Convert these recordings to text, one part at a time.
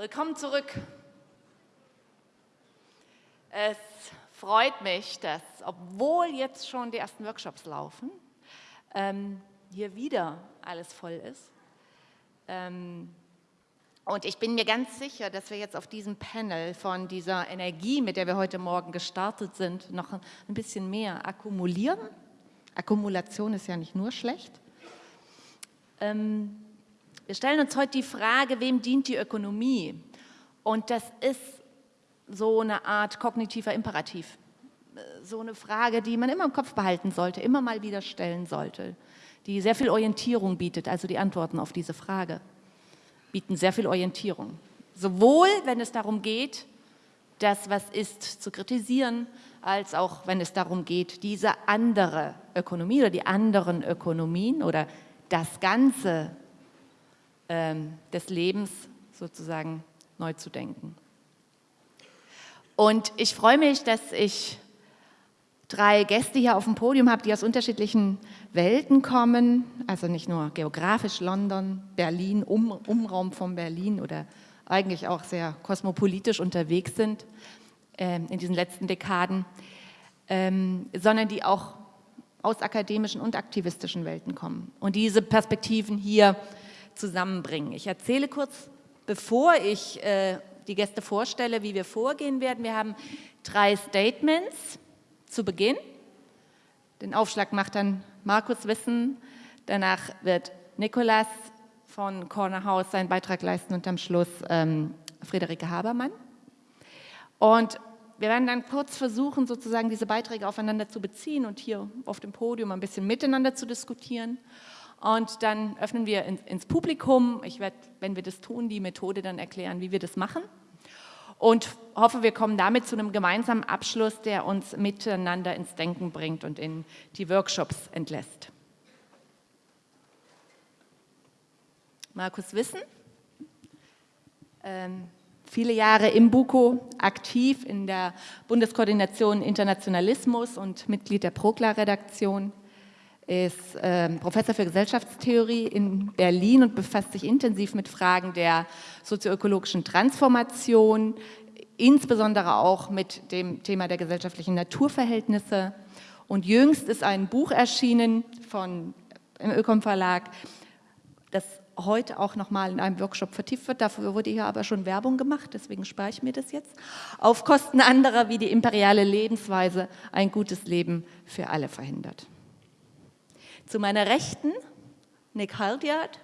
Willkommen zurück. Es freut mich, dass, obwohl jetzt schon die ersten Workshops laufen, ähm, hier wieder alles voll ist. Ähm, und ich bin mir ganz sicher, dass wir jetzt auf diesem Panel von dieser Energie, mit der wir heute Morgen gestartet sind, noch ein bisschen mehr akkumulieren. Akkumulation ist ja nicht nur schlecht. Ähm, wir stellen uns heute die Frage, wem dient die Ökonomie? Und das ist so eine Art kognitiver Imperativ. So eine Frage, die man immer im Kopf behalten sollte, immer mal wieder stellen sollte, die sehr viel Orientierung bietet, also die Antworten auf diese Frage bieten sehr viel Orientierung. Sowohl, wenn es darum geht, das, was ist, zu kritisieren, als auch, wenn es darum geht, diese andere Ökonomie oder die anderen Ökonomien oder das Ganze ähm, des Lebens sozusagen neu zu denken. Und ich freue mich, dass ich drei Gäste hier auf dem Podium habe, die aus unterschiedlichen Welten kommen, also nicht nur geografisch London, Berlin, um, Umraum von Berlin oder eigentlich auch sehr kosmopolitisch unterwegs sind äh, in diesen letzten Dekaden, ähm, sondern die auch aus akademischen und aktivistischen Welten kommen und diese Perspektiven hier zusammenbringen. Ich erzähle kurz, bevor ich äh, die Gäste vorstelle, wie wir vorgehen werden. Wir haben drei Statements zu Beginn. Den Aufschlag macht dann Markus Wissen, danach wird Nikolas von Corner House seinen Beitrag leisten und am Schluss ähm, Friederike Habermann. Und wir werden dann kurz versuchen, sozusagen diese Beiträge aufeinander zu beziehen und hier auf dem Podium ein bisschen miteinander zu diskutieren. Und dann öffnen wir ins, ins Publikum. Ich werde, wenn wir das tun, die Methode dann erklären, wie wir das machen. Und hoffe, wir kommen damit zu einem gemeinsamen Abschluss, der uns miteinander ins Denken bringt und in die Workshops entlässt. Markus Wissen, ähm, viele Jahre im BUKO aktiv in der Bundeskoordination Internationalismus und Mitglied der PROKLA-Redaktion ist äh, Professor für Gesellschaftstheorie in Berlin und befasst sich intensiv mit Fragen der sozioökologischen Transformation, insbesondere auch mit dem Thema der gesellschaftlichen Naturverhältnisse. Und jüngst ist ein Buch erschienen von, im Ökom Verlag, das heute auch nochmal in einem Workshop vertieft wird. Dafür wurde hier aber schon Werbung gemacht, deswegen spare ich mir das jetzt. Auf Kosten anderer, wie die imperiale Lebensweise ein gutes Leben für alle verhindert. Zu meiner Rechten Nick Haldyard,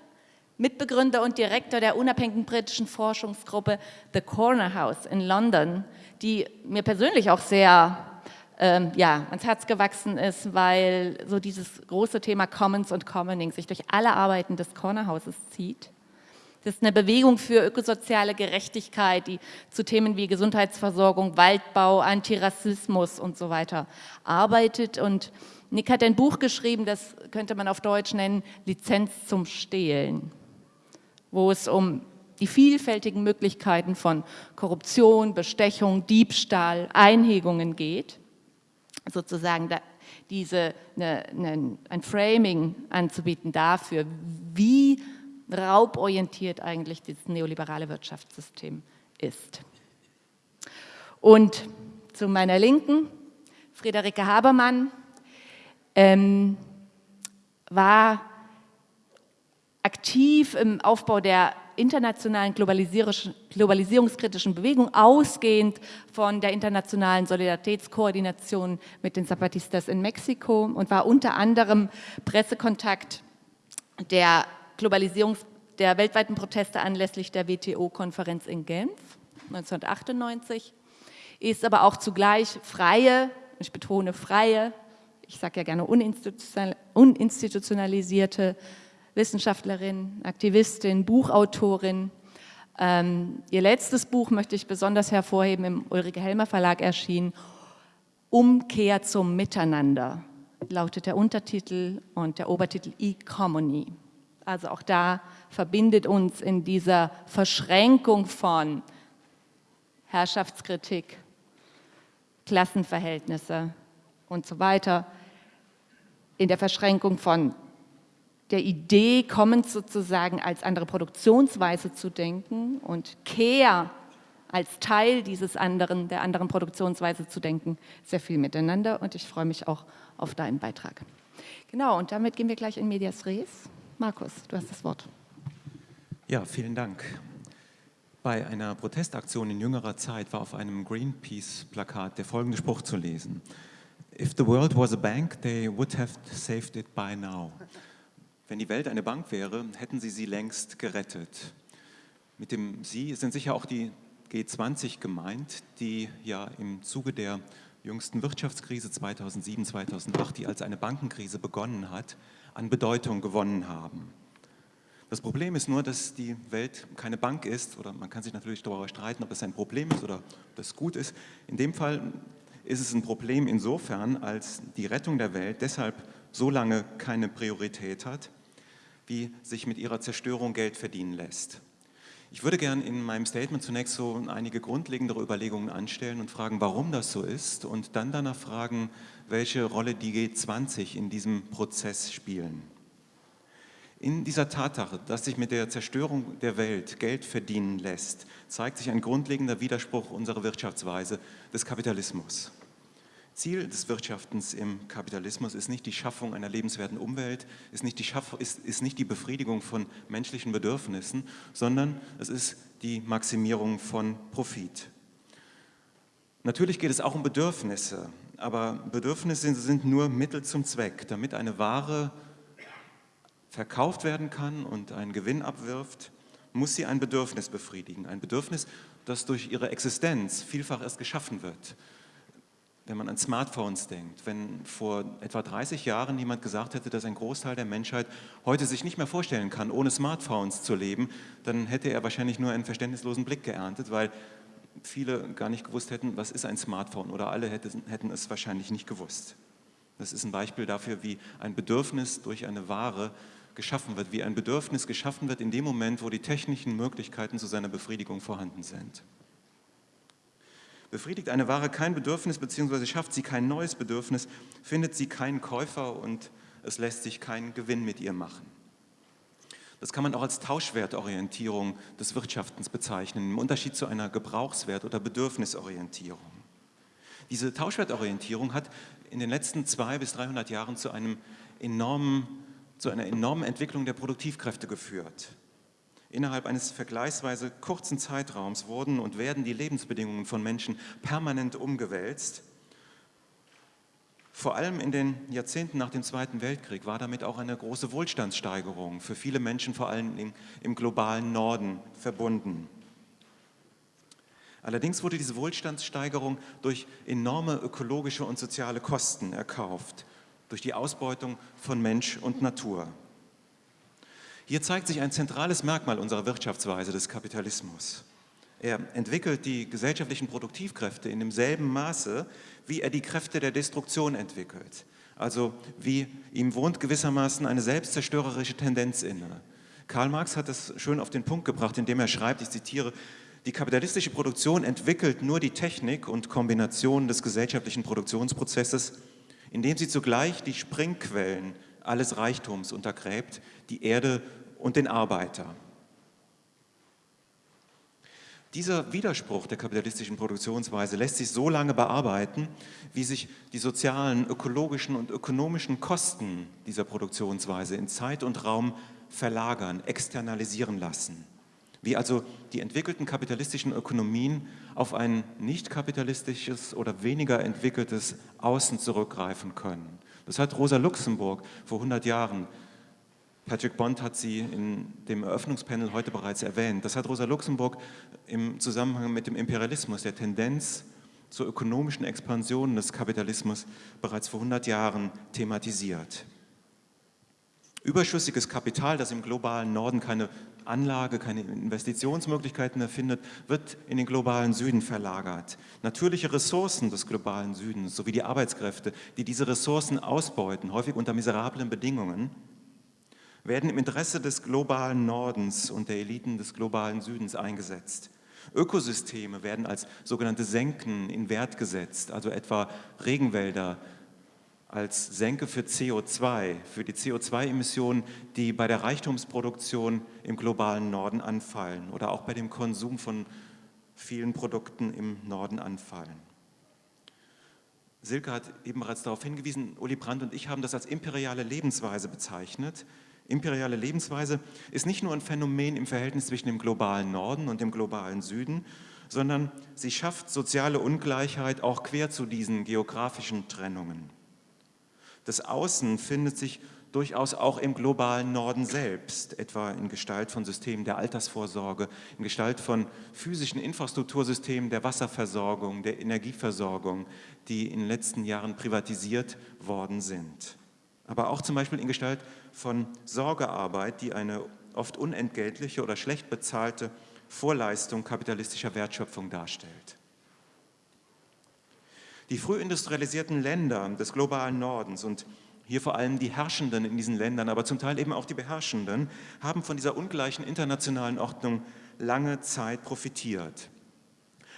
Mitbegründer und Direktor der unabhängigen britischen Forschungsgruppe The Corner House in London, die mir persönlich auch sehr ähm, ja, ans Herz gewachsen ist, weil so dieses große Thema Commons und Commoning sich durch alle Arbeiten des Corner Houses zieht. Das ist eine Bewegung für ökosoziale Gerechtigkeit, die zu Themen wie Gesundheitsversorgung, Waldbau, Antirassismus und so weiter arbeitet und Nick hat ein Buch geschrieben, das könnte man auf Deutsch nennen, Lizenz zum Stehlen, wo es um die vielfältigen Möglichkeiten von Korruption, Bestechung, Diebstahl, Einhegungen geht, sozusagen da, diese, ne, ne, ein Framing anzubieten dafür, wie rauborientiert eigentlich dieses neoliberale Wirtschaftssystem ist. Und zu meiner Linken, Friederike Habermann, ähm, war aktiv im Aufbau der internationalen globalisierungskritischen Bewegung, ausgehend von der internationalen Solidaritätskoordination mit den Zapatistas in Mexiko und war unter anderem Pressekontakt der Globalisierungs der weltweiten Proteste anlässlich der WTO-Konferenz in Genf 1998, ist aber auch zugleich freie, ich betone freie, ich sage ja gerne uninstitutionalisierte Wissenschaftlerin, Aktivistin, Buchautorin. Ähm, ihr letztes Buch möchte ich besonders hervorheben, im Ulrike Helmer Verlag erschienen, Umkehr zum Miteinander, lautet der Untertitel und der Obertitel E-Commony. Also auch da verbindet uns in dieser Verschränkung von Herrschaftskritik, Klassenverhältnisse und so weiter, in der Verschränkung von der Idee kommend sozusagen als andere Produktionsweise zu denken und Care als Teil dieses anderen, der anderen Produktionsweise zu denken, sehr viel miteinander und ich freue mich auch auf deinen Beitrag. Genau, und damit gehen wir gleich in Medias Res. Markus, du hast das Wort. Ja, vielen Dank. Bei einer Protestaktion in jüngerer Zeit war auf einem Greenpeace-Plakat der folgende Spruch zu lesen. If the world was a bank, they would have saved it by now. Wenn die Welt eine Bank wäre, hätten sie sie längst gerettet. Mit dem Sie sind sicher auch die G20 gemeint, die ja im Zuge der jüngsten Wirtschaftskrise 2007, 2008, die als eine Bankenkrise begonnen hat, an Bedeutung gewonnen haben. Das Problem ist nur, dass die Welt keine Bank ist, oder man kann sich natürlich darüber streiten, ob das ein Problem ist oder ob das gut ist. In dem Fall ist es ein Problem insofern, als die Rettung der Welt deshalb so lange keine Priorität hat, wie sich mit ihrer Zerstörung Geld verdienen lässt. Ich würde gern in meinem Statement zunächst so einige grundlegendere Überlegungen anstellen und fragen, warum das so ist und dann danach fragen, welche Rolle die G20 in diesem Prozess spielen. In dieser Tatsache, dass sich mit der Zerstörung der Welt Geld verdienen lässt, zeigt sich ein grundlegender Widerspruch unserer Wirtschaftsweise des Kapitalismus. Ziel des Wirtschaftens im Kapitalismus ist nicht die Schaffung einer lebenswerten Umwelt, ist nicht die, ist, ist nicht die Befriedigung von menschlichen Bedürfnissen, sondern es ist die Maximierung von Profit. Natürlich geht es auch um Bedürfnisse, aber Bedürfnisse sind nur Mittel zum Zweck. Damit eine Ware verkauft werden kann und einen Gewinn abwirft, muss sie ein Bedürfnis befriedigen. Ein Bedürfnis, das durch ihre Existenz vielfach erst geschaffen wird wenn man an Smartphones denkt, wenn vor etwa 30 Jahren jemand gesagt hätte, dass ein Großteil der Menschheit heute sich nicht mehr vorstellen kann, ohne Smartphones zu leben, dann hätte er wahrscheinlich nur einen verständnislosen Blick geerntet, weil viele gar nicht gewusst hätten, was ist ein Smartphone oder alle hätten es wahrscheinlich nicht gewusst. Das ist ein Beispiel dafür, wie ein Bedürfnis durch eine Ware geschaffen wird, wie ein Bedürfnis geschaffen wird in dem Moment, wo die technischen Möglichkeiten zu seiner Befriedigung vorhanden sind. Befriedigt eine Ware kein Bedürfnis bzw. schafft sie kein neues Bedürfnis, findet sie keinen Käufer und es lässt sich kein Gewinn mit ihr machen. Das kann man auch als Tauschwertorientierung des Wirtschaftens bezeichnen, im Unterschied zu einer Gebrauchswert- oder Bedürfnisorientierung. Diese Tauschwertorientierung hat in den letzten zwei bis 300 Jahren zu, einem enormen, zu einer enormen Entwicklung der Produktivkräfte geführt. Innerhalb eines vergleichsweise kurzen Zeitraums wurden und werden die Lebensbedingungen von Menschen permanent umgewälzt. Vor allem in den Jahrzehnten nach dem Zweiten Weltkrieg war damit auch eine große Wohlstandssteigerung für viele Menschen, vor allem im, globalen Norden, verbunden. Allerdings wurde diese Wohlstandssteigerung durch enorme ökologische und soziale Kosten erkauft, durch die Ausbeutung von Mensch und Natur. Hier zeigt sich ein zentrales Merkmal unserer Wirtschaftsweise des Kapitalismus. Er entwickelt die gesellschaftlichen Produktivkräfte in demselben Maße, wie er die Kräfte der Destruktion entwickelt. Also wie ihm wohnt gewissermaßen eine selbstzerstörerische Tendenz inne. Karl Marx hat es schön auf den Punkt gebracht, indem er schreibt, ich zitiere, die kapitalistische Produktion entwickelt nur die Technik und Kombination des gesellschaftlichen Produktionsprozesses, indem sie zugleich die Springquellen alles Reichtums untergräbt, die Erde und den Arbeiter. Dieser Widerspruch der kapitalistischen Produktionsweise lässt sich so lange bearbeiten, wie sich die sozialen, ökologischen und ökonomischen Kosten dieser Produktionsweise in Zeit und Raum verlagern, externalisieren lassen. Wie also die entwickelten kapitalistischen Ökonomien auf ein nicht kapitalistisches oder weniger entwickeltes Außen zurückgreifen können. Das hat Rosa Luxemburg vor 100 Jahren, Patrick Bond hat sie in dem Eröffnungspanel heute bereits erwähnt, das hat Rosa Luxemburg im Zusammenhang mit dem Imperialismus, der Tendenz zur ökonomischen Expansion des Kapitalismus bereits vor 100 Jahren thematisiert. Überschüssiges Kapital, das im globalen Norden keine Anlage, keine Investitionsmöglichkeiten mehr findet, wird in den globalen Süden verlagert. Natürliche Ressourcen des globalen Südens sowie die Arbeitskräfte, die diese Ressourcen ausbeuten, häufig unter miserablen Bedingungen, werden im Interesse des globalen Nordens und der Eliten des globalen Südens eingesetzt. Ökosysteme werden als sogenannte Senken in Wert gesetzt, also etwa Regenwälder als Senke für CO2, für die CO2-Emissionen, die bei der Reichtumsproduktion im globalen Norden anfallen oder auch bei dem Konsum von vielen Produkten im Norden anfallen. Silke hat eben bereits darauf hingewiesen, Uli Brandt und ich haben das als imperiale Lebensweise bezeichnet. Imperiale Lebensweise ist nicht nur ein Phänomen im Verhältnis zwischen dem globalen Norden und dem globalen Süden, sondern sie schafft soziale Ungleichheit auch quer zu diesen geografischen Trennungen. Das Außen findet sich durchaus auch im globalen Norden selbst, etwa in Gestalt von Systemen der Altersvorsorge, in Gestalt von physischen Infrastruktursystemen der Wasserversorgung, der Energieversorgung, die in den letzten Jahren privatisiert worden sind. Aber auch zum Beispiel in Gestalt von Sorgearbeit, die eine oft unentgeltliche oder schlecht bezahlte Vorleistung kapitalistischer Wertschöpfung darstellt. Die frühindustrialisierten Länder des globalen Nordens und hier vor allem die Herrschenden in diesen Ländern, aber zum Teil eben auch die Beherrschenden, haben von dieser ungleichen internationalen Ordnung lange Zeit profitiert.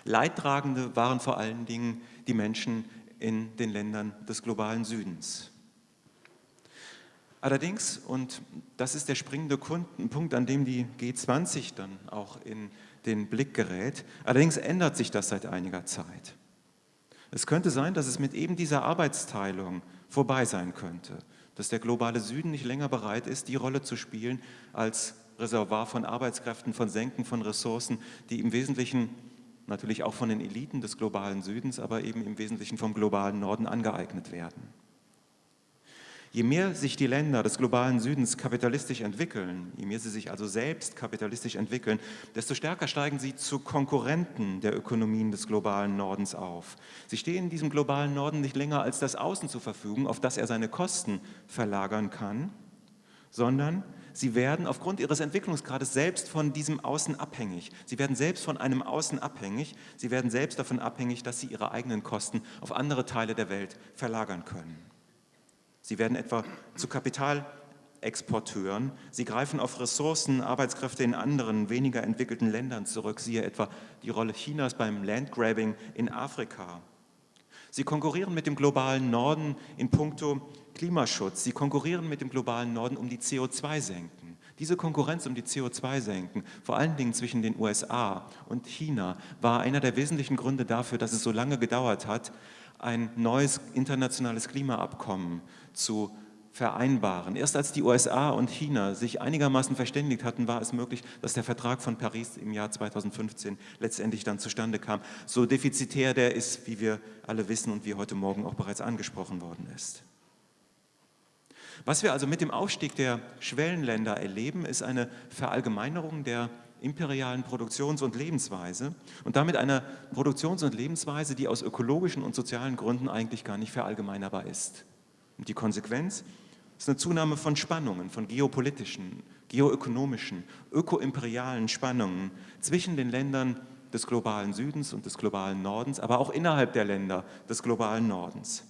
Leidtragende waren vor allen Dingen die Menschen in den Ländern des globalen Südens. Allerdings, und das ist der springende Punkt, an dem die G20 dann auch in den Blick gerät, allerdings ändert sich das seit einiger Zeit. Es könnte sein, dass es mit eben dieser Arbeitsteilung vorbei sein könnte, dass der globale Süden nicht länger bereit ist, die Rolle zu spielen als Reservoir von Arbeitskräften, von Senken, von Ressourcen, die im Wesentlichen natürlich auch von den Eliten des globalen Südens, aber eben im Wesentlichen vom globalen Norden angeeignet werden. Je mehr sich die Länder des globalen Südens kapitalistisch entwickeln, je mehr sie sich also selbst kapitalistisch entwickeln, desto stärker steigen sie zu Konkurrenten der Ökonomien des globalen Nordens auf. Sie stehen diesem globalen Norden nicht länger als das Außen zur Verfügung, auf das er seine Kosten verlagern kann, sondern sie werden aufgrund ihres Entwicklungsgrades selbst von diesem Außen abhängig. Sie werden selbst von einem Außen abhängig. Sie werden selbst davon abhängig, dass sie ihre eigenen Kosten auf andere Teile der Welt verlagern können. Sie werden etwa zu Kapitalexporteuren. Sie greifen auf Ressourcen, Arbeitskräfte in anderen, weniger entwickelten Ländern zurück, siehe etwa die Rolle Chinas beim Landgrabbing in Afrika. Sie konkurrieren mit dem globalen Norden in puncto Klimaschutz. Sie konkurrieren mit dem globalen Norden um die CO2-Senken. Diese Konkurrenz um die CO2-Senken, vor allen Dingen zwischen den USA und China, war einer der wesentlichen Gründe dafür, dass es so lange gedauert hat, ein neues internationales Klimaabkommen zu vereinbaren. Erst als die USA und China sich einigermaßen verständigt hatten, war es möglich, dass der Vertrag von Paris im Jahr 2015 letztendlich dann zustande kam. So defizitär der ist, wie wir alle wissen und wie heute Morgen auch bereits angesprochen worden ist. Was wir also mit dem Aufstieg der Schwellenländer erleben, ist eine Verallgemeinerung der imperialen Produktions- und Lebensweise und damit einer Produktions- und Lebensweise, die aus ökologischen und sozialen Gründen eigentlich gar nicht verallgemeinerbar ist. Und die Konsequenz ist eine Zunahme von Spannungen, von geopolitischen, geoökonomischen, ökoimperialen Spannungen zwischen den Ländern des globalen Südens und des globalen Nordens, aber auch innerhalb der Länder des globalen Nordens.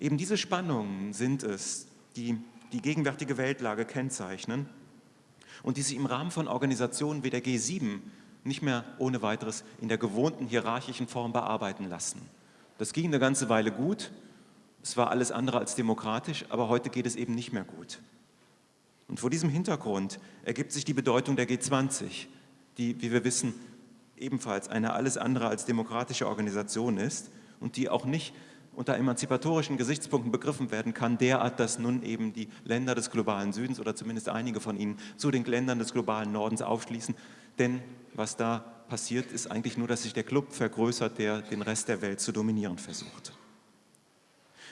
Eben diese Spannungen sind es, die die gegenwärtige Weltlage kennzeichnen und die sich im Rahmen von Organisationen wie der G7 nicht mehr ohne weiteres in der gewohnten hierarchischen Form bearbeiten lassen. Das ging eine ganze Weile gut, es war alles andere als demokratisch, aber heute geht es eben nicht mehr gut. Und vor diesem Hintergrund ergibt sich die Bedeutung der G20, die, wie wir wissen, ebenfalls eine alles andere als demokratische Organisation ist und die auch nicht unter emanzipatorischen Gesichtspunkten begriffen werden kann, derart, dass nun eben die Länder des globalen Südens oder zumindest einige von ihnen zu den Ländern des globalen Nordens aufschließen. Denn was da passiert, ist eigentlich nur, dass sich der Club vergrößert, der den Rest der Welt zu dominieren versucht.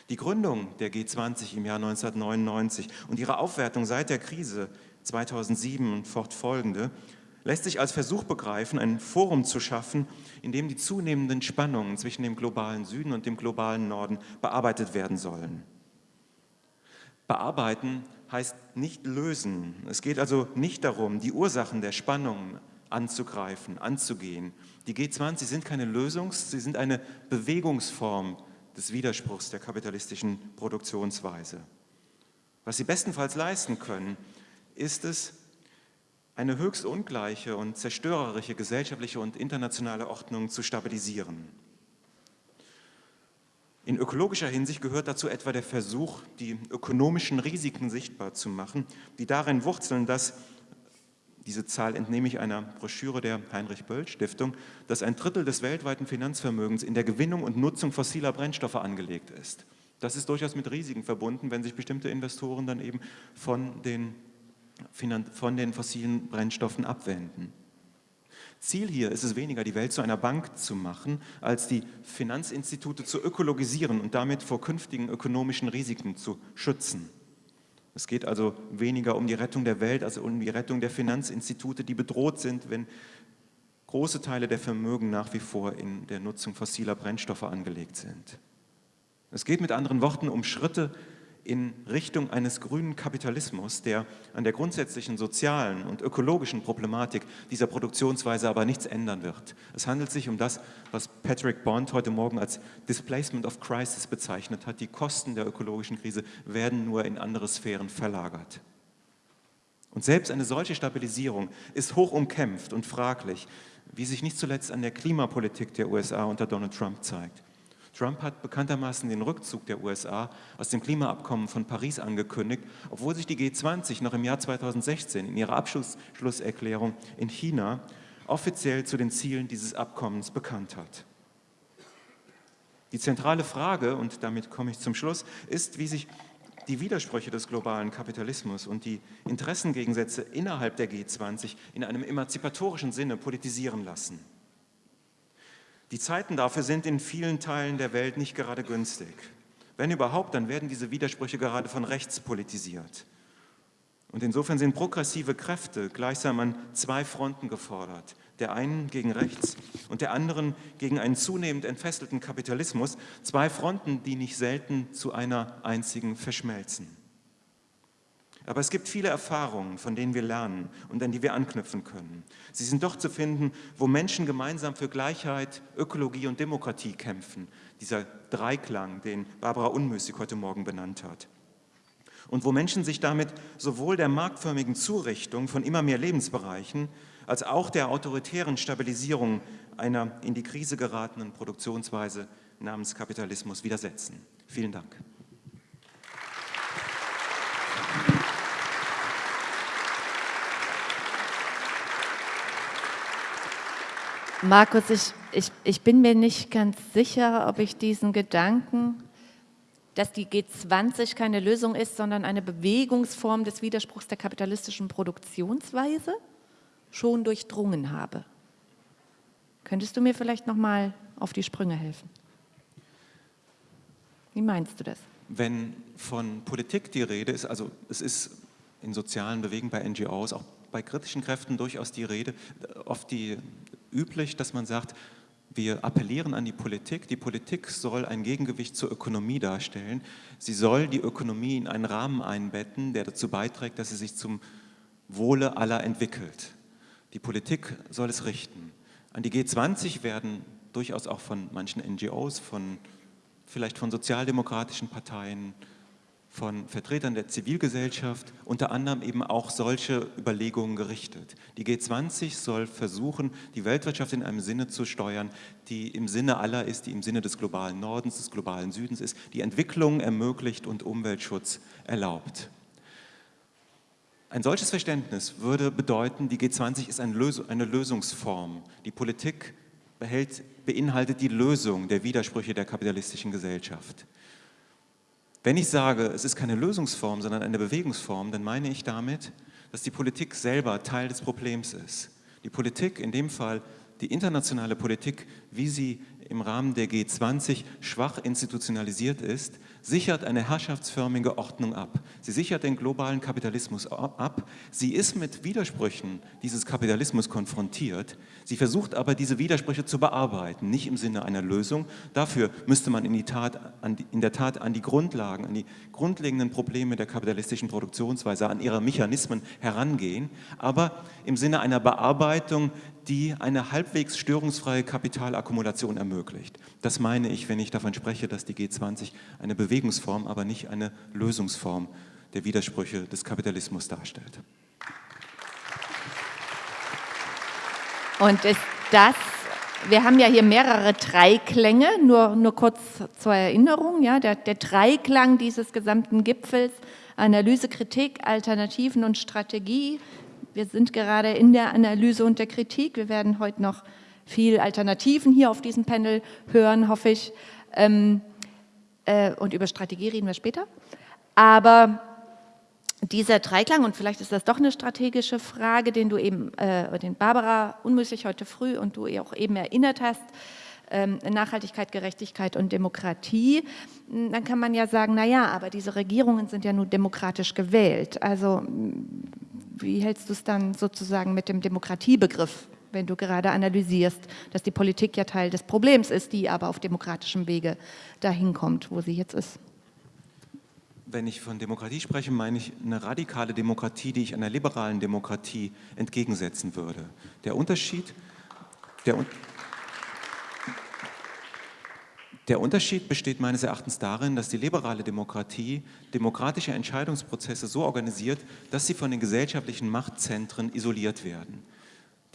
Die Gründung der G20 im Jahr 1999 und ihre Aufwertung seit der Krise 2007 und fortfolgende lässt sich als Versuch begreifen, ein Forum zu schaffen, in dem die zunehmenden Spannungen zwischen dem globalen Süden und dem globalen Norden bearbeitet werden sollen. Bearbeiten heißt nicht lösen. Es geht also nicht darum, die Ursachen der Spannungen anzugreifen, anzugehen. Die G20 sind keine Lösung, sie sind eine Bewegungsform des Widerspruchs der kapitalistischen Produktionsweise. Was sie bestenfalls leisten können, ist es, eine höchst ungleiche und zerstörerische gesellschaftliche und internationale Ordnung zu stabilisieren. In ökologischer Hinsicht gehört dazu etwa der Versuch, die ökonomischen Risiken sichtbar zu machen, die darin wurzeln, dass, diese Zahl entnehme ich einer Broschüre der Heinrich-Böll-Stiftung, dass ein Drittel des weltweiten Finanzvermögens in der Gewinnung und Nutzung fossiler Brennstoffe angelegt ist. Das ist durchaus mit Risiken verbunden, wenn sich bestimmte Investoren dann eben von den, von den fossilen Brennstoffen abwenden. Ziel hier ist es weniger, die Welt zu einer Bank zu machen, als die Finanzinstitute zu ökologisieren und damit vor künftigen ökonomischen Risiken zu schützen. Es geht also weniger um die Rettung der Welt, als um die Rettung der Finanzinstitute, die bedroht sind, wenn große Teile der Vermögen nach wie vor in der Nutzung fossiler Brennstoffe angelegt sind. Es geht mit anderen Worten um Schritte in Richtung eines grünen Kapitalismus, der an der grundsätzlichen sozialen und ökologischen Problematik dieser Produktionsweise aber nichts ändern wird. Es handelt sich um das, was Patrick Bond heute Morgen als Displacement of Crisis bezeichnet hat. Die Kosten der ökologischen Krise werden nur in andere Sphären verlagert. Und selbst eine solche Stabilisierung ist hoch umkämpft und fraglich, wie sich nicht zuletzt an der Klimapolitik der USA unter Donald Trump zeigt. Trump hat bekanntermaßen den Rückzug der USA aus dem Klimaabkommen von Paris angekündigt, obwohl sich die G20 noch im Jahr 2016 in ihrer Abschlusserklärung in China offiziell zu den Zielen dieses Abkommens bekannt hat. Die zentrale Frage, und damit komme ich zum Schluss, ist, wie sich die Widersprüche des globalen Kapitalismus und die Interessengegensätze innerhalb der G20 in einem emanzipatorischen Sinne politisieren lassen. Die Zeiten dafür sind in vielen Teilen der Welt nicht gerade günstig. Wenn überhaupt, dann werden diese Widersprüche gerade von rechts politisiert. Und insofern sind progressive Kräfte gleichsam an zwei Fronten gefordert. Der einen gegen rechts und der anderen gegen einen zunehmend entfesselten Kapitalismus. Zwei Fronten, die nicht selten zu einer einzigen verschmelzen. Aber es gibt viele Erfahrungen, von denen wir lernen und an die wir anknüpfen können. Sie sind doch zu finden, wo Menschen gemeinsam für Gleichheit, Ökologie und Demokratie kämpfen. Dieser Dreiklang, den Barbara Unmüßig heute Morgen benannt hat. Und wo Menschen sich damit sowohl der marktförmigen Zurichtung von immer mehr Lebensbereichen als auch der autoritären Stabilisierung einer in die Krise geratenen Produktionsweise namens Kapitalismus widersetzen. Vielen Dank. Markus, ich, ich, ich bin mir nicht ganz sicher, ob ich diesen Gedanken, dass die G20 keine Lösung ist, sondern eine Bewegungsform des Widerspruchs der kapitalistischen Produktionsweise, schon durchdrungen habe. Könntest du mir vielleicht noch mal auf die Sprünge helfen? Wie meinst du das? Wenn von Politik die Rede ist, also es ist in sozialen Bewegungen bei NGOs, auch bei kritischen Kräften durchaus die Rede, oft die üblich, dass man sagt, wir appellieren an die Politik. Die Politik soll ein Gegengewicht zur Ökonomie darstellen. Sie soll die Ökonomie in einen Rahmen einbetten, der dazu beiträgt, dass sie sich zum Wohle aller entwickelt. Die Politik soll es richten. An die G20 werden durchaus auch von manchen NGOs, von, vielleicht von sozialdemokratischen Parteien, von Vertretern der Zivilgesellschaft, unter anderem eben auch solche Überlegungen gerichtet. Die G20 soll versuchen, die Weltwirtschaft in einem Sinne zu steuern, die im Sinne aller ist, die im Sinne des globalen Nordens, des globalen Südens ist, die Entwicklung ermöglicht und Umweltschutz erlaubt. Ein solches Verständnis würde bedeuten, die G20 ist eine Lösungsform. Die Politik behält, beinhaltet die Lösung der Widersprüche der kapitalistischen Gesellschaft. Wenn ich sage, es ist keine Lösungsform, sondern eine Bewegungsform, dann meine ich damit, dass die Politik selber Teil des Problems ist. Die Politik, in dem Fall die internationale Politik, wie sie im Rahmen der G20 schwach institutionalisiert ist, sichert eine herrschaftsförmige Ordnung ab. Sie sichert den globalen Kapitalismus ab. Sie ist mit Widersprüchen dieses Kapitalismus konfrontiert. Sie versucht aber, diese Widersprüche zu bearbeiten, nicht im Sinne einer Lösung. Dafür müsste man in, Tat, in der Tat an die Grundlagen, an die grundlegenden Probleme der kapitalistischen Produktionsweise, an ihre Mechanismen herangehen, aber im Sinne einer Bearbeitung die eine halbwegs störungsfreie Kapitalakkumulation ermöglicht. Das meine ich, wenn ich davon spreche, dass die G20 eine Bewegungsform, aber nicht eine Lösungsform der Widersprüche des Kapitalismus darstellt. Und ist das wir haben ja hier mehrere Dreiklänge, nur, nur kurz zur Erinnerung. Ja, der, der Dreiklang dieses gesamten Gipfels, Analyse, Kritik, Alternativen und Strategie. Wir sind gerade in der Analyse und der Kritik. Wir werden heute noch viel Alternativen hier auf diesem Panel hören, hoffe ich. Ähm, äh, und über Strategie reden wir später. Aber dieser Dreiklang, und vielleicht ist das doch eine strategische Frage, den du eben, äh, den Barbara unmöglich heute früh und du auch eben erinnert hast, ähm, Nachhaltigkeit, Gerechtigkeit und Demokratie, dann kann man ja sagen, naja, aber diese Regierungen sind ja nun demokratisch gewählt. Also wie hältst du es dann sozusagen mit dem Demokratiebegriff, wenn du gerade analysierst, dass die Politik ja Teil des Problems ist, die aber auf demokratischem Wege dahin kommt, wo sie jetzt ist? Wenn ich von Demokratie spreche, meine ich eine radikale Demokratie, die ich einer liberalen Demokratie entgegensetzen würde. Der Unterschied, der, der Unterschied besteht meines Erachtens darin, dass die liberale Demokratie demokratische Entscheidungsprozesse so organisiert, dass sie von den gesellschaftlichen Machtzentren isoliert werden.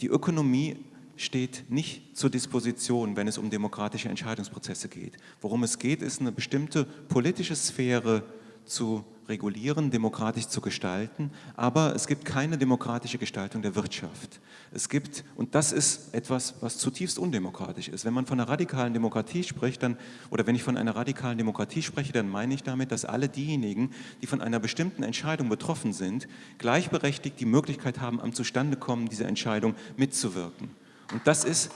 Die Ökonomie steht nicht zur Disposition, wenn es um demokratische Entscheidungsprozesse geht. Worum es geht, ist eine bestimmte politische Sphäre zu regulieren, demokratisch zu gestalten, aber es gibt keine demokratische Gestaltung der Wirtschaft. Es gibt, und das ist etwas, was zutiefst undemokratisch ist. Wenn man von einer radikalen Demokratie spricht, dann, oder wenn ich von einer radikalen Demokratie spreche, dann meine ich damit, dass alle diejenigen, die von einer bestimmten Entscheidung betroffen sind, gleichberechtigt die Möglichkeit haben, am Zustandekommen dieser Entscheidung mitzuwirken. Und das ist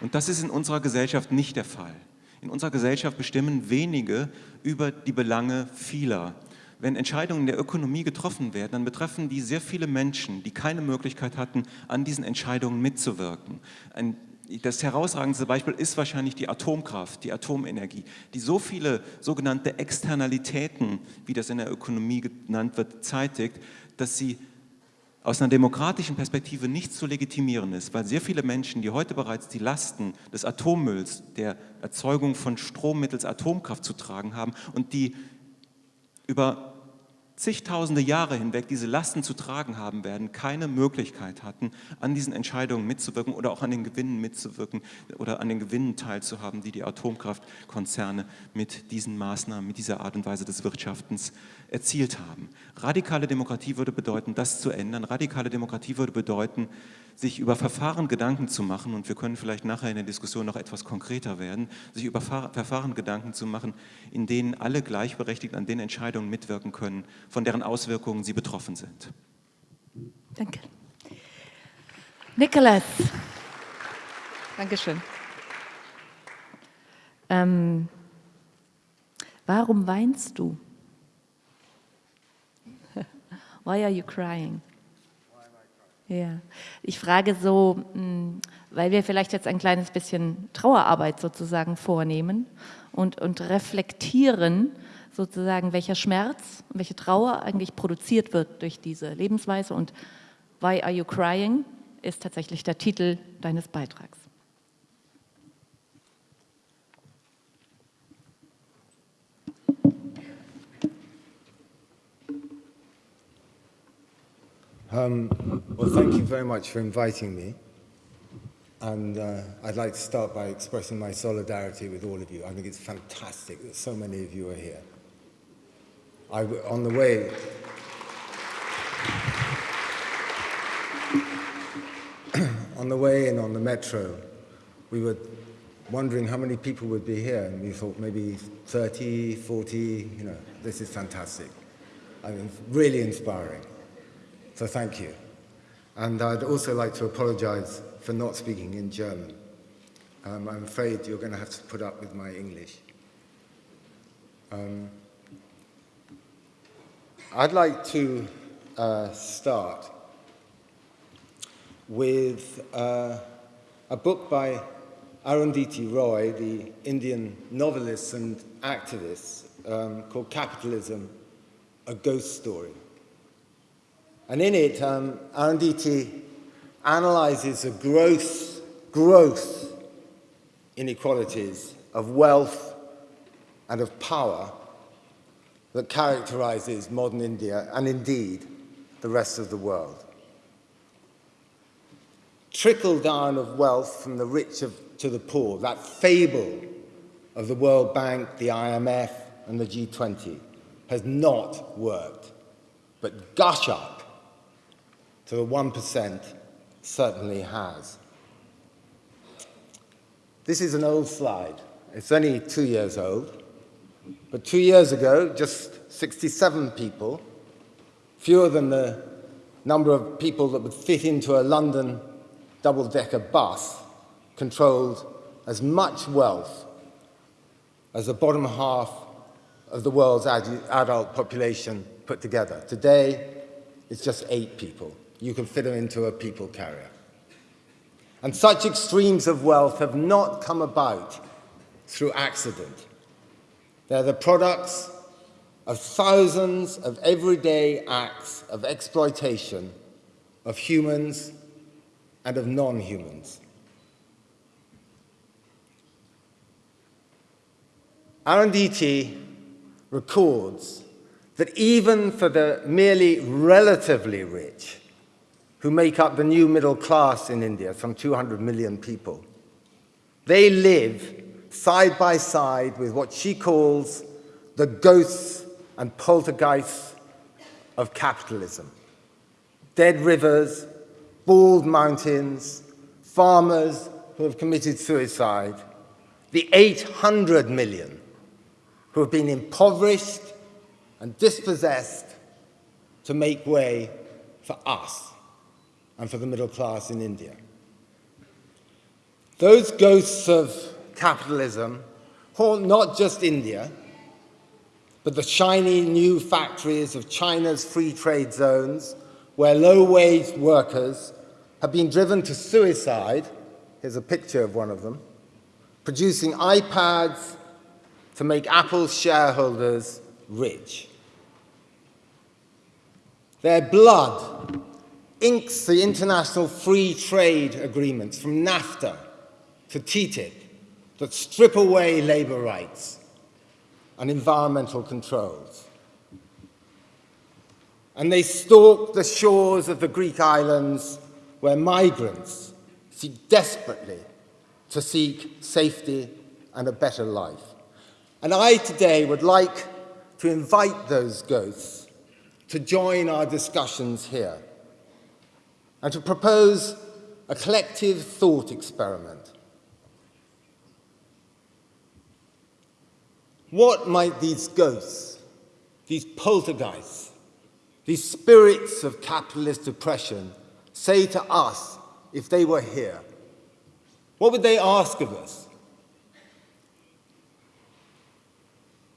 und das ist in unserer Gesellschaft nicht der Fall. In unserer Gesellschaft bestimmen wenige über die Belange vieler. Wenn Entscheidungen der Ökonomie getroffen werden, dann betreffen die sehr viele Menschen, die keine Möglichkeit hatten, an diesen Entscheidungen mitzuwirken. Ein das herausragendste Beispiel ist wahrscheinlich die Atomkraft, die Atomenergie, die so viele sogenannte Externalitäten, wie das in der Ökonomie genannt wird, zeitigt, dass sie aus einer demokratischen Perspektive nicht zu legitimieren ist, weil sehr viele Menschen, die heute bereits die Lasten des Atommülls, der Erzeugung von Strom mittels Atomkraft zu tragen haben und die über zigtausende Jahre hinweg diese Lasten zu tragen haben werden, keine Möglichkeit hatten, an diesen Entscheidungen mitzuwirken oder auch an den Gewinnen mitzuwirken oder an den Gewinnen teilzuhaben, die die Atomkraftkonzerne mit diesen Maßnahmen, mit dieser Art und Weise des Wirtschaftens erzielt haben. Radikale Demokratie würde bedeuten, das zu ändern. Radikale Demokratie würde bedeuten, sich über Verfahren Gedanken zu machen, und wir können vielleicht nachher in der Diskussion noch etwas konkreter werden, sich über Verfahren Gedanken zu machen, in denen alle gleichberechtigt an den Entscheidungen mitwirken können, von deren Auswirkungen sie betroffen sind. Danke. Nicholas. Dankeschön. Ähm, warum weinst du? Why are you crying? Ja, ich frage so, hm, weil wir vielleicht jetzt ein kleines bisschen Trauerarbeit sozusagen vornehmen und, und reflektieren sozusagen, welcher Schmerz welche Trauer eigentlich produziert wird durch diese Lebensweise und Why are you crying ist tatsächlich der Titel deines Beitrags. Um, well, thank you very much for inviting me. And uh, I'd like to start by expressing my solidarity with all of you. I think it's fantastic that so many of you are here. I, on the way, on the way in on the metro, we were wondering how many people would be here, and we thought maybe 30, 40, you know, this is fantastic. I mean, really inspiring. So thank you. And I'd also like to apologize for not speaking in German. Um, I'm afraid you're going to have to put up with my English. Um, I'd like to uh, start with uh, a book by Arundhati Roy, the Indian novelist and activist, um, called Capitalism, A Ghost Story. And in it, um, Arundhati analyzes the gross, growth inequalities of wealth and of power that characterizes modern India and indeed the rest of the world. trickle down of wealth from the rich of, to the poor, that fable of the World Bank, the IMF, and the G20 has not worked. But gush up to the 1% certainly has. This is an old slide. It's only two years old. But two years ago, just 67 people, fewer than the number of people that would fit into a London double-decker bus, controlled as much wealth as the bottom half of the world's ad adult population put together. Today, it's just eight people. You can fit them into a people carrier. And such extremes of wealth have not come about through accident. They're the products of thousands of everyday acts of exploitation of humans and of non-humans. Arundhati records that even for the merely relatively rich, who make up the new middle class in India, some 200 million people, they live side by side with what she calls the ghosts and poltergeists of capitalism. Dead rivers, bald mountains, farmers who have committed suicide, the 800 million who have been impoverished and dispossessed to make way for us and for the middle class in India. Those ghosts of capitalism haunt not just India, but the shiny new factories of China's free trade zones where low-wage workers have been driven to suicide, here's a picture of one of them, producing iPads to make Apple's shareholders rich. Their blood inks the international free trade agreements from NAFTA to TTIP that strip away labor rights and environmental controls. And they stalk the shores of the Greek islands where migrants seek desperately to seek safety and a better life. And I today would like to invite those ghosts to join our discussions here and to propose a collective thought experiment. What might these ghosts, these poltergeists, these spirits of capitalist oppression say to us if they were here? What would they ask of us?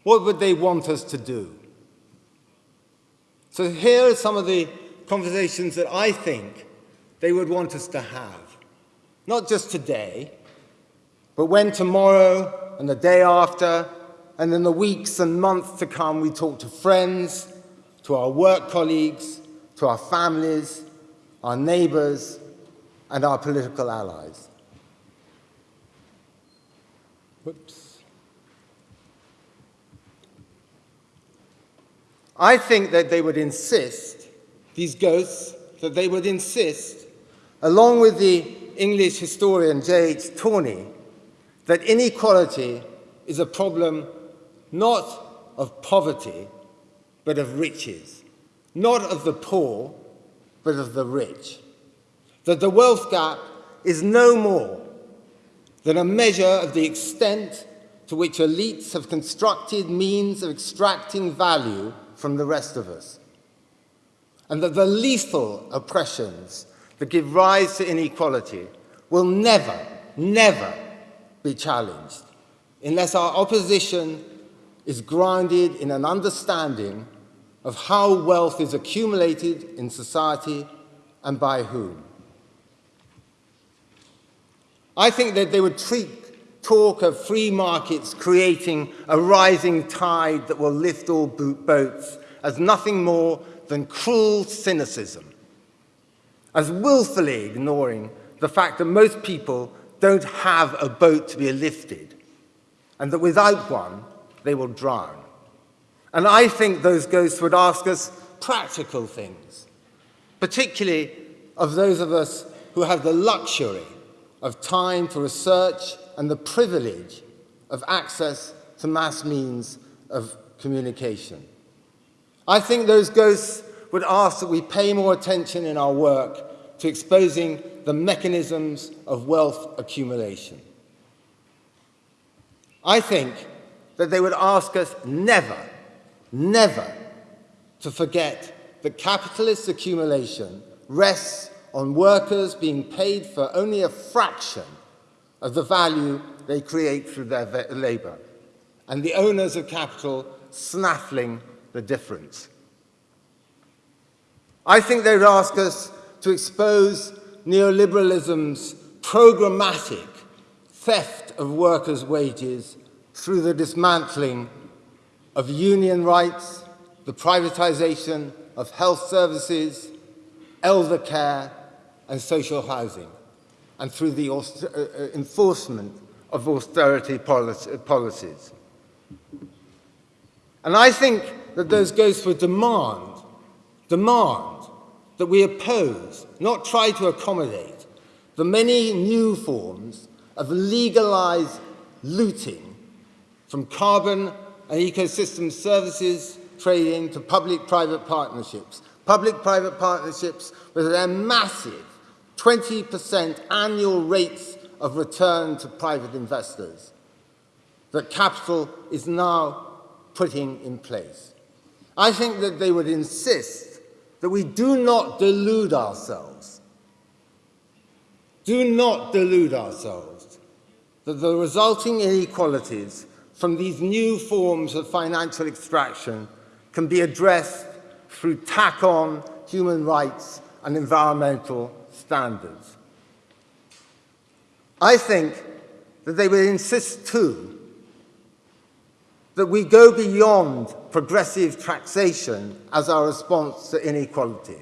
What would they want us to do? So here are some of the conversations that I think they would want us to have. Not just today, but when tomorrow and the day after, and in the weeks and months to come, we talk to friends, to our work colleagues, to our families, our neighbors, and our political allies. Whoops. I think that they would insist, these ghosts, that they would insist, along with the English historian J.H. Tawney, that inequality is a problem not of poverty, but of riches, not of the poor, but of the rich. That the wealth gap is no more than a measure of the extent to which elites have constructed means of extracting value from the rest of us. And that the lethal oppressions that give rise to inequality will never, never be challenged unless our opposition is grounded in an understanding of how wealth is accumulated in society and by whom. I think that they would treat talk of free markets creating a rising tide that will lift all boats as nothing more than cruel cynicism, as willfully ignoring the fact that most people don't have a boat to be lifted, and that without one, they will drown. And I think those ghosts would ask us practical things, particularly of those of us who have the luxury of time for research and the privilege of access to mass means of communication. I think those ghosts would ask that we pay more attention in our work to exposing the mechanisms of wealth accumulation. I think that they would ask us never, never to forget that capitalist accumulation rests on workers being paid for only a fraction of the value they create through their labor, and the owners of capital snaffling the difference. I think they'd ask us to expose neoliberalism's programmatic theft of workers' wages through the dismantling of union rights, the privatization of health services, elder care, and social housing, and through the uh, uh, enforcement of austerity policies. And I think that those goes for demand, demand that we oppose, not try to accommodate, the many new forms of legalized looting from carbon and ecosystem services trading to public-private partnerships. Public-private partnerships with their massive 20% annual rates of return to private investors that capital is now putting in place. I think that they would insist that we do not delude ourselves. Do not delude ourselves that the resulting inequalities from these new forms of financial extraction can be addressed through tack-on human rights and environmental standards. I think that they would insist too that we go beyond progressive taxation as our response to inequality,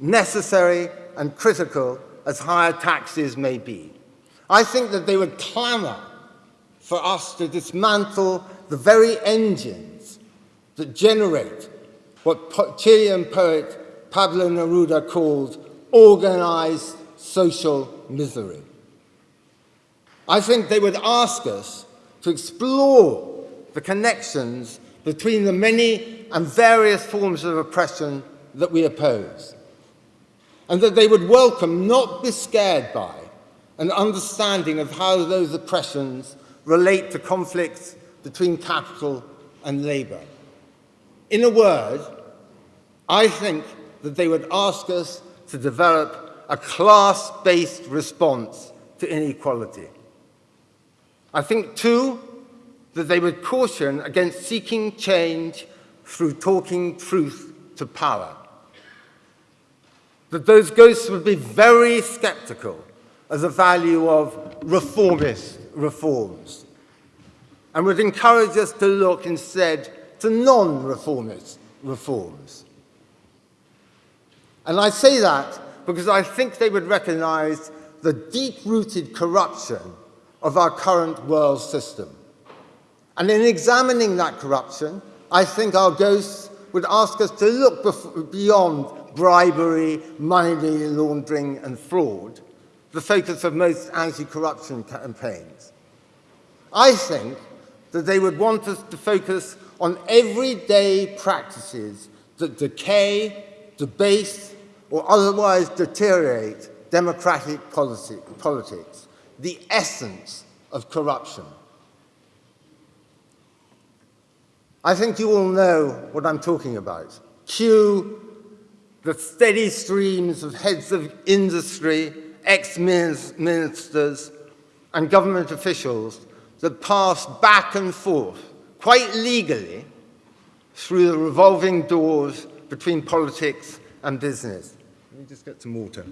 necessary and critical as higher taxes may be. I think that they would clamour for us to dismantle the very engines that generate what Chilean poet Pablo Neruda called organized social misery. I think they would ask us to explore the connections between the many and various forms of oppression that we oppose, and that they would welcome, not be scared by, an understanding of how those oppressions relate to conflicts between capital and labour. In a word, I think that they would ask us to develop a class-based response to inequality. I think, too, that they would caution against seeking change through talking truth to power. That those ghosts would be very skeptical of the value of reformist reforms and would encourage us to look instead to non-reformist reforms. And I say that because I think they would recognize the deep-rooted corruption of our current world system. And in examining that corruption, I think our ghosts would ask us to look beyond bribery, money laundering, and fraud, the focus of most anti-corruption campaigns. I think that they would want us to focus on everyday practices that decay, debase, or otherwise deteriorate democratic politics, the essence of corruption. I think you all know what I'm talking about. Cue the steady streams of heads of industry, ex-ministers, and government officials that pass back and forth, quite legally, through the revolving doors between politics and business. Let me just get some water.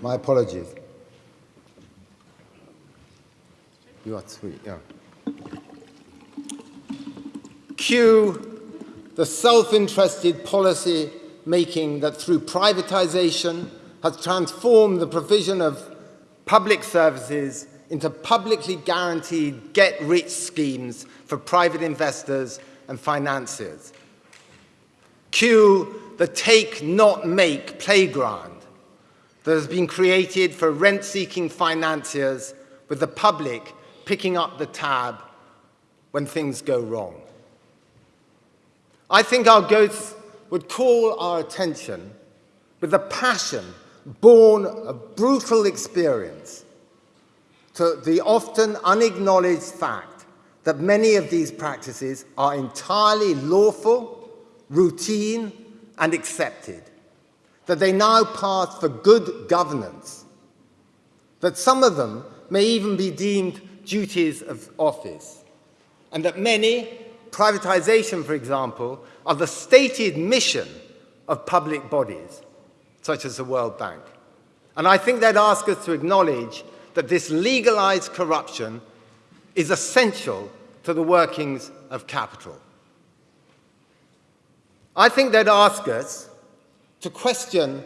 My apologies. You are sweet, yeah. Cue the self-interested policy making that through privatization has transformed the provision of public services into publicly guaranteed get-rich schemes for private investors and financiers. Cue the take-not-make playground that has been created for rent-seeking financiers with the public picking up the tab when things go wrong. I think our ghosts would call our attention with a passion born of brutal experience to the often unacknowledged fact that many of these practices are entirely lawful, routine, and accepted, that they now pass for good governance, that some of them may even be deemed duties of office, and that many, privatization for example, are the stated mission of public bodies, such as the World Bank. And I think they'd ask us to acknowledge that this legalized corruption is essential to the workings of capital. I think they'd ask us to question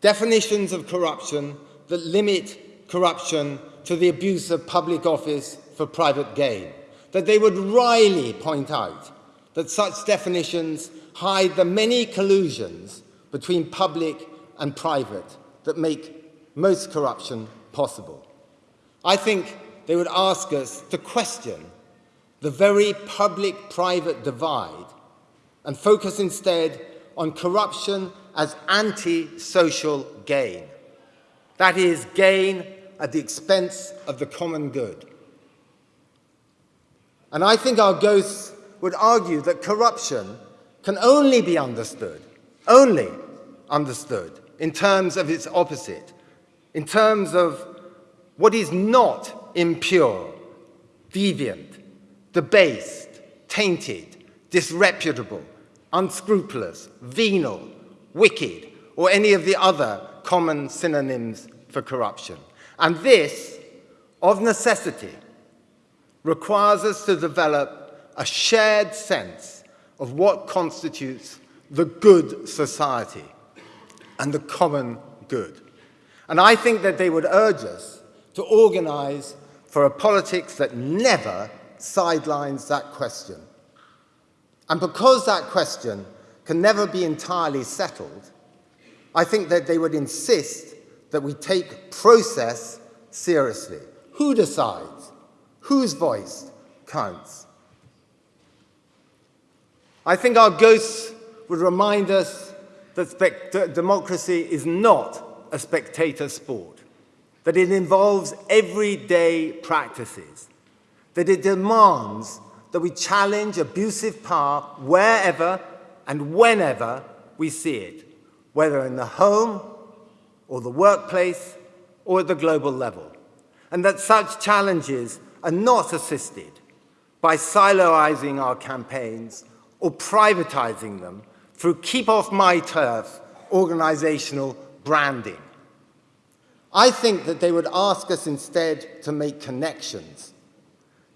definitions of corruption that limit corruption to the abuse of public office for private gain, that they would wryly point out that such definitions hide the many collusions between public and private that make most corruption possible. I think they would ask us to question the very public-private divide and focus instead on corruption as anti-social gain. That is, gain at the expense of the common good. And I think our ghosts would argue that corruption can only be understood, only understood, in terms of its opposite, in terms of what is not impure, deviant, debased, tainted, disreputable, unscrupulous, venal, wicked, or any of the other common synonyms for corruption. And this, of necessity, requires us to develop a shared sense of what constitutes the good society and the common good. And I think that they would urge us to organize for a politics that never sidelines that question and because that question can never be entirely settled, I think that they would insist that we take process seriously. Who decides? Whose voice counts? I think our ghosts would remind us that democracy is not a spectator sport, that it involves everyday practices, that it demands that we challenge abusive power wherever and whenever we see it, whether in the home or the workplace or at the global level, and that such challenges are not assisted by siloizing our campaigns or privatizing them through keep off my turf organizational branding. I think that they would ask us instead to make connections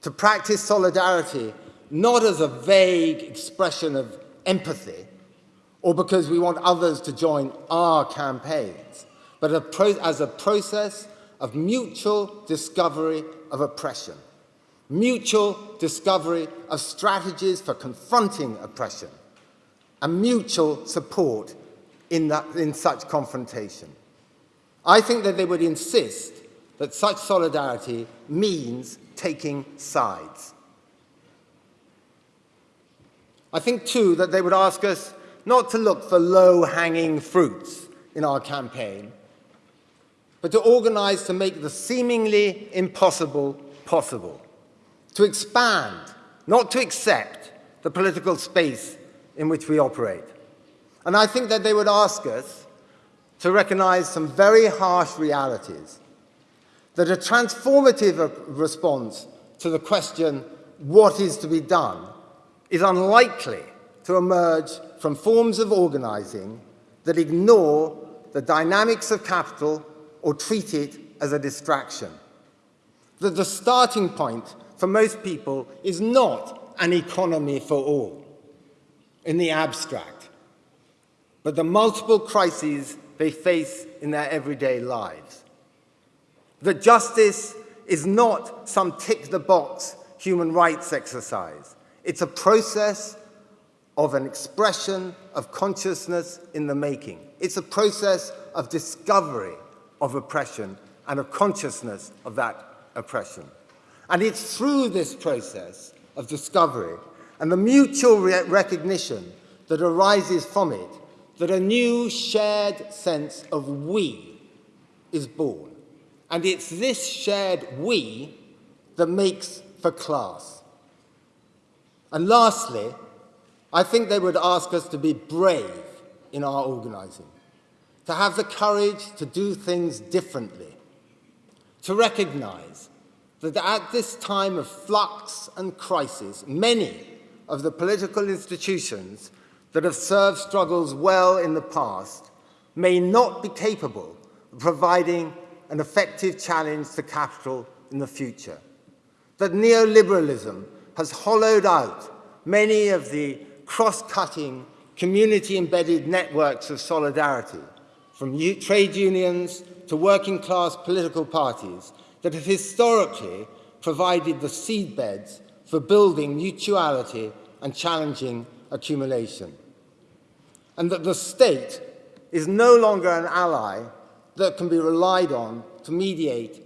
to practice solidarity not as a vague expression of empathy or because we want others to join our campaigns, but a as a process of mutual discovery of oppression, mutual discovery of strategies for confronting oppression, and mutual support in, that, in such confrontation. I think that they would insist that such solidarity means taking sides. I think, too, that they would ask us not to look for low-hanging fruits in our campaign, but to organize to make the seemingly impossible possible, to expand, not to accept, the political space in which we operate. And I think that they would ask us to recognize some very harsh realities that a transformative response to the question, what is to be done, is unlikely to emerge from forms of organizing that ignore the dynamics of capital or treat it as a distraction. That the starting point for most people is not an economy for all in the abstract, but the multiple crises they face in their everyday lives that justice is not some tick-the-box human rights exercise. It's a process of an expression of consciousness in the making. It's a process of discovery of oppression and a consciousness of that oppression. And it's through this process of discovery and the mutual re recognition that arises from it that a new shared sense of we is born. And it's this shared we that makes for class. And lastly, I think they would ask us to be brave in our organizing, to have the courage to do things differently, to recognize that at this time of flux and crisis, many of the political institutions that have served struggles well in the past may not be capable of providing an effective challenge to capital in the future. That neoliberalism has hollowed out many of the cross-cutting, community-embedded networks of solidarity, from trade unions to working-class political parties that have historically provided the seedbeds for building mutuality and challenging accumulation. And that the state is no longer an ally that can be relied on to mediate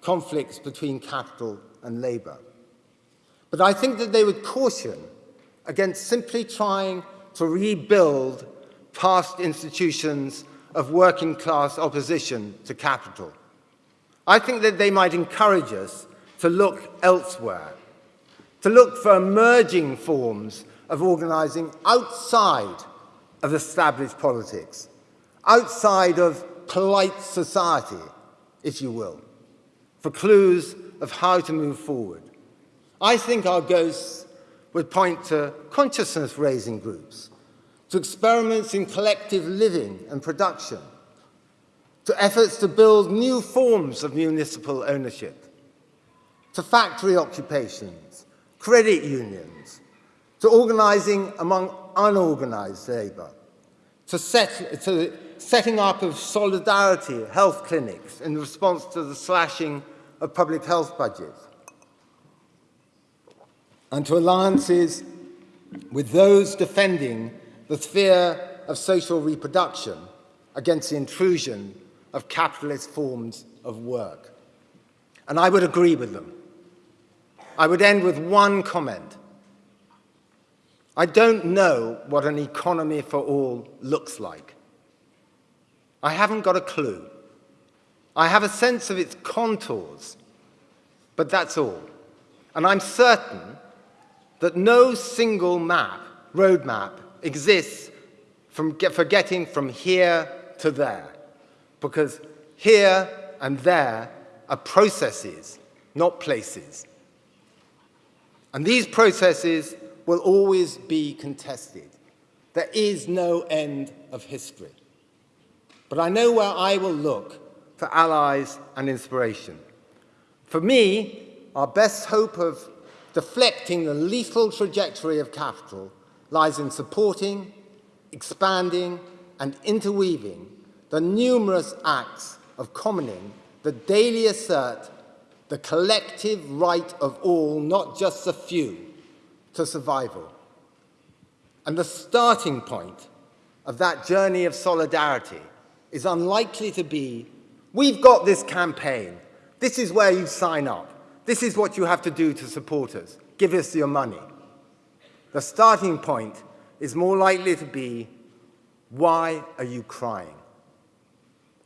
conflicts between capital and labour. But I think that they would caution against simply trying to rebuild past institutions of working class opposition to capital. I think that they might encourage us to look elsewhere, to look for emerging forms of organising outside of established politics, outside of polite society, if you will, for clues of how to move forward. I think our ghosts would point to consciousness-raising groups, to experiments in collective living and production, to efforts to build new forms of municipal ownership, to factory occupations, credit unions, to organising among unorganised labour, to, set, to setting up of solidarity health clinics in response to the slashing of public health budgets, and to alliances with those defending the sphere of social reproduction against the intrusion of capitalist forms of work. And I would agree with them. I would end with one comment. I don't know what an economy for all looks like. I haven't got a clue. I have a sense of its contours, but that's all. And I'm certain that no single map, roadmap, exists from get, for getting from here to there because here and there are processes, not places. And these processes will always be contested. There is no end of history. But I know where I will look for allies and inspiration. For me, our best hope of deflecting the lethal trajectory of capital lies in supporting, expanding, and interweaving the numerous acts of commoning that daily assert the collective right of all, not just the few, to survival. And the starting point of that journey of solidarity is unlikely to be, we've got this campaign, this is where you sign up, this is what you have to do to support us, give us your money. The starting point is more likely to be, why are you crying?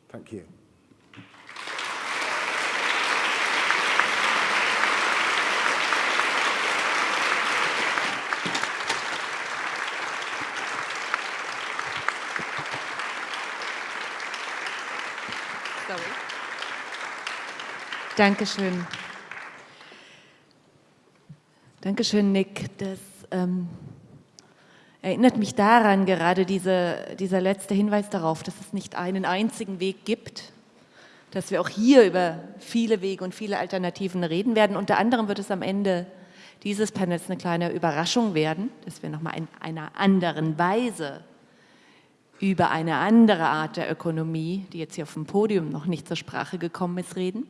Thank you. Dankeschön. Dankeschön, Nick. Das ähm, erinnert mich daran, gerade diese, dieser letzte Hinweis darauf, dass es nicht einen einzigen Weg gibt, dass wir auch hier über viele Wege und viele Alternativen reden werden. Unter anderem wird es am Ende dieses Panels eine kleine Überraschung werden, dass wir nochmal in einer anderen Weise über eine andere Art der Ökonomie, die jetzt hier auf dem Podium noch nicht zur Sprache gekommen ist, reden.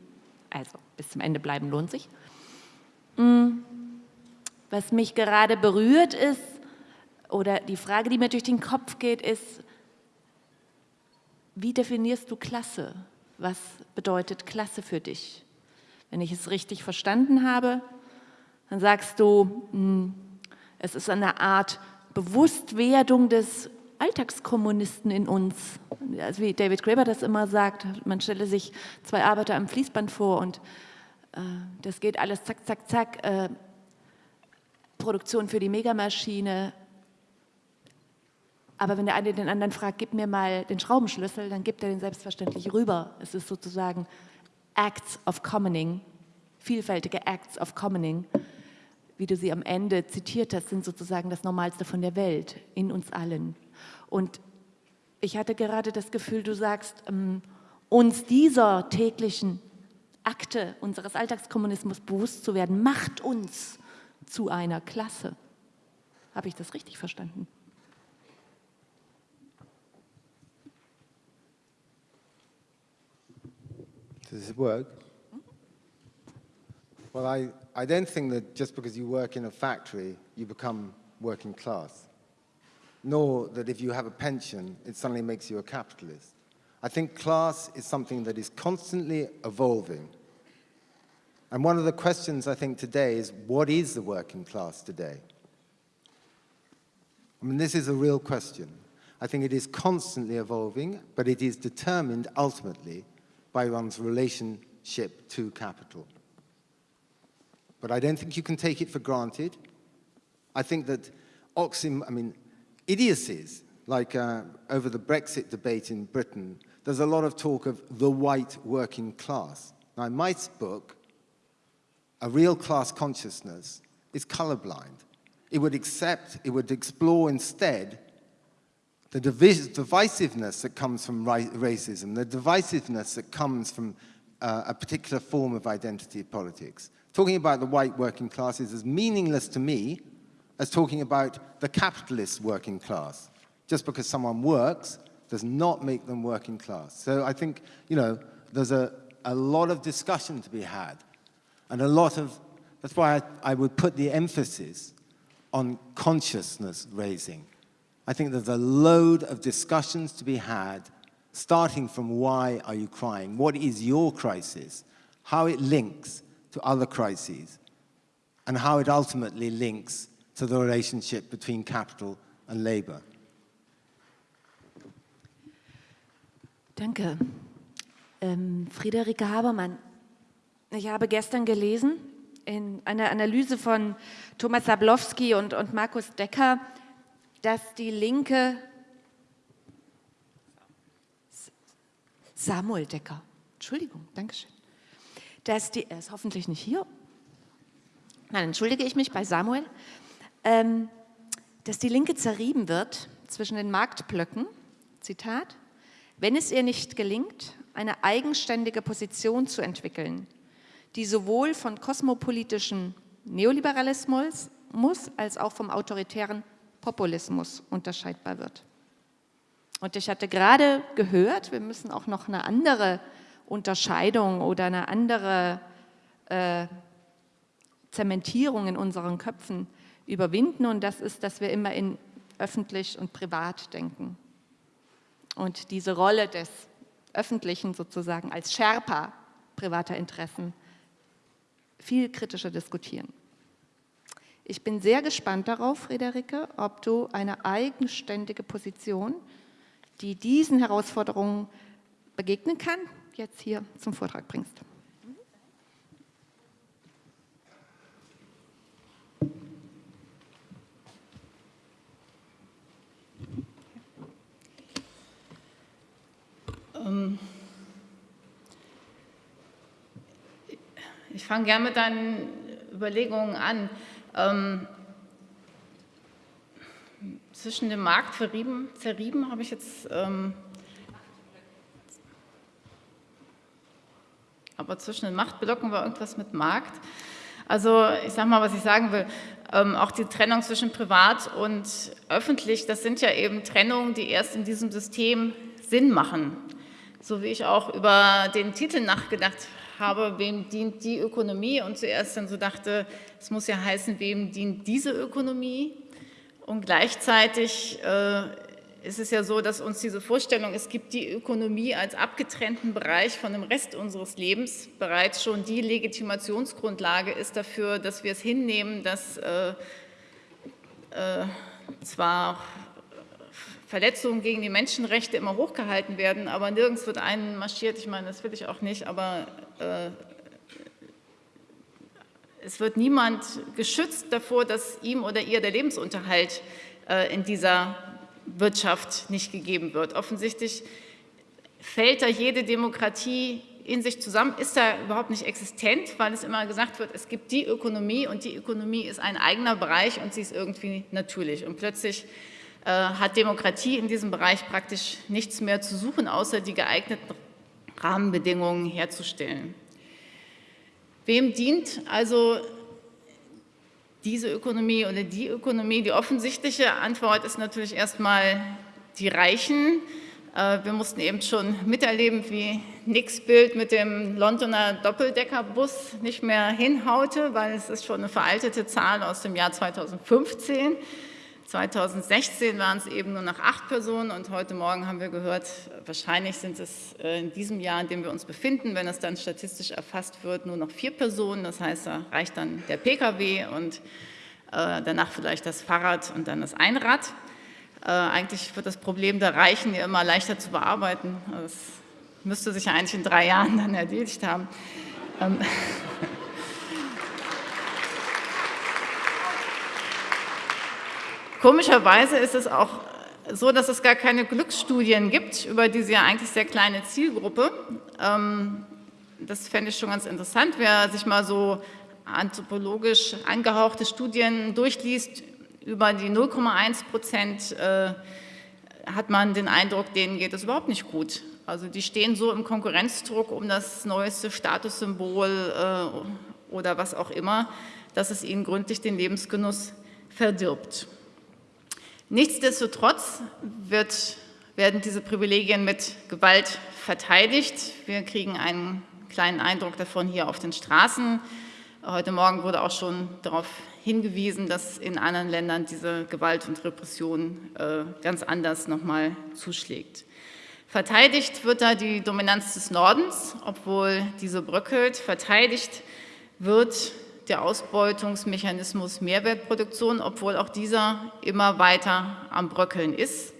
Also, bis zum Ende bleiben lohnt sich. Mm. Was mich gerade berührt ist, oder die Frage, die mir durch den Kopf geht, ist, wie definierst du Klasse? Was bedeutet Klasse für dich? Wenn ich es richtig verstanden habe, dann sagst du, hm, es ist eine Art Bewusstwerdung des Alltagskommunisten in uns. Also wie David Graeber das immer sagt, man stelle sich zwei Arbeiter am Fließband vor und äh, das geht alles zack, zack, zack. Äh, Produktion für die Megamaschine. Aber wenn der eine den anderen fragt, gib mir mal den Schraubenschlüssel, dann gibt er den selbstverständlich rüber. Es ist sozusagen Acts of Commoning, vielfältige Acts of Commoning wie du sie am Ende zitiert hast, sind sozusagen das Normalste von der Welt, in uns allen. Und ich hatte gerade das Gefühl, du sagst, ähm, uns dieser täglichen Akte unseres Alltagskommunismus bewusst zu werden, macht uns zu einer Klasse. Habe ich das richtig verstanden? Does it work? Well, I, I don't think that just because you work in a factory, you become working class, nor that if you have a pension, it suddenly makes you a capitalist. I think class is something that is constantly evolving. And one of the questions I think today is, what is the working class today? I mean, this is a real question. I think it is constantly evolving, but it is determined ultimately by one's relationship to capital but I don't think you can take it for granted. I think that oxym, I mean, idiocies, like uh, over the Brexit debate in Britain, there's a lot of talk of the white working class. Now, in my book, a real class consciousness is colorblind. It would accept, it would explore instead the divisiveness that comes from racism, the divisiveness that comes from uh, a particular form of identity politics talking about the white working class is as meaningless to me as talking about the capitalist working class. Just because someone works does not make them working class. So I think, you know, there's a, a lot of discussion to be had and a lot of, that's why I, I would put the emphasis on consciousness raising. I think there's a load of discussions to be had starting from why are you crying? What is your crisis? How it links to other crises and how it ultimately links to the relationship between capital and labor. Danke. Ähm, Friederike Habermann, ich habe gestern gelesen in einer Analyse von Thomas Sablowski und, und Markus Decker, dass die Linke, Samuel Decker, Entschuldigung, Dankeschön, dass die, er ist hoffentlich nicht hier, dann entschuldige ich mich bei Samuel, ähm, dass die Linke zerrieben wird zwischen den Marktblöcken, Zitat, wenn es ihr nicht gelingt, eine eigenständige Position zu entwickeln, die sowohl von kosmopolitischem Neoliberalismus als auch vom autoritären Populismus unterscheidbar wird. Und ich hatte gerade gehört, wir müssen auch noch eine andere Unterscheidung oder eine andere äh, Zementierung in unseren Köpfen überwinden und das ist, dass wir immer in öffentlich und privat denken. Und diese Rolle des Öffentlichen sozusagen als Sherpa privater Interessen viel kritischer diskutieren. Ich bin sehr gespannt darauf, Friederike, ob du eine eigenständige Position, die diesen Herausforderungen begegnen kann, jetzt hier zum Vortrag bringst. Ähm, ich fange gerne mit deinen Überlegungen an. Ähm, zwischen dem Markt verrieben, zerrieben habe ich jetzt ähm, aber zwischen den Machtblöcken war irgendwas mit Markt. Also ich sage mal, was ich sagen will, ähm, auch die Trennung zwischen privat und öffentlich, das sind ja eben Trennungen, die erst in diesem System Sinn machen. So wie ich auch über den Titel nachgedacht habe, wem dient die Ökonomie? Und zuerst dann so dachte, es muss ja heißen, wem dient diese Ökonomie? Und gleichzeitig äh, ist es ja so, dass uns diese Vorstellung, es gibt die Ökonomie als abgetrennten Bereich von dem Rest unseres Lebens, bereits schon die Legitimationsgrundlage ist dafür, dass wir es hinnehmen, dass äh, äh, zwar Verletzungen gegen die Menschenrechte immer hochgehalten werden, aber nirgends wird einen marschiert, ich meine, das will ich auch nicht, aber äh, es wird niemand geschützt davor, dass ihm oder ihr der Lebensunterhalt äh, in dieser Wirtschaft nicht gegeben wird. Offensichtlich fällt da jede Demokratie in sich zusammen, ist da überhaupt nicht existent, weil es immer gesagt wird, es gibt die Ökonomie und die Ökonomie ist ein eigener Bereich und sie ist irgendwie natürlich. Und plötzlich hat Demokratie in diesem Bereich praktisch nichts mehr zu suchen, außer die geeigneten Rahmenbedingungen herzustellen. Wem dient also diese Ökonomie oder die Ökonomie? Die offensichtliche Antwort ist natürlich erstmal die Reichen. Äh, wir mussten eben schon miterleben, wie Nicks Bild mit dem Londoner Doppeldeckerbus nicht mehr hinhaute, weil es ist schon eine veraltete Zahl aus dem Jahr 2015. 2016 waren es eben nur noch acht Personen und heute Morgen haben wir gehört, wahrscheinlich sind es äh, in diesem Jahr, in dem wir uns befinden, wenn es dann statistisch erfasst wird, nur noch vier Personen. Das heißt, da reicht dann der Pkw und äh, danach vielleicht das Fahrrad und dann das Einrad. Äh, eigentlich wird das Problem der Reichen ja immer leichter zu bearbeiten. Das müsste sich ja eigentlich in drei Jahren dann erledigt haben. Komischerweise ist es auch so, dass es gar keine Glücksstudien gibt über diese ja eigentlich sehr kleine Zielgruppe. Ähm, das fände ich schon ganz interessant, wer sich mal so anthropologisch angehauchte Studien durchliest über die 0,1 Prozent, äh, hat man den Eindruck, denen geht es überhaupt nicht gut. Also die stehen so im Konkurrenzdruck um das neueste Statussymbol äh, oder was auch immer, dass es ihnen gründlich den Lebensgenuss verdirbt. Nichtsdestotrotz wird, werden diese Privilegien mit Gewalt verteidigt. Wir kriegen einen kleinen Eindruck davon hier auf den Straßen. Heute Morgen wurde auch schon darauf hingewiesen, dass in anderen Ländern diese Gewalt und Repression äh, ganz anders nochmal zuschlägt. Verteidigt wird da die Dominanz des Nordens, obwohl diese bröckelt. Verteidigt wird der Ausbeutungsmechanismus Mehrwertproduktion, obwohl auch dieser immer weiter am Bröckeln ist.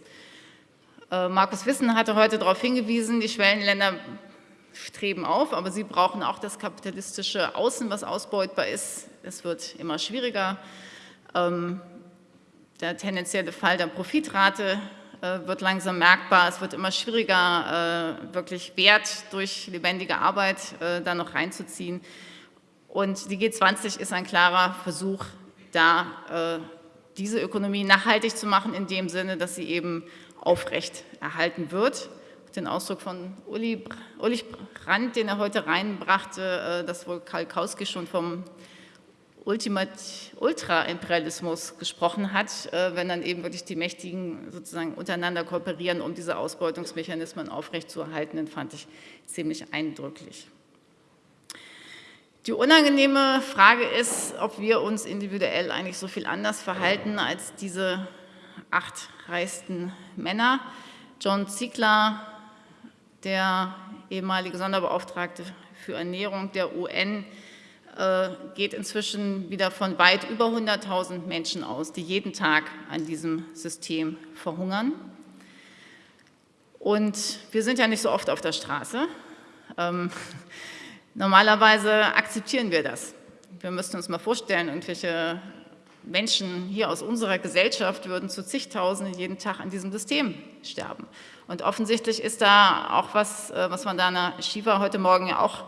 Äh, Markus Wissen hatte heute darauf hingewiesen, die Schwellenländer streben auf, aber sie brauchen auch das kapitalistische Außen, was ausbeutbar ist. Es wird immer schwieriger. Ähm, der tendenzielle Fall der Profitrate äh, wird langsam merkbar. Es wird immer schwieriger, äh, wirklich Wert durch lebendige Arbeit da noch reinzuziehen. Und die G20 ist ein klarer Versuch, da äh, diese Ökonomie nachhaltig zu machen, in dem Sinne, dass sie eben aufrecht erhalten wird. Den Ausdruck von Uli, Ulrich Brandt, den er heute reinbrachte, äh, dass wohl Karl Kauski schon vom Ultra-Imperialismus gesprochen hat, äh, wenn dann eben wirklich die Mächtigen sozusagen untereinander kooperieren, um diese Ausbeutungsmechanismen aufrechtzuerhalten, den fand ich ziemlich eindrücklich. Die unangenehme Frage ist, ob wir uns individuell eigentlich so viel anders verhalten als diese acht reichsten Männer. John Ziegler, der ehemalige Sonderbeauftragte für Ernährung der UN, äh, geht inzwischen wieder von weit über 100.000 Menschen aus, die jeden Tag an diesem System verhungern. Und wir sind ja nicht so oft auf der Straße. Normalerweise akzeptieren wir das. Wir müssten uns mal vorstellen, irgendwelche Menschen hier aus unserer Gesellschaft würden zu zigtausenden jeden Tag an diesem System sterben. Und offensichtlich ist da auch was, äh, was Vandana Shiva heute Morgen ja auch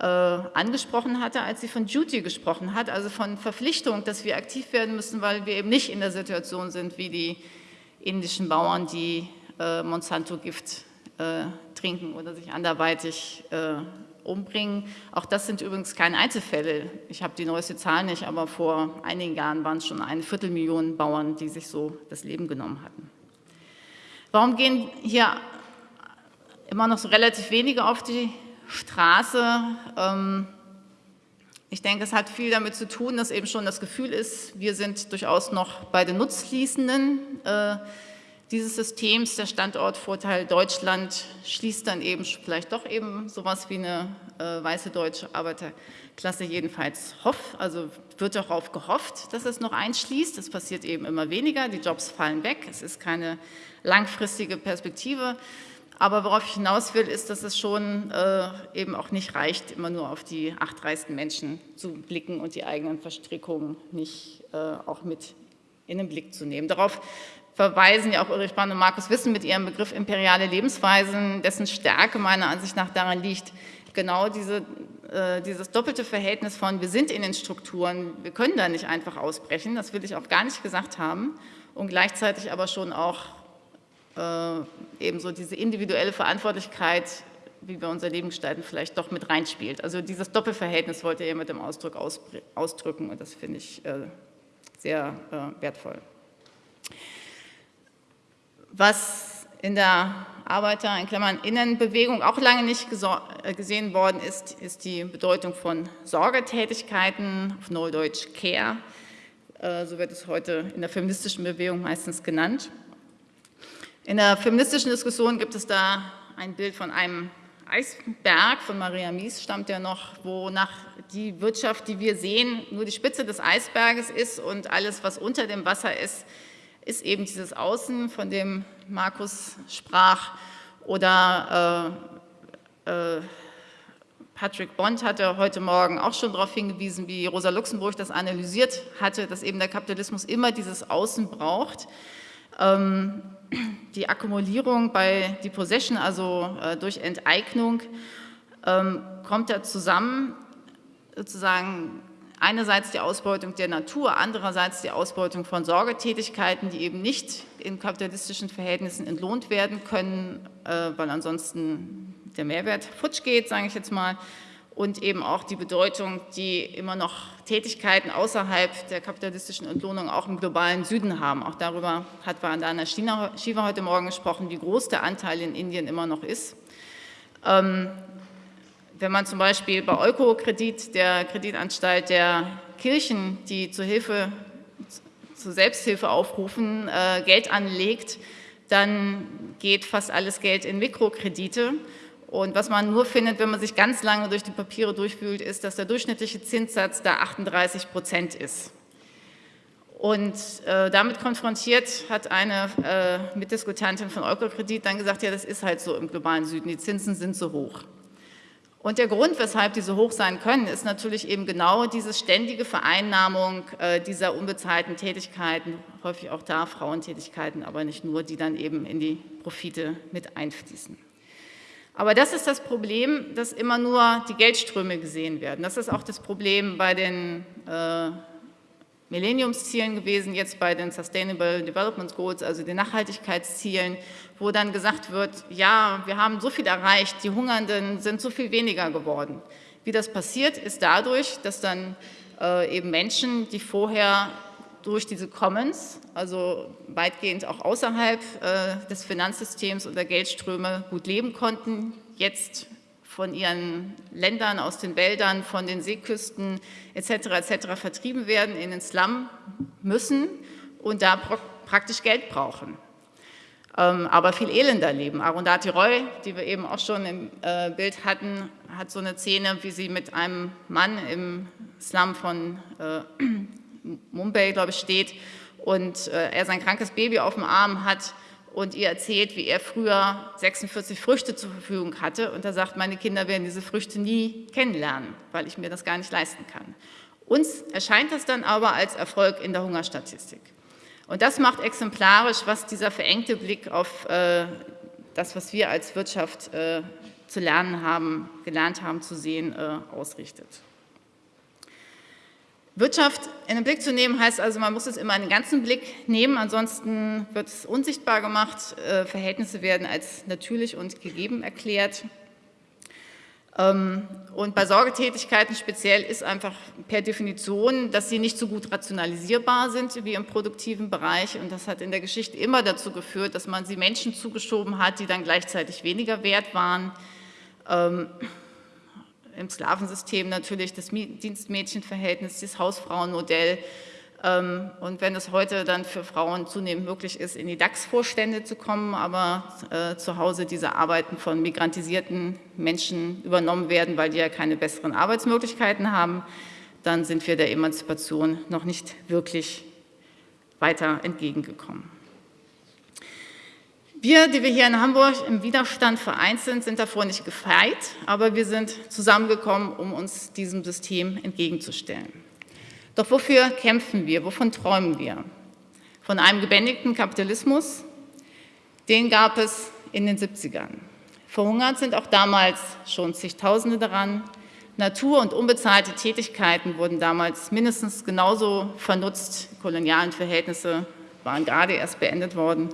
äh, angesprochen hatte, als sie von Duty gesprochen hat, also von Verpflichtung, dass wir aktiv werden müssen, weil wir eben nicht in der Situation sind wie die indischen Bauern, die äh, Monsanto-Gift äh, trinken oder sich anderweitig äh, umbringen. Auch das sind übrigens keine Einzelfälle. Ich habe die neueste Zahl nicht, aber vor einigen Jahren waren es schon eine Viertelmillion Bauern, die sich so das Leben genommen hatten. Warum gehen hier immer noch so relativ wenige auf die Straße. Ähm, ich denke, es hat viel damit zu tun, dass eben schon das Gefühl ist, wir sind durchaus noch bei den Nutzfließenden äh, dieses Systems. Der Standortvorteil Deutschland schließt dann eben vielleicht doch eben sowas wie eine äh, weiße deutsche Arbeiterklasse jedenfalls hofft, also wird darauf gehofft, dass es noch einschließt. Es passiert eben immer weniger, die Jobs fallen weg, es ist keine langfristige Perspektive. Aber worauf ich hinaus will, ist, dass es schon äh, eben auch nicht reicht, immer nur auf die acht reichsten Menschen zu blicken und die eigenen Verstrickungen nicht äh, auch mit in den Blick zu nehmen. Darauf verweisen ja auch Ulrich Brand und Markus Wissen mit ihrem Begriff imperiale Lebensweisen, dessen Stärke meiner Ansicht nach daran liegt, genau diese, äh, dieses doppelte Verhältnis von, wir sind in den Strukturen, wir können da nicht einfach ausbrechen, das will ich auch gar nicht gesagt haben, und gleichzeitig aber schon auch äh, ebenso diese individuelle Verantwortlichkeit, wie wir unser Leben gestalten, vielleicht doch mit reinspielt. Also dieses Doppelverhältnis wollte er mit dem Ausdruck ausdrücken und das finde ich äh, sehr äh, wertvoll. Was in der Arbeiter, in Klammern Innenbewegung auch lange nicht äh, gesehen worden ist, ist die Bedeutung von Sorgetätigkeiten, auf Neudeutsch Care, äh, so wird es heute in der feministischen Bewegung meistens genannt. In der feministischen Diskussion gibt es da ein Bild von einem Eisberg, von Maria Mies stammt ja noch, wonach die Wirtschaft, die wir sehen, nur die Spitze des Eisberges ist und alles, was unter dem Wasser ist, ist eben dieses Außen, von dem Markus sprach, oder äh, äh, Patrick Bond hatte heute Morgen auch schon darauf hingewiesen, wie Rosa Luxemburg das analysiert hatte, dass eben der Kapitalismus immer dieses Außen braucht. Ähm, die Akkumulierung bei Depossession, also äh, durch Enteignung, ähm, kommt da zusammen, sozusagen einerseits die Ausbeutung der Natur, andererseits die Ausbeutung von Sorgetätigkeiten, die eben nicht in kapitalistischen Verhältnissen entlohnt werden können, äh, weil ansonsten der Mehrwert futsch geht, sage ich jetzt mal, und eben auch die Bedeutung, die immer noch Tätigkeiten außerhalb der kapitalistischen Entlohnung auch im globalen Süden haben. Auch darüber hat Vandana Shiva heute Morgen gesprochen, wie groß der Anteil in Indien immer noch ist. Wenn man zum Beispiel bei Eukokredit, der Kreditanstalt der Kirchen, die zur Hilfe, zur Selbsthilfe aufrufen, äh, Geld anlegt, dann geht fast alles Geld in Mikrokredite und was man nur findet, wenn man sich ganz lange durch die Papiere durchwühlt, ist, dass der durchschnittliche Zinssatz da 38 Prozent ist. Und äh, damit konfrontiert hat eine äh, Mitdiskutantin von Eukokredit dann gesagt, ja, das ist halt so im globalen Süden, die Zinsen sind so hoch. Und der Grund, weshalb die so hoch sein können, ist natürlich eben genau diese ständige Vereinnahmung äh, dieser unbezahlten Tätigkeiten, häufig auch da Frauentätigkeiten, aber nicht nur, die dann eben in die Profite mit einfließen. Aber das ist das Problem, dass immer nur die Geldströme gesehen werden. Das ist auch das Problem bei den äh, Millenniumszielen gewesen, jetzt bei den Sustainable Development Goals, also den Nachhaltigkeitszielen, wo dann gesagt wird, ja, wir haben so viel erreicht, die Hungernden sind so viel weniger geworden. Wie das passiert, ist dadurch, dass dann äh, eben Menschen, die vorher durch diese Commons, also weitgehend auch außerhalb äh, des Finanzsystems oder Geldströme gut leben konnten, jetzt von ihren Ländern, aus den Wäldern, von den Seeküsten etc. etc. vertrieben werden, in den Slum müssen und da praktisch Geld brauchen. Ähm, aber viel elender leben. Arundhati Roy, die wir eben auch schon im äh, Bild hatten, hat so eine Szene, wie sie mit einem Mann im Slum von äh, Mumbai, glaube ich, steht und äh, er sein krankes Baby auf dem Arm hat und ihr erzählt, wie er früher 46 Früchte zur Verfügung hatte und er sagt, meine Kinder werden diese Früchte nie kennenlernen, weil ich mir das gar nicht leisten kann. Uns erscheint das dann aber als Erfolg in der Hungerstatistik. Und das macht exemplarisch, was dieser verengte Blick auf äh, das, was wir als Wirtschaft äh, zu lernen haben, gelernt haben zu sehen, äh, ausrichtet. Wirtschaft in den Blick zu nehmen, heißt also, man muss es immer in den ganzen Blick nehmen, ansonsten wird es unsichtbar gemacht, äh, Verhältnisse werden als natürlich und gegeben erklärt. Ähm, und bei Sorgetätigkeiten speziell ist einfach per Definition, dass sie nicht so gut rationalisierbar sind wie im produktiven Bereich und das hat in der Geschichte immer dazu geführt, dass man sie Menschen zugeschoben hat, die dann gleichzeitig weniger wert waren. Ähm, im Sklavensystem natürlich das Dienstmädchenverhältnis, das Hausfrauenmodell. Ähm, und wenn es heute dann für Frauen zunehmend möglich ist, in die DAX-Vorstände zu kommen, aber äh, zu Hause diese Arbeiten von migrantisierten Menschen übernommen werden, weil die ja keine besseren Arbeitsmöglichkeiten haben, dann sind wir der Emanzipation noch nicht wirklich weiter entgegengekommen. Wir, die wir hier in Hamburg im Widerstand vereint sind, sind davor nicht gefeit, aber wir sind zusammengekommen, um uns diesem System entgegenzustellen. Doch wofür kämpfen wir? Wovon träumen wir? Von einem gebändigten Kapitalismus? Den gab es in den 70ern. Verhungert sind auch damals schon zigtausende daran. Natur- und unbezahlte Tätigkeiten wurden damals mindestens genauso vernutzt. Kolonialen Verhältnisse waren gerade erst beendet worden.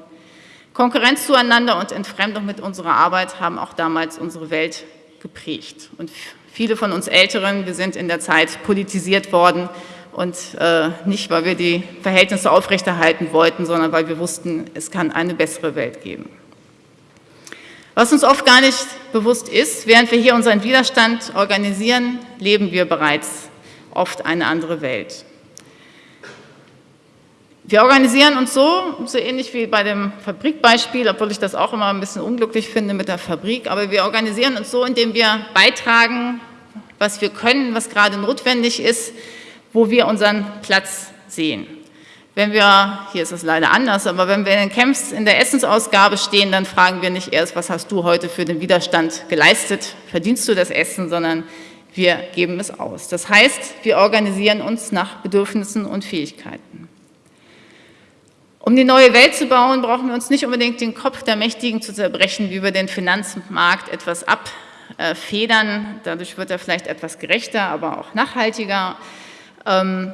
Konkurrenz zueinander und Entfremdung mit unserer Arbeit haben auch damals unsere Welt geprägt. Und viele von uns Älteren, wir sind in der Zeit politisiert worden und äh, nicht, weil wir die Verhältnisse aufrechterhalten wollten, sondern weil wir wussten, es kann eine bessere Welt geben. Was uns oft gar nicht bewusst ist, während wir hier unseren Widerstand organisieren, leben wir bereits oft eine andere Welt. Wir organisieren uns so, so ähnlich wie bei dem Fabrikbeispiel, obwohl ich das auch immer ein bisschen unglücklich finde mit der Fabrik, aber wir organisieren uns so, indem wir beitragen, was wir können, was gerade notwendig ist, wo wir unseren Platz sehen. Wenn wir, hier ist es leider anders, aber wenn wir in den Camps in der Essensausgabe stehen, dann fragen wir nicht erst, was hast du heute für den Widerstand geleistet, verdienst du das Essen, sondern wir geben es aus. Das heißt, wir organisieren uns nach Bedürfnissen und Fähigkeiten. Um die neue Welt zu bauen, brauchen wir uns nicht unbedingt den Kopf der Mächtigen zu zerbrechen, wie wir den Finanzmarkt etwas abfedern. Dadurch wird er vielleicht etwas gerechter, aber auch nachhaltiger. Ähm,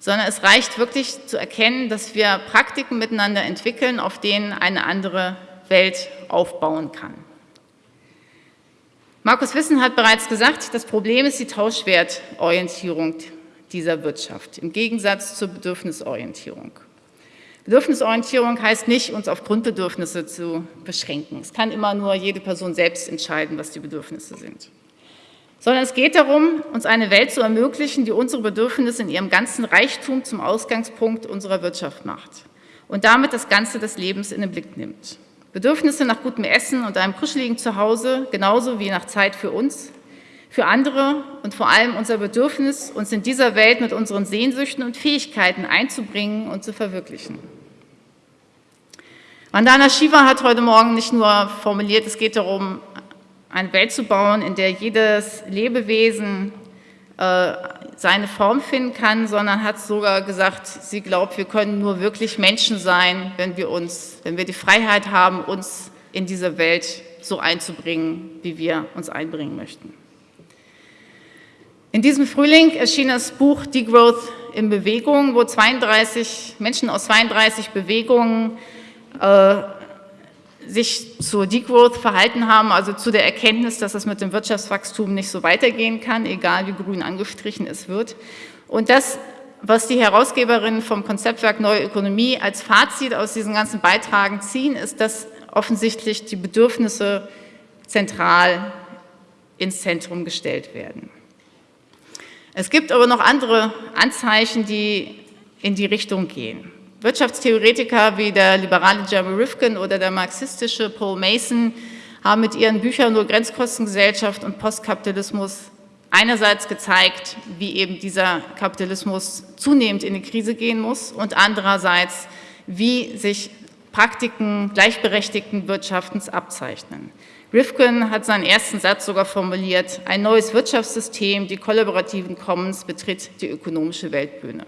sondern es reicht wirklich zu erkennen, dass wir Praktiken miteinander entwickeln, auf denen eine andere Welt aufbauen kann. Markus Wissen hat bereits gesagt, das Problem ist die Tauschwertorientierung dieser Wirtschaft im Gegensatz zur Bedürfnisorientierung. Bedürfnisorientierung heißt nicht, uns auf Grundbedürfnisse zu beschränken. Es kann immer nur jede Person selbst entscheiden, was die Bedürfnisse sind. Sondern es geht darum, uns eine Welt zu ermöglichen, die unsere Bedürfnisse in ihrem ganzen Reichtum zum Ausgangspunkt unserer Wirtschaft macht und damit das Ganze des Lebens in den Blick nimmt. Bedürfnisse nach gutem Essen und einem kuscheligen Zuhause, genauso wie nach Zeit für uns, für andere und vor allem unser Bedürfnis, uns in dieser Welt mit unseren Sehnsüchten und Fähigkeiten einzubringen und zu verwirklichen. Vandana Shiva hat heute Morgen nicht nur formuliert, es geht darum, eine Welt zu bauen, in der jedes Lebewesen äh, seine Form finden kann, sondern hat sogar gesagt, sie glaubt, wir können nur wirklich Menschen sein, wenn wir, uns, wenn wir die Freiheit haben, uns in diese Welt so einzubringen, wie wir uns einbringen möchten. In diesem Frühling erschien das Buch Degrowth in Bewegung, wo 32 Menschen aus 32 Bewegungen sich zur Degrowth verhalten haben, also zu der Erkenntnis, dass es mit dem Wirtschaftswachstum nicht so weitergehen kann, egal wie grün angestrichen es wird. Und das, was die Herausgeberinnen vom Konzeptwerk Neue Ökonomie als Fazit aus diesen ganzen Beitragen ziehen, ist, dass offensichtlich die Bedürfnisse zentral ins Zentrum gestellt werden. Es gibt aber noch andere Anzeichen, die in die Richtung gehen. Wirtschaftstheoretiker wie der liberale Jeremy Rifkin oder der marxistische Paul Mason haben mit ihren Büchern nur Grenzkostengesellschaft und Postkapitalismus einerseits gezeigt, wie eben dieser Kapitalismus zunehmend in die Krise gehen muss und andererseits, wie sich Praktiken gleichberechtigten Wirtschaftens abzeichnen. Rifkin hat seinen ersten Satz sogar formuliert, ein neues Wirtschaftssystem, die kollaborativen Commons, betritt die ökonomische Weltbühne.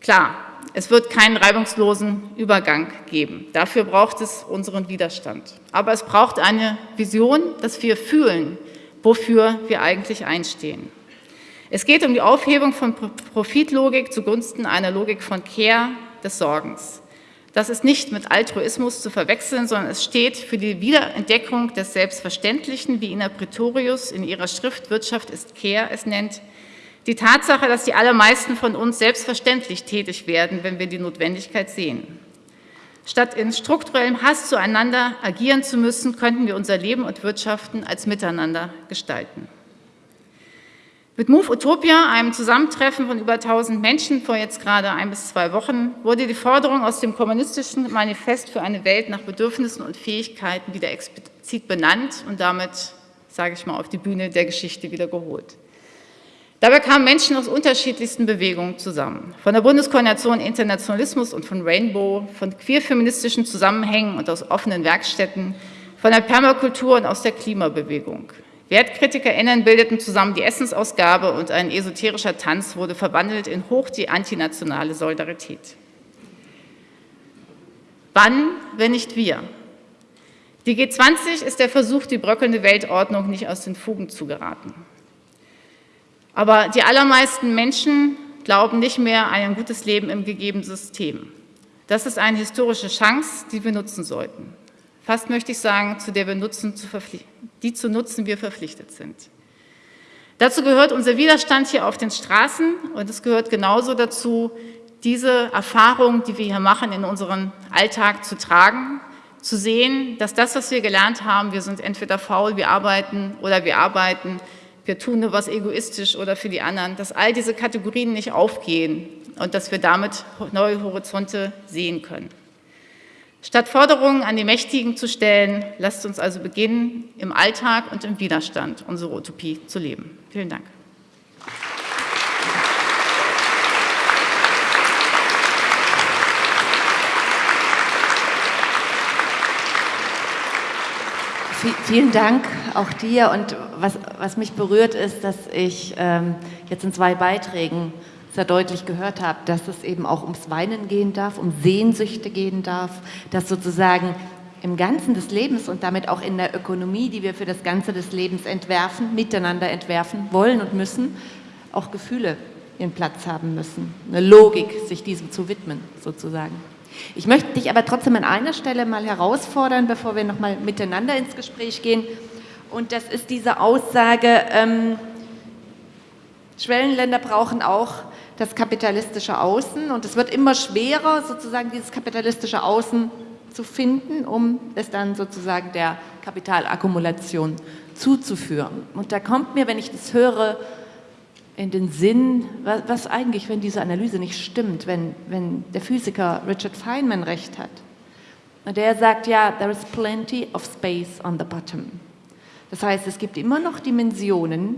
Klar, es wird keinen reibungslosen Übergang geben. Dafür braucht es unseren Widerstand. Aber es braucht eine Vision, dass wir fühlen, wofür wir eigentlich einstehen. Es geht um die Aufhebung von Profitlogik zugunsten einer Logik von Care, des Sorgens. Das ist nicht mit Altruismus zu verwechseln, sondern es steht für die Wiederentdeckung des Selbstverständlichen, wie Ina Pretorius in ihrer Schrift Wirtschaft ist Care es nennt, die Tatsache, dass die allermeisten von uns selbstverständlich tätig werden, wenn wir die Notwendigkeit sehen. Statt in strukturellem Hass zueinander agieren zu müssen, könnten wir unser Leben und Wirtschaften als Miteinander gestalten. Mit Move Utopia, einem Zusammentreffen von über 1000 Menschen vor jetzt gerade ein bis zwei Wochen, wurde die Forderung aus dem kommunistischen Manifest für eine Welt nach Bedürfnissen und Fähigkeiten wieder explizit benannt und damit, sage ich mal, auf die Bühne der Geschichte wieder geholt. Dabei kamen Menschen aus unterschiedlichsten Bewegungen zusammen. Von der Bundeskoordination Internationalismus und von Rainbow, von queerfeministischen Zusammenhängen und aus offenen Werkstätten, von der Permakultur und aus der Klimabewegung. WertkritikerInnen bildeten zusammen die Essensausgabe und ein esoterischer Tanz wurde verwandelt in hoch die antinationale Solidarität. Wann, wenn nicht wir? Die G20 ist der Versuch, die bröckelnde Weltordnung nicht aus den Fugen zu geraten. Aber die allermeisten Menschen glauben nicht mehr an ein gutes Leben im gegebenen System. Das ist eine historische Chance, die wir nutzen sollten. Fast möchte ich sagen, zu der wir nutzen, zu die zu nutzen wir verpflichtet sind. Dazu gehört unser Widerstand hier auf den Straßen und es gehört genauso dazu, diese Erfahrung, die wir hier machen, in unseren Alltag zu tragen, zu sehen, dass das, was wir gelernt haben, wir sind entweder faul, wir arbeiten oder wir arbeiten, wir tun nur was egoistisch oder für die anderen, dass all diese Kategorien nicht aufgehen und dass wir damit neue Horizonte sehen können. Statt Forderungen an die Mächtigen zu stellen, lasst uns also beginnen, im Alltag und im Widerstand unsere Utopie zu leben. Vielen Dank. Vielen Dank auch dir. Und was, was mich berührt ist, dass ich ähm, jetzt in zwei Beiträgen sehr deutlich gehört habe, dass es eben auch ums Weinen gehen darf, um Sehnsüchte gehen darf, dass sozusagen im Ganzen des Lebens und damit auch in der Ökonomie, die wir für das Ganze des Lebens entwerfen, miteinander entwerfen wollen und müssen, auch Gefühle ihren Platz haben müssen, eine Logik, sich diesem zu widmen, sozusagen. Ich möchte dich aber trotzdem an einer Stelle mal herausfordern, bevor wir nochmal miteinander ins Gespräch gehen. Und das ist diese Aussage, ähm, Schwellenländer brauchen auch das kapitalistische Außen und es wird immer schwerer, sozusagen dieses kapitalistische Außen zu finden, um es dann sozusagen der Kapitalakkumulation zuzuführen. Und da kommt mir, wenn ich das höre, in den Sinn, was, was, eigentlich, wenn diese Analyse nicht stimmt, wenn, wenn der Physiker Richard Feynman recht hat. Und der sagt ja, there is plenty of space on the bottom. Das heißt, es gibt immer noch Dimensionen,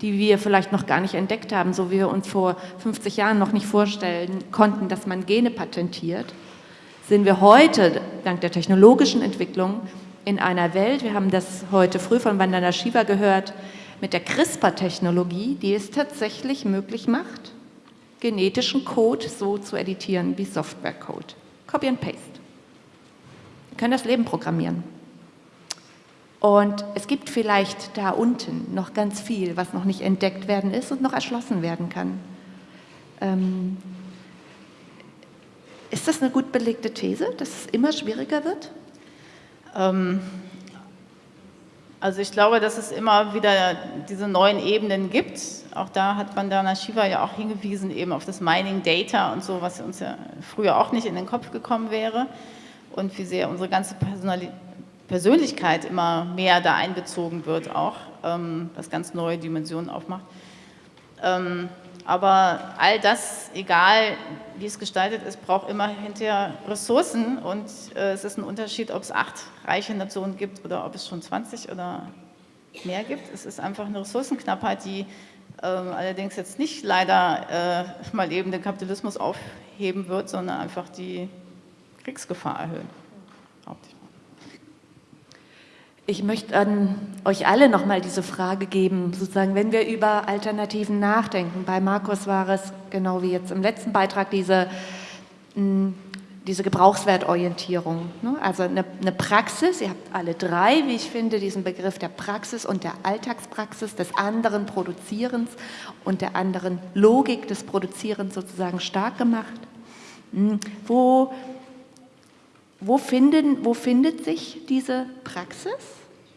die wir vielleicht noch gar nicht entdeckt haben, so wie wir uns vor 50 Jahren noch nicht vorstellen konnten, dass man Gene patentiert, sind wir heute, dank der technologischen Entwicklung, in einer Welt, wir haben das heute früh von Vandana Shiva gehört, mit der CRISPR-Technologie, die es tatsächlich möglich macht, genetischen Code so zu editieren wie Software-Code. Copy and Paste. Wir können das Leben programmieren. Und es gibt vielleicht da unten noch ganz viel, was noch nicht entdeckt werden ist und noch erschlossen werden kann. Ähm, ist das eine gut belegte These, dass es immer schwieriger wird? Ähm, also ich glaube, dass es immer wieder diese neuen Ebenen gibt. Auch da hat Vandana Shiva ja auch hingewiesen, eben auf das Mining Data und so, was uns ja früher auch nicht in den Kopf gekommen wäre. Und wie sehr unsere ganze Persönlichkeit immer mehr da einbezogen wird auch, ähm, was ganz neue Dimensionen aufmacht. Ähm, aber all das, egal wie es gestaltet ist, braucht immer hinterher Ressourcen und äh, es ist ein Unterschied, ob es acht reiche Nationen gibt oder ob es schon 20 oder mehr gibt. Es ist einfach eine Ressourcenknappheit, die äh, allerdings jetzt nicht leider äh, mal eben den Kapitalismus aufheben wird, sondern einfach die Kriegsgefahr erhöhen. Ich möchte an euch alle nochmal diese Frage geben, sozusagen, wenn wir über Alternativen nachdenken. Bei Markus war es, genau wie jetzt im letzten Beitrag, diese, hm, diese Gebrauchswertorientierung. Ne? Also eine, eine Praxis, ihr habt alle drei, wie ich finde, diesen Begriff der Praxis und der Alltagspraxis, des anderen Produzierens und der anderen Logik des Produzierens sozusagen stark gemacht. Hm, wo wo, finden, wo findet sich diese Praxis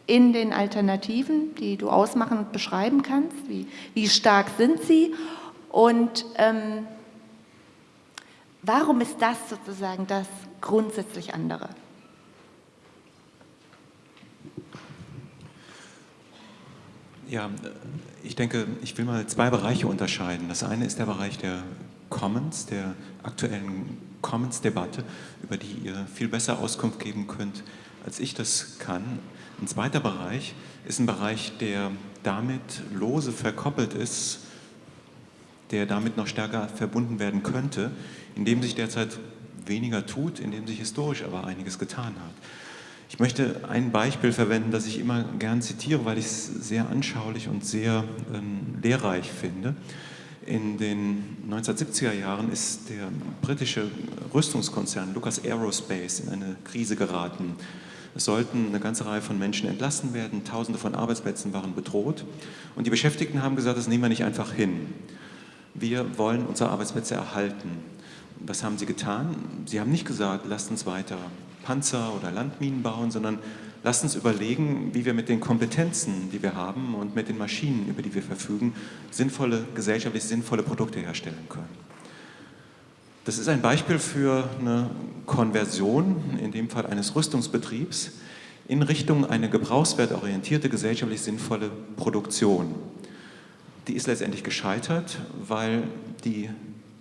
in den Alternativen, die du ausmachen und beschreiben kannst? Wie, wie stark sind sie? Und ähm, Warum ist das sozusagen das grundsätzlich andere? Ja, ich denke, ich will mal zwei Bereiche unterscheiden. Das eine ist der Bereich der Commons, der aktuellen Commons-Debatte, über die ihr viel besser Auskunft geben könnt, als ich das kann. Ein zweiter Bereich ist ein Bereich, der damit lose verkoppelt ist, der damit noch stärker verbunden werden könnte, in dem sich derzeit weniger tut, in dem sich historisch aber einiges getan hat. Ich möchte ein Beispiel verwenden, das ich immer gern zitiere, weil ich es sehr anschaulich und sehr ähm, lehrreich finde. In den 1970er Jahren ist der britische Rüstungskonzern Lucas Aerospace in eine Krise geraten. Es sollten eine ganze Reihe von Menschen entlassen werden, tausende von Arbeitsplätzen waren bedroht und die Beschäftigten haben gesagt, das nehmen wir nicht einfach hin. Wir wollen unsere Arbeitsplätze erhalten. Was haben sie getan? Sie haben nicht gesagt, lasst uns weiter Panzer oder Landminen bauen, sondern lasst uns überlegen, wie wir mit den Kompetenzen, die wir haben und mit den Maschinen, über die wir verfügen, sinnvolle, gesellschaftlich sinnvolle Produkte herstellen können. Das ist ein Beispiel für eine Konversion, in dem Fall eines Rüstungsbetriebs, in Richtung eine gebrauchswertorientierte, gesellschaftlich sinnvolle Produktion. Die ist letztendlich gescheitert, weil die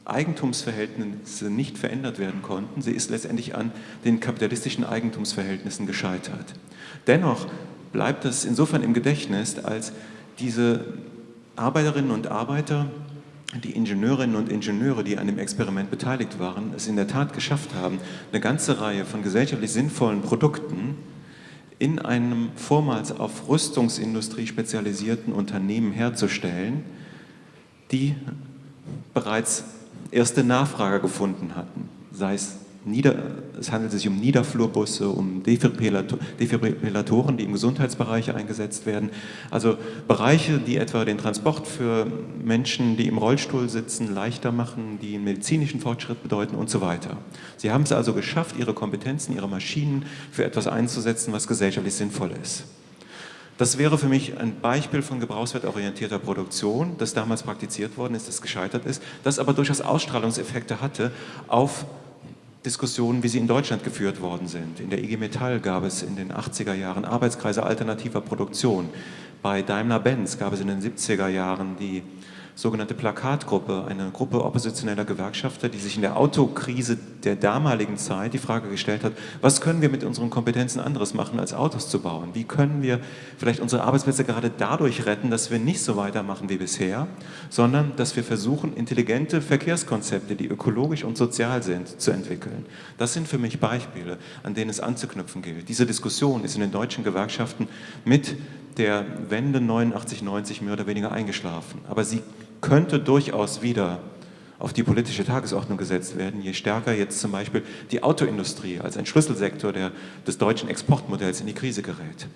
Eigentumsverhältnisse nicht verändert werden konnten. Sie ist letztendlich an den kapitalistischen Eigentumsverhältnissen gescheitert. Dennoch bleibt es insofern im Gedächtnis, als diese Arbeiterinnen und Arbeiter, die Ingenieurinnen und Ingenieure, die an dem Experiment beteiligt waren, es in der Tat geschafft haben, eine ganze Reihe von gesellschaftlich sinnvollen Produkten in einem vormals auf Rüstungsindustrie spezialisierten Unternehmen herzustellen, die bereits erste Nachfrager gefunden hatten, sei es Nieder, es handelt sich um Niederflurbusse, um Defibrillatoren, die im Gesundheitsbereich eingesetzt werden. Also Bereiche, die etwa den Transport für Menschen, die im Rollstuhl sitzen, leichter machen, die einen medizinischen Fortschritt bedeuten und so weiter. Sie haben es also geschafft, ihre Kompetenzen, ihre Maschinen für etwas einzusetzen, was gesellschaftlich sinnvoll ist. Das wäre für mich ein Beispiel von gebrauchswertorientierter Produktion, das damals praktiziert worden ist, das gescheitert ist, das aber durchaus Ausstrahlungseffekte hatte auf Diskussionen, wie sie in Deutschland geführt worden sind. In der IG Metall gab es in den 80er Jahren Arbeitskreise alternativer Produktion. Bei Daimler-Benz gab es in den 70er Jahren die sogenannte Plakatgruppe, eine Gruppe oppositioneller Gewerkschafter, die sich in der Autokrise der damaligen Zeit die Frage gestellt hat, was können wir mit unseren Kompetenzen anderes machen, als Autos zu bauen? Wie können wir vielleicht unsere Arbeitsplätze gerade dadurch retten, dass wir nicht so weitermachen wie bisher, sondern dass wir versuchen, intelligente Verkehrskonzepte, die ökologisch und sozial sind, zu entwickeln. Das sind für mich Beispiele, an denen es anzuknüpfen gilt. Diese Diskussion ist in den deutschen Gewerkschaften mit der Wende 89, 90 mehr oder weniger eingeschlafen. Aber sie könnte durchaus wieder auf die politische Tagesordnung gesetzt werden, je stärker jetzt zum Beispiel die Autoindustrie als ein Schlüsselsektor der, des deutschen Exportmodells in die Krise gerät.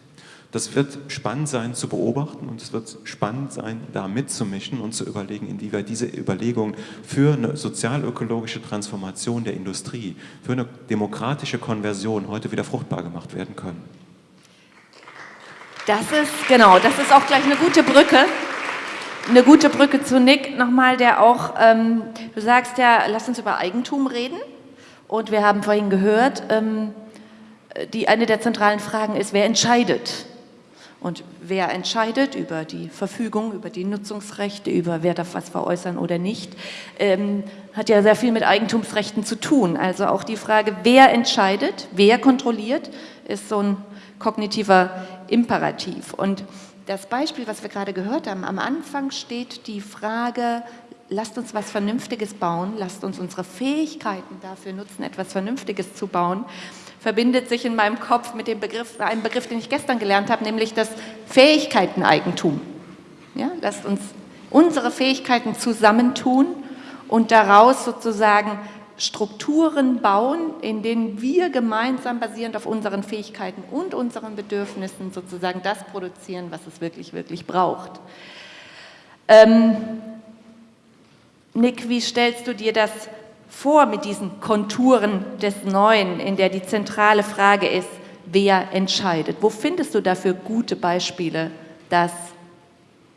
Das wird spannend sein zu beobachten und es wird spannend sein, da mitzumischen und zu überlegen, inwieweit diese Überlegungen für eine sozialökologische Transformation der Industrie, für eine demokratische Konversion heute wieder fruchtbar gemacht werden können. Das ist, genau, das ist auch gleich eine gute Brücke eine gute Brücke zu Nick nochmal, der auch, ähm, du sagst ja, lass uns über Eigentum reden. Und wir haben vorhin gehört, ähm, die, eine der zentralen Fragen ist, wer entscheidet? Und wer entscheidet über die Verfügung, über die Nutzungsrechte, über wer darf was veräußern oder nicht, ähm, hat ja sehr viel mit Eigentumsrechten zu tun. Also auch die Frage, wer entscheidet, wer kontrolliert, ist so ein kognitiver Imperativ. Und das Beispiel, was wir gerade gehört haben, am Anfang steht die Frage, lasst uns was Vernünftiges bauen, lasst uns unsere Fähigkeiten dafür nutzen, etwas Vernünftiges zu bauen, verbindet sich in meinem Kopf mit dem Begriff, einem Begriff, den ich gestern gelernt habe, nämlich das Fähigkeiteneigentum. Ja, lasst uns unsere Fähigkeiten zusammentun und daraus sozusagen Strukturen bauen, in denen wir gemeinsam basierend auf unseren Fähigkeiten und unseren Bedürfnissen sozusagen das produzieren, was es wirklich, wirklich braucht. Ähm, Nick, wie stellst du dir das vor mit diesen Konturen des Neuen, in der die zentrale Frage ist, wer entscheidet? Wo findest du dafür gute Beispiele, dass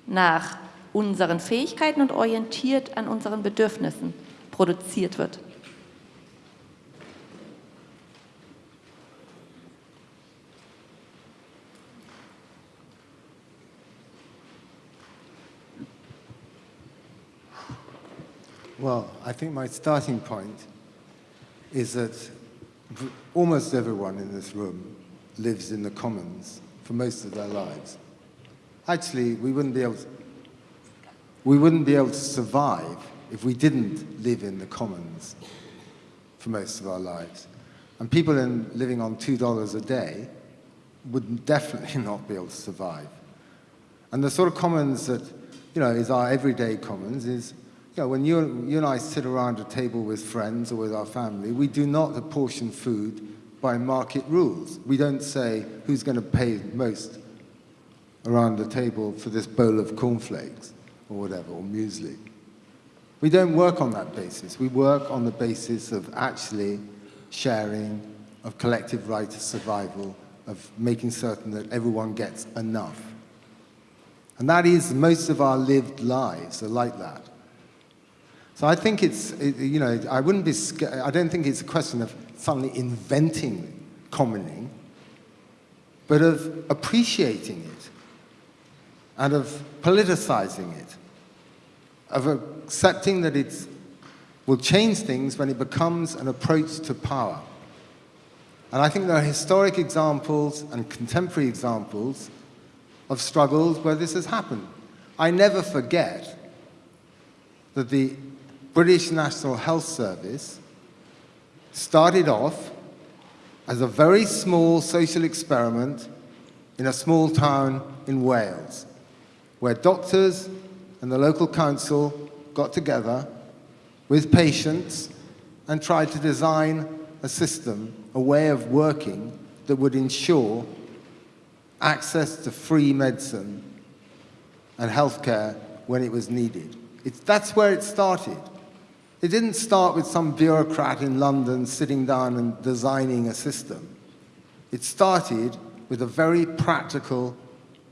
nach unseren Fähigkeiten und orientiert an unseren Bedürfnissen produziert wird? Well, I think my starting point is that almost everyone in this room lives in the commons for most of their lives. Actually, we wouldn't be able to, we wouldn't be able to survive if we didn't live in the commons for most of our lives. And people in, living on $2 a day would definitely not be able to survive. And the sort of commons that, you know, is our everyday commons is, you know, when you, you and I sit around a table with friends or with our family, we do not apportion food by market rules. We don't say who's going to pay most around the table for this bowl of cornflakes or whatever, or muesli. We don't work on that basis. We work on the basis of actually sharing, of collective right to survival, of making certain that everyone gets enough. And that is, most of our lived lives are like that. So I think it's, it, you know, I wouldn't be, I don't think it's a question of suddenly inventing commoning, but of appreciating it and of politicizing it, of accepting that it will change things when it becomes an approach to power. And I think there are historic examples and contemporary examples of struggles where this has happened. I never forget that the British National Health Service started off as a very small social experiment in a small town in Wales, where doctors and the local council got together with patients and tried to design a system, a way of working that would ensure access to free medicine and healthcare when it was needed. It's, that's where it started. It didn't start with some bureaucrat in London sitting down and designing a system. It started with a very practical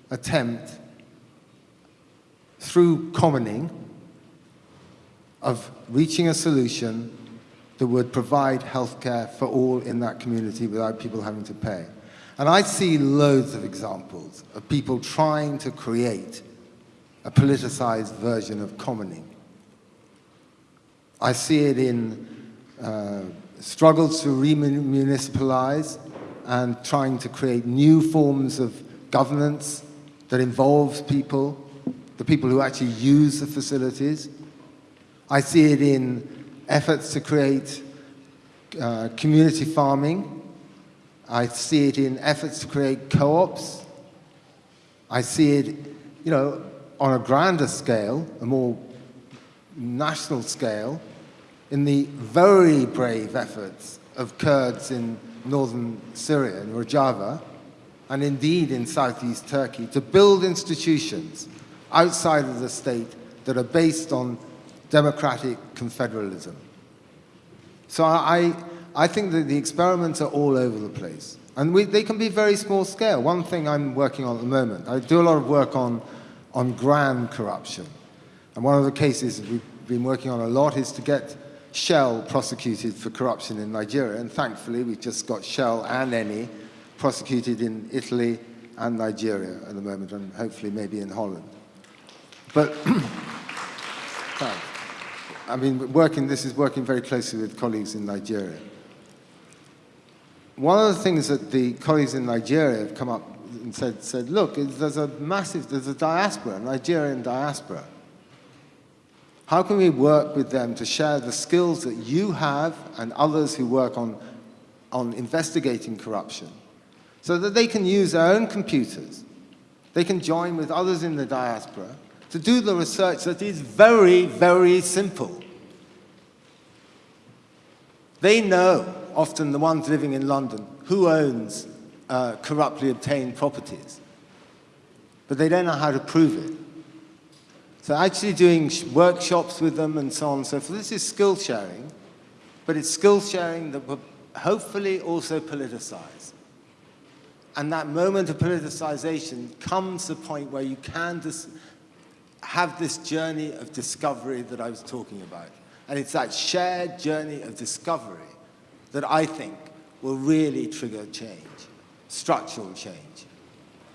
attempt through commoning of reaching a solution that would provide healthcare for all in that community without people having to pay. And I see loads of examples of people trying to create a politicized version of commoning. I see it in uh, struggles to remunicipalize and trying to create new forms of governance that involves people, the people who actually use the facilities. I see it in efforts to create uh, community farming. I see it in efforts to create co-ops. I see it, you know, on a grander scale, a more national scale, in the very brave efforts of Kurds in northern Syria, in Rojava, and indeed in southeast Turkey, to build institutions outside of the state that are based on democratic confederalism. So I, I think that the experiments are all over the place. And we, they can be very small scale. One thing I'm working on at the moment, I do a lot of work on, on grand corruption. And one of the cases we've been working on a lot is to get Shell prosecuted for corruption in Nigeria. And thankfully, we've just got Shell and Eni prosecuted in Italy and Nigeria at the moment, and hopefully maybe in Holland. But I mean, working, this is working very closely with colleagues in Nigeria. One of the things that the colleagues in Nigeria have come up and said, said look, there's a massive, there's a diaspora, Nigerian diaspora. How can we work with them to share the skills that you have and others who work on, on investigating corruption so that they can use their own computers, they can join with others in the diaspora to do the research that is very, very simple. They know, often the ones living in London, who owns uh, corruptly obtained properties, but they don't know how to prove it. So actually doing workshops with them and so on and so forth, this is skill sharing, but it's skill sharing that will hopefully also politicize. And that moment of politicization comes to the point where you can have this journey of discovery that I was talking about. And it's that shared journey of discovery that I think will really trigger change, structural change.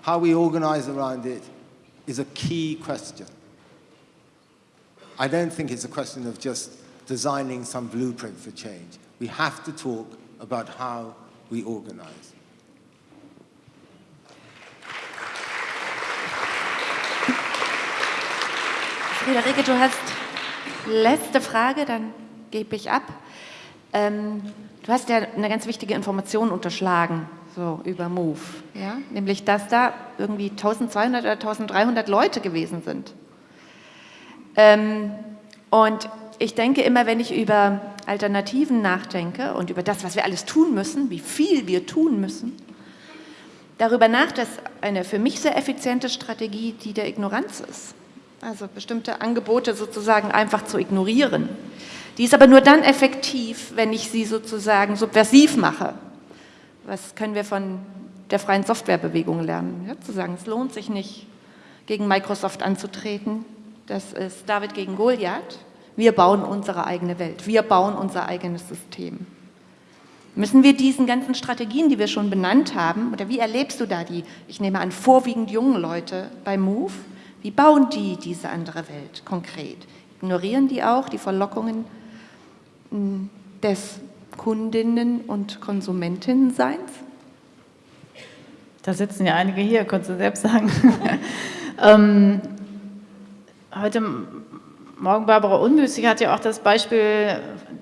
How we organize around it is a key question. I don't think it's a question of just designing some blueprint for change. We have to talk about how we organize. Friederike, du hast letzte Frage, dann gebe ich ab. Ähm, du hast ja eine ganz wichtige Information unterschlagen, so über Move, ja? nämlich dass da irgendwie 1200 oder 1300 Leute gewesen sind. Ähm, und ich denke immer, wenn ich über Alternativen nachdenke und über das, was wir alles tun müssen, wie viel wir tun müssen, darüber nach, dass eine für mich sehr effiziente Strategie die der Ignoranz ist. Also bestimmte Angebote sozusagen einfach zu ignorieren. Die ist aber nur dann effektiv, wenn ich sie sozusagen subversiv mache. Was können wir von der freien Softwarebewegung lernen? Ja, zu sagen, es lohnt sich nicht, gegen Microsoft anzutreten. Das ist David gegen Goliath. Wir bauen unsere eigene Welt. Wir bauen unser eigenes System. Müssen wir diesen ganzen Strategien, die wir schon benannt haben, oder wie erlebst du da die, ich nehme an, vorwiegend jungen Leute bei Move, wie bauen die diese andere Welt konkret? Ignorieren die auch die Verlockungen hm, des Kundinnen- und Konsumentinnenseins? Da sitzen ja einige hier, konntest du selbst sagen. ähm, heute Morgen Barbara Unmüßig hat ja auch das Beispiel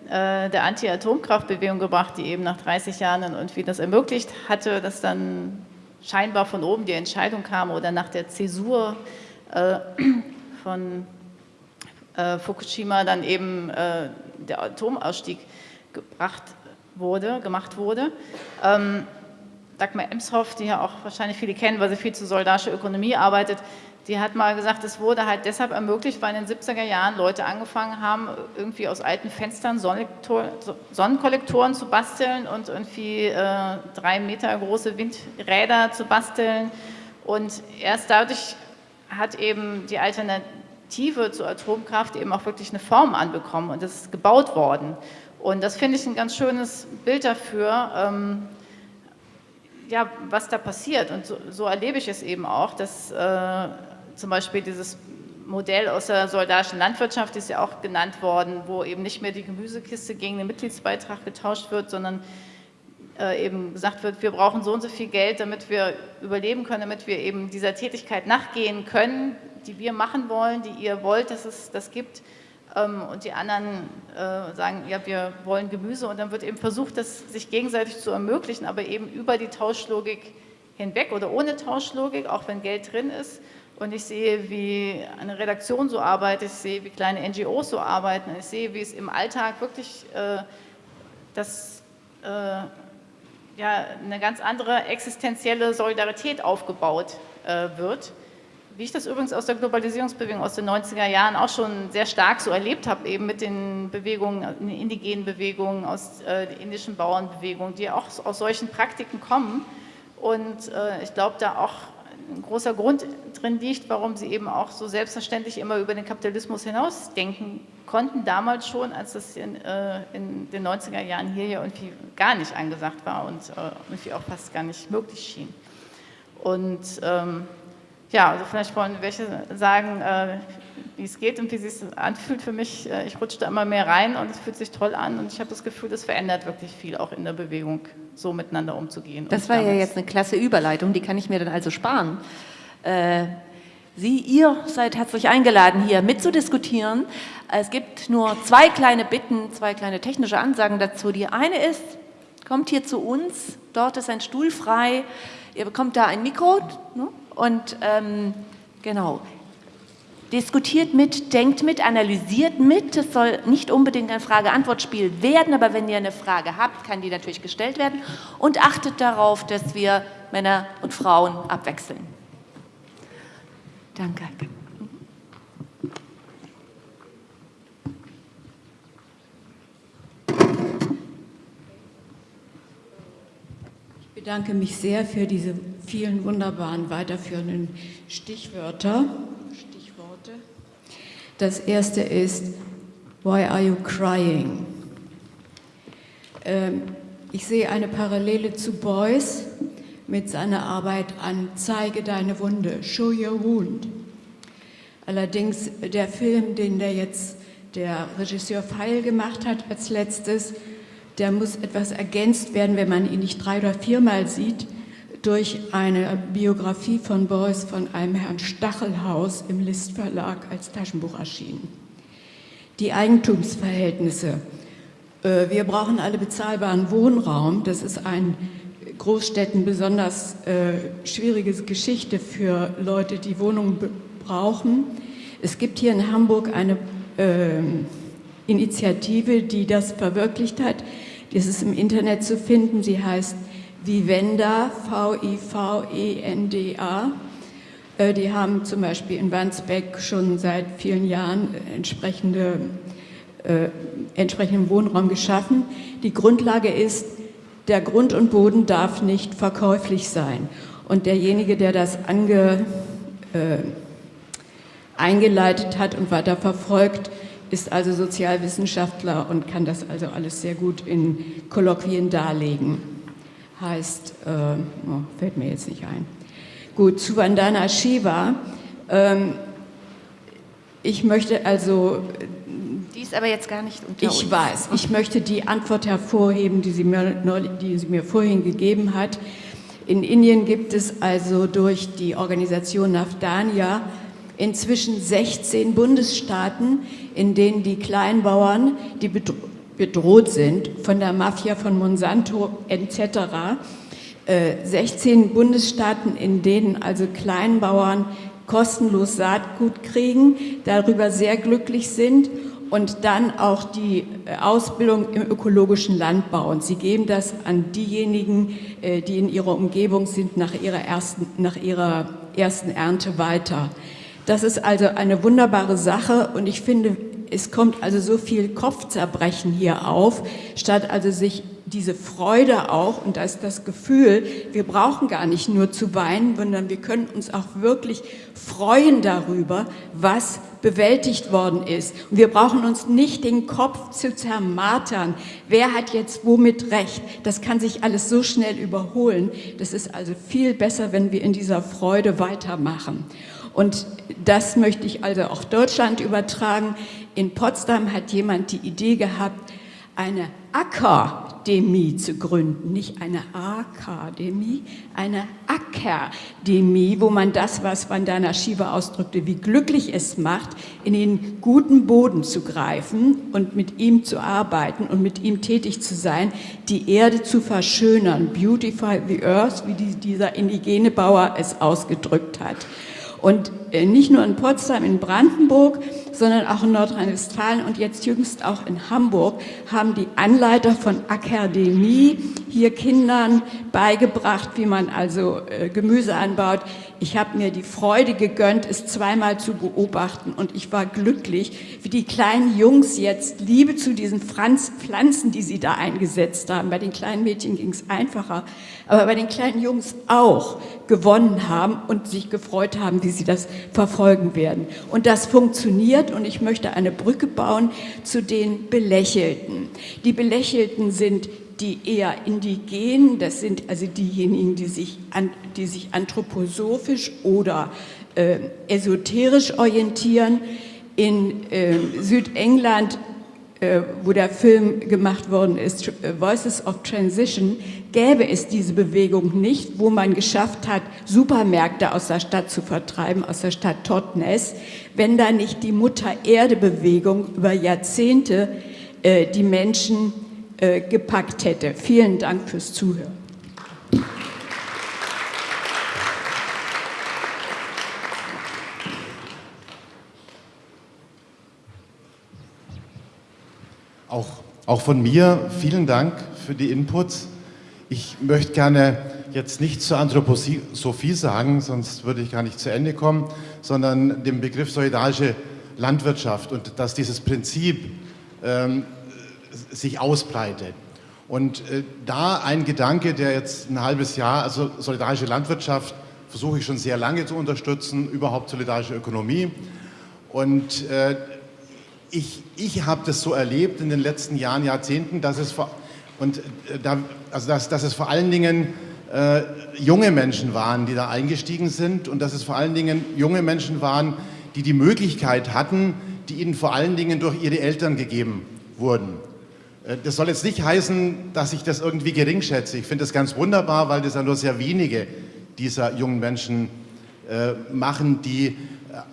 äh, der Anti-Atomkraftbewegung gebracht, die eben nach 30 Jahren irgendwie das ermöglicht hatte, dass dann scheinbar von oben die Entscheidung kam oder nach der Zäsur äh, von äh, Fukushima dann eben äh, der Atomausstieg gebracht wurde, gemacht wurde. Ähm, Dagmar Emshoff, die ja auch wahrscheinlich viele kennen, weil sie viel zu soldatischer Ökonomie arbeitet, die hat mal gesagt, es wurde halt deshalb ermöglicht, weil in den 70er Jahren Leute angefangen haben, irgendwie aus alten Fenstern Sonnenkollektoren zu basteln und irgendwie äh, drei Meter große Windräder zu basteln. Und erst dadurch hat eben die Alternative zur Atomkraft eben auch wirklich eine Form anbekommen und das ist gebaut worden. Und das finde ich ein ganz schönes Bild dafür, ähm, ja, was da passiert. Und so, so, erlebe ich es eben auch, dass äh, zum Beispiel dieses Modell aus der soldatischen Landwirtschaft ist ja auch genannt worden, wo eben nicht mehr die Gemüsekiste gegen den Mitgliedsbeitrag getauscht wird, sondern äh, eben gesagt wird, wir brauchen so und so viel Geld, damit wir überleben können, damit wir eben dieser Tätigkeit nachgehen können, die wir machen wollen, die ihr wollt, dass es das gibt. Ähm, und die anderen äh, sagen, ja, wir wollen Gemüse und dann wird eben versucht, das sich gegenseitig zu ermöglichen, aber eben über die Tauschlogik hinweg oder ohne Tauschlogik, auch wenn Geld drin ist. Und ich sehe, wie eine Redaktion so arbeitet, ich sehe, wie kleine NGOs so arbeiten, ich sehe, wie es im Alltag wirklich äh, das äh, ja, eine ganz andere existenzielle Solidarität aufgebaut äh, wird. Wie ich das übrigens aus der Globalisierungsbewegung aus den 90er Jahren auch schon sehr stark so erlebt habe, eben mit den Bewegungen, den indigenen Bewegungen, aus äh, der indischen Bauernbewegung, die auch aus solchen Praktiken kommen. Und äh, ich glaube, da auch ein großer Grund drin liegt, warum sie eben auch so selbstverständlich immer über den Kapitalismus hinausdenken konnten, damals schon, als das in, äh, in den 90er Jahren hier ja irgendwie gar nicht angesagt war und äh, irgendwie auch fast gar nicht möglich schien. Und ähm, ja, also vielleicht wollen welche sagen, äh, wie es geht und wie es sich anfühlt für mich. Äh, ich rutsche da immer mehr rein und es fühlt sich toll an und ich habe das Gefühl, das verändert wirklich viel auch in der Bewegung, so miteinander umzugehen. Das war ja jetzt eine klasse Überleitung, die kann ich mir dann also sparen. Äh, Sie, ihr seid herzlich eingeladen, hier mitzudiskutieren. Es gibt nur zwei kleine Bitten, zwei kleine technische Ansagen dazu. Die eine ist, kommt hier zu uns, dort ist ein Stuhl frei, ihr bekommt da ein Mikro ne? und ähm, genau, diskutiert mit, denkt mit, analysiert mit. Es soll nicht unbedingt ein Frage-Antwort-Spiel werden, aber wenn ihr eine Frage habt, kann die natürlich gestellt werden. Und achtet darauf, dass wir Männer und Frauen abwechseln. Danke. Ich bedanke mich sehr für diese vielen wunderbaren weiterführenden Stichwörter. Das erste ist, Why are you crying? Ähm, ich sehe eine Parallele zu Beuys, mit seiner Arbeit an Zeige deine Wunde, Show Your Wound. Allerdings der Film, den der jetzt der Regisseur Feil gemacht hat als letztes, der muss etwas ergänzt werden, wenn man ihn nicht drei oder viermal sieht, durch eine Biografie von Beuys von einem Herrn Stachelhaus im List Verlag als Taschenbuch erschienen. Die Eigentumsverhältnisse. Äh, wir brauchen alle bezahlbaren Wohnraum. Das ist ein Großstädten besonders äh, schwierige Geschichte für Leute, die Wohnungen brauchen. Es gibt hier in Hamburg eine äh, Initiative, die das verwirklicht hat. Das ist im Internet zu finden. Sie heißt Vivenda, V-I-V-E-N-D-A. Äh, die haben zum Beispiel in Wandsbeck schon seit vielen Jahren entsprechende, äh, entsprechenden Wohnraum geschaffen. Die Grundlage ist, der Grund und Boden darf nicht verkäuflich sein. Und derjenige, der das ange, äh, eingeleitet hat und weiter verfolgt, ist also Sozialwissenschaftler und kann das also alles sehr gut in Kolloquien darlegen. Heißt, äh, oh, fällt mir jetzt nicht ein. Gut, zu Vandana Shiva. Ähm, ich möchte also... Die ist aber jetzt gar nicht unter Ich uns. weiß. Ich möchte die Antwort hervorheben, die sie, mir, die sie mir vorhin gegeben hat. In Indien gibt es also durch die Organisation Nafdania inzwischen 16 Bundesstaaten, in denen die Kleinbauern, die bedroht sind von der Mafia von Monsanto etc., 16 äh, Bundesstaaten, in denen also Kleinbauern kostenlos Saatgut kriegen, darüber sehr glücklich sind und dann auch die äh, Ausbildung im ökologischen Landbau. Und sie geben das an diejenigen, äh, die in ihrer Umgebung sind, nach ihrer ersten, nach ihrer ersten Ernte weiter. Das ist also eine wunderbare Sache und ich finde, es kommt also so viel Kopfzerbrechen hier auf, statt also sich diese Freude auch und da ist das Gefühl, wir brauchen gar nicht nur zu weinen, sondern wir können uns auch wirklich freuen darüber, was bewältigt worden ist. Und wir brauchen uns nicht den Kopf zu zermartern. Wer hat jetzt womit recht? Das kann sich alles so schnell überholen. Das ist also viel besser, wenn wir in dieser Freude weitermachen. Und das möchte ich also auch Deutschland übertragen. In Potsdam hat jemand die Idee gehabt, eine Akademie zu gründen, nicht eine Akademie, eine Akademie, wo man das, was Vandana Shiva ausdrückte, wie glücklich es macht, in den guten Boden zu greifen und mit ihm zu arbeiten und mit ihm tätig zu sein, die Erde zu verschönern, beautify the earth, wie dieser indigene Bauer es ausgedrückt hat. Und nicht nur in Potsdam, in Brandenburg, sondern auch in Nordrhein-Westfalen und jetzt jüngst auch in Hamburg haben die Anleiter von Akademie hier Kindern beigebracht, wie man also äh, Gemüse anbaut. Ich habe mir die Freude gegönnt, es zweimal zu beobachten und ich war glücklich, wie die kleinen Jungs jetzt Liebe zu diesen Pflanzen, die sie da eingesetzt haben. Bei den kleinen Mädchen ging es einfacher, aber bei den kleinen Jungs auch gewonnen haben und sich gefreut haben, wie sie das verfolgen werden. Und das funktioniert und ich möchte eine Brücke bauen zu den Belächelten. Die Belächelten sind die eher indigenen, das sind also diejenigen, die sich, an, die sich anthroposophisch oder äh, esoterisch orientieren. In äh, Südengland wo der Film gemacht worden ist, äh, Voices of Transition, gäbe es diese Bewegung nicht, wo man geschafft hat, Supermärkte aus der Stadt zu vertreiben, aus der Stadt Totnes, wenn da nicht die Mutter-Erde-Bewegung über Jahrzehnte äh, die Menschen äh, gepackt hätte. Vielen Dank fürs Zuhören. Auch, auch von mir vielen Dank für die Inputs. Ich möchte gerne jetzt nicht zur Anthroposophie sagen, sonst würde ich gar nicht zu Ende kommen, sondern den Begriff solidarische Landwirtschaft und dass dieses Prinzip ähm, sich ausbreitet. Und äh, da ein Gedanke, der jetzt ein halbes Jahr, also solidarische Landwirtschaft versuche ich schon sehr lange zu unterstützen, überhaupt solidarische Ökonomie. Und äh, ich, ich habe das so erlebt in den letzten Jahren, Jahrzehnten, dass es vor, und, äh, da, also dass, dass es vor allen Dingen äh, junge Menschen waren, die da eingestiegen sind und dass es vor allen Dingen junge Menschen waren, die die Möglichkeit hatten, die ihnen vor allen Dingen durch ihre Eltern gegeben wurden. Äh, das soll jetzt nicht heißen, dass ich das irgendwie gering schätze. Ich finde das ganz wunderbar, weil das ja nur sehr wenige dieser jungen Menschen äh, machen, die äh,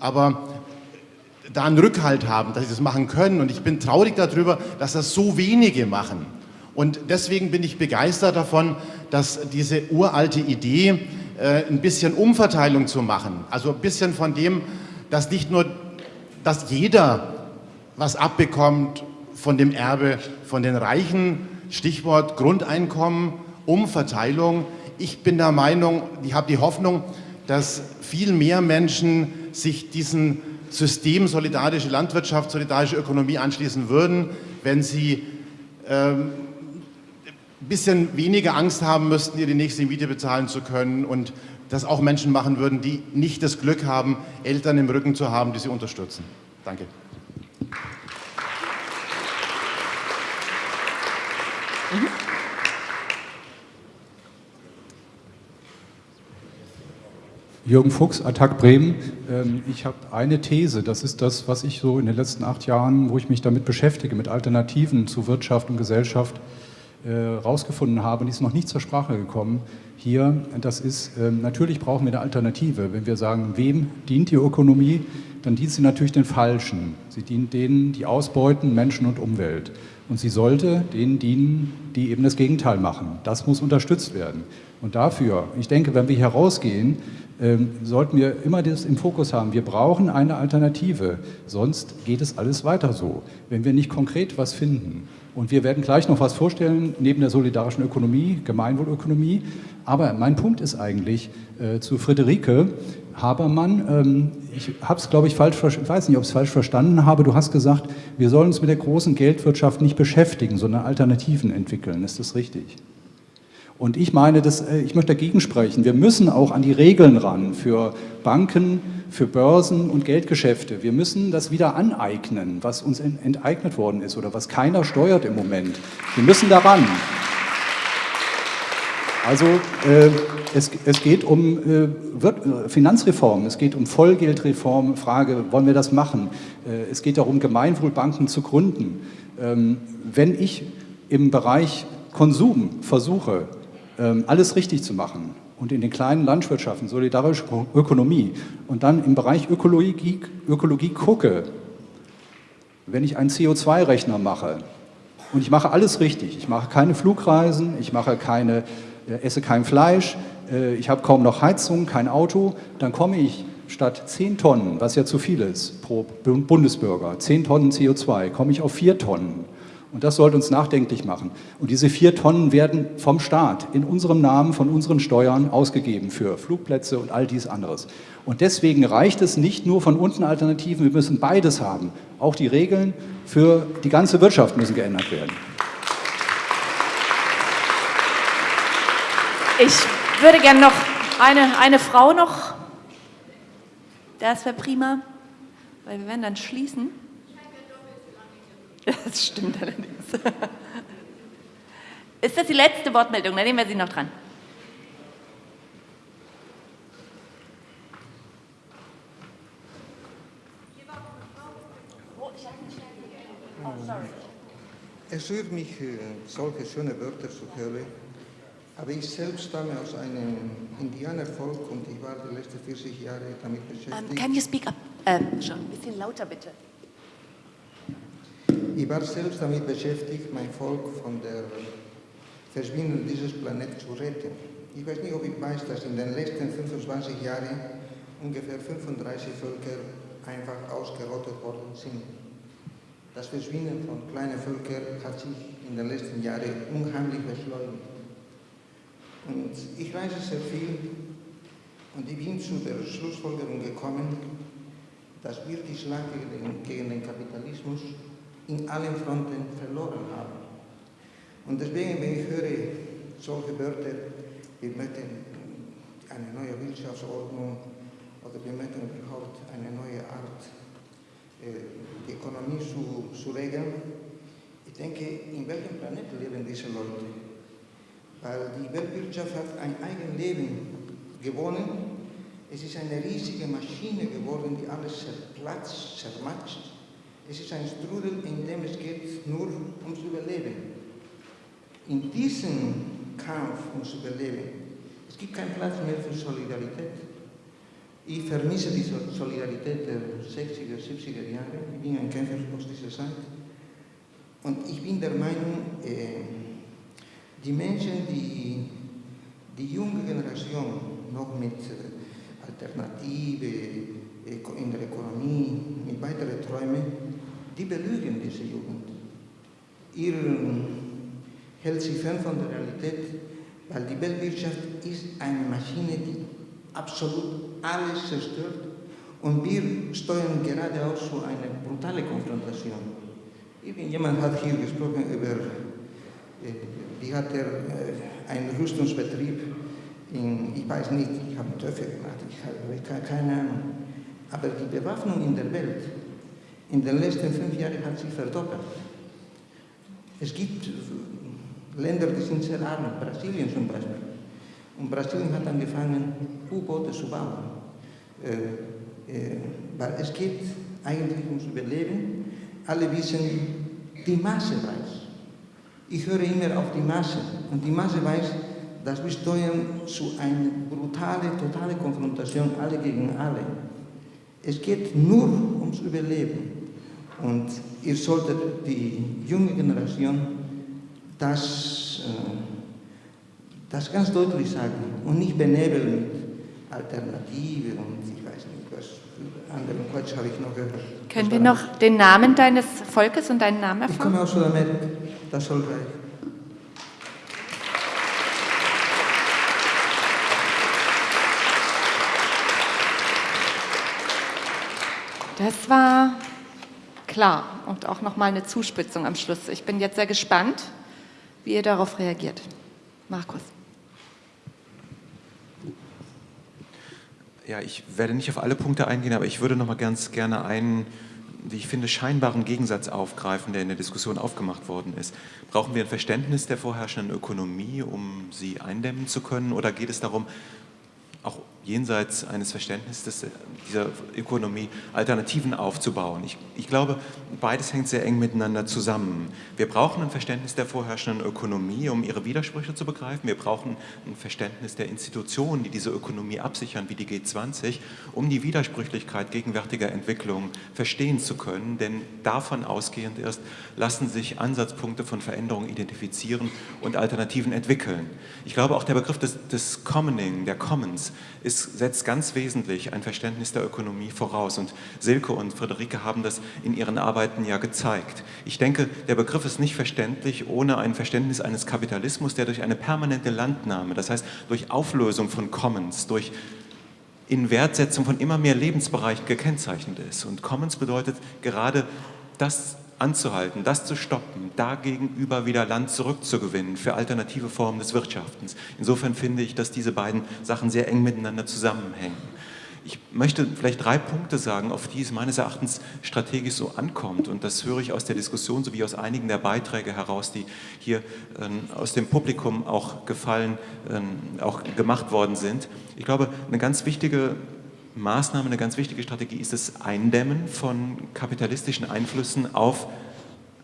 aber da einen Rückhalt haben, dass sie das machen können. Und ich bin traurig darüber, dass das so wenige machen. Und deswegen bin ich begeistert davon, dass diese uralte Idee, äh, ein bisschen Umverteilung zu machen, also ein bisschen von dem, dass nicht nur, dass jeder was abbekommt von dem Erbe von den Reichen, Stichwort Grundeinkommen, Umverteilung. Ich bin der Meinung, ich habe die Hoffnung, dass viel mehr Menschen sich diesem System solidarische Landwirtschaft, solidarische Ökonomie anschließen würden, wenn sie ähm, ein bisschen weniger Angst haben müssten, ihre nächste Miete bezahlen zu können und das auch Menschen machen würden, die nicht das Glück haben, Eltern im Rücken zu haben, die sie unterstützen. Danke. Mhm. Jürgen Fuchs, Attac Bremen. Ähm, ich habe eine These, das ist das, was ich so in den letzten acht Jahren, wo ich mich damit beschäftige, mit Alternativen zu Wirtschaft und Gesellschaft, äh, habe, und die ist noch nicht zur Sprache gekommen, hier, das ist, ähm, natürlich brauchen wir eine Alternative. Wenn wir sagen, wem dient die Ökonomie, dann dient sie natürlich den Falschen. Sie dient denen, die ausbeuten, Menschen und Umwelt. Und sie sollte denen dienen, die eben das Gegenteil machen. Das muss unterstützt werden. Und dafür, ich denke, wenn wir hier rausgehen, sollten wir immer das im Fokus haben. Wir brauchen eine Alternative, sonst geht es alles weiter so, wenn wir nicht konkret was finden. Und wir werden gleich noch was vorstellen, neben der solidarischen Ökonomie, Gemeinwohlökonomie. Aber mein Punkt ist eigentlich äh, zu Friederike Habermann. Ähm, ich habe es, glaube ich, falsch, ich weiß nicht, ob ich es falsch verstanden habe. Du hast gesagt, wir sollen uns mit der großen Geldwirtschaft nicht beschäftigen, sondern Alternativen entwickeln. Ist das richtig? Und ich meine, dass, äh, ich möchte dagegen sprechen. Wir müssen auch an die Regeln ran für Banken, für Börsen und Geldgeschäfte. Wir müssen das wieder aneignen, was uns enteignet worden ist oder was keiner steuert im Moment. Wir müssen daran. Also äh, es, es, geht um äh, Finanzreform, es geht um Vollgeldreform, Frage, wollen wir das machen? Äh, es geht darum, Gemeinwohlbanken zu gründen. Ähm, wenn ich im Bereich Konsum versuche, alles richtig zu machen, und in den kleinen Landwirtschaften, solidarische Ökonomie und dann im Bereich Ökologie, Ökologie gucke, wenn ich einen CO2-Rechner mache und ich mache alles richtig, ich mache keine Flugreisen, ich mache keine, äh, esse kein Fleisch, äh, ich habe kaum noch Heizung, kein Auto, dann komme ich statt 10 Tonnen, was ja zu viel ist pro Bundesbürger, 10 Tonnen CO2, komme ich auf 4 Tonnen. Und das sollte uns nachdenklich machen. Und diese vier Tonnen werden vom Staat in unserem Namen, von unseren Steuern ausgegeben für Flugplätze und all dies anderes. Und deswegen reicht es nicht nur von unten Alternativen, wir müssen beides haben. Auch die Regeln für die ganze Wirtschaft müssen geändert werden. Ich würde gerne noch eine, eine Frau noch. Das wäre prima, weil wir werden dann schließen. Das stimmt allerdings. Ist das die letzte Wortmeldung? Dann nehmen wir Sie noch dran. Es rührt mich, äh, solche schöne Wörter zu hören, aber ich selbst stamme aus einem Indianervolk und ich war die letzten 40 Jahre damit ähm, beschäftigt. Um, can you speak up? Ähm, schon ein bisschen lauter bitte. Ich war selbst damit beschäftigt, mein Volk von der Verschwindung dieses Planeten zu retten. Ich weiß nicht, ob ich weiß, dass in den letzten 25 Jahren ungefähr 35 Völker einfach ausgerottet worden sind. Das Verschwinden von kleinen Völkern hat sich in den letzten Jahren unheimlich beschleunigt. Und ich reise sehr viel und ich bin zu der Schlussfolgerung gekommen, dass wir die Schlacht gegen den Kapitalismus in allen Fronten verloren haben. Und deswegen, wenn ich höre solche Wörter, wir möchten eine neue Wirtschaftsordnung oder wir möchten überhaupt eine neue Art, äh, die Ökonomie zu, zu regeln, ich denke, in welchem Planeten leben diese Leute? Weil die Weltwirtschaft hat ein eigenes Leben gewonnen. Es ist eine riesige Maschine geworden, die alles zerplatzt, zermatscht Es ist ein Strudel, in dem es geht nur ums Überleben. In diesem Kampf ums Überleben, es gibt keinen Platz mehr für Solidarität. Ich vermisse die Solidarität der 60er, 70er Jahre. Ich bin ein Kämpfer aus dieser Zeit. Und ich bin der Meinung, äh, die Menschen, die die junge Generation noch mit äh, Alternative äh, in der Ökonomie, mit weiteren Träumen, die belügen diese Jugend. Ihr hält sie fern von der Realität, weil die Weltwirtschaft ist eine Maschine, die absolut alles zerstört und wir steuern gerade auch zu einer brutalen Konfrontation. Irgendjemand hat hier gesprochen über, äh, wie hat er äh, einen Rüstungsbetrieb in, ich weiß nicht, ich habe Töpfe gemacht, ich habe keine Ahnung. Aber die Bewaffnung in der Welt in den letzten fünf Jahren hat sich verdoppelt. Es gibt Länder, die sind sehr arm, Brasilien zum Beispiel. Und Brasilien hat angefangen, U-Boote zu bauen. Äh, äh, weil es geht eigentlich ums Überleben. Alle wissen, die Masse weiß. Ich höre immer auf die Masse. Und die Masse weiß, dass wir steuern zu einer brutalen, totalen Konfrontation, alle gegen alle. Es geht nur ums Überleben. Und ihr solltet die junge Generation das, äh, das ganz deutlich sagen und nicht benebeln mit Alternative und ich weiß nicht, was anderen Quatsch habe ich noch gehört. Können wir noch den Namen deines Volkes und deinen Namen erfahren? Ich komme aus Südamerika, das soll reichen. Das war klar und auch nochmal eine Zuspitzung am Schluss. Ich bin jetzt sehr gespannt, wie ihr darauf reagiert. Markus. Ja, ich werde nicht auf alle Punkte eingehen, aber ich würde noch mal ganz gerne einen, wie ich finde, scheinbaren Gegensatz aufgreifen, der in der Diskussion aufgemacht worden ist. Brauchen wir ein Verständnis der vorherrschenden Ökonomie, um sie eindämmen zu können, oder geht es darum, auch jenseits eines Verständnisses dieser Ökonomie Alternativen aufzubauen. Ich, ich, glaube, beides hängt sehr eng miteinander zusammen. Wir brauchen ein Verständnis der vorherrschenden Ökonomie, um ihre Widersprüche zu begreifen. Wir brauchen ein Verständnis der Institutionen, die diese Ökonomie absichern, wie die G20, um die Widersprüchlichkeit gegenwärtiger Entwicklungen verstehen zu können. Denn davon ausgehend erst lassen sich Ansatzpunkte von Veränderungen identifizieren und Alternativen entwickeln. Ich glaube, auch der Begriff des, des Commoning, der Commons, ist, setzt ganz wesentlich ein Verständnis der Ökonomie voraus. Und Silke und Friederike haben das in ihren Arbeiten ja gezeigt. Ich denke, der Begriff ist nicht verständlich ohne ein Verständnis eines Kapitalismus, der durch eine permanente Landnahme, das heißt durch Auflösung von Commons, durch Inwertsetzung von immer mehr Lebensbereichen gekennzeichnet ist. Und Commons bedeutet gerade das anzuhalten, das zu stoppen, dagegenüber wieder Land zurückzugewinnen für alternative Formen des Wirtschaftens. Insofern finde ich, dass diese beiden Sachen sehr eng miteinander zusammenhängen. Ich möchte vielleicht drei Punkte sagen, auf die es meines Erachtens strategisch so ankommt. Und das höre ich aus der Diskussion sowie aus einigen der Beiträge heraus, die hier äh, aus dem Publikum auch gefallen, äh, auch gemacht worden sind. Ich glaube, eine ganz wichtige Maßnahme, eine ganz wichtige Strategie ist das Eindämmen von kapitalistischen Einflüssen auf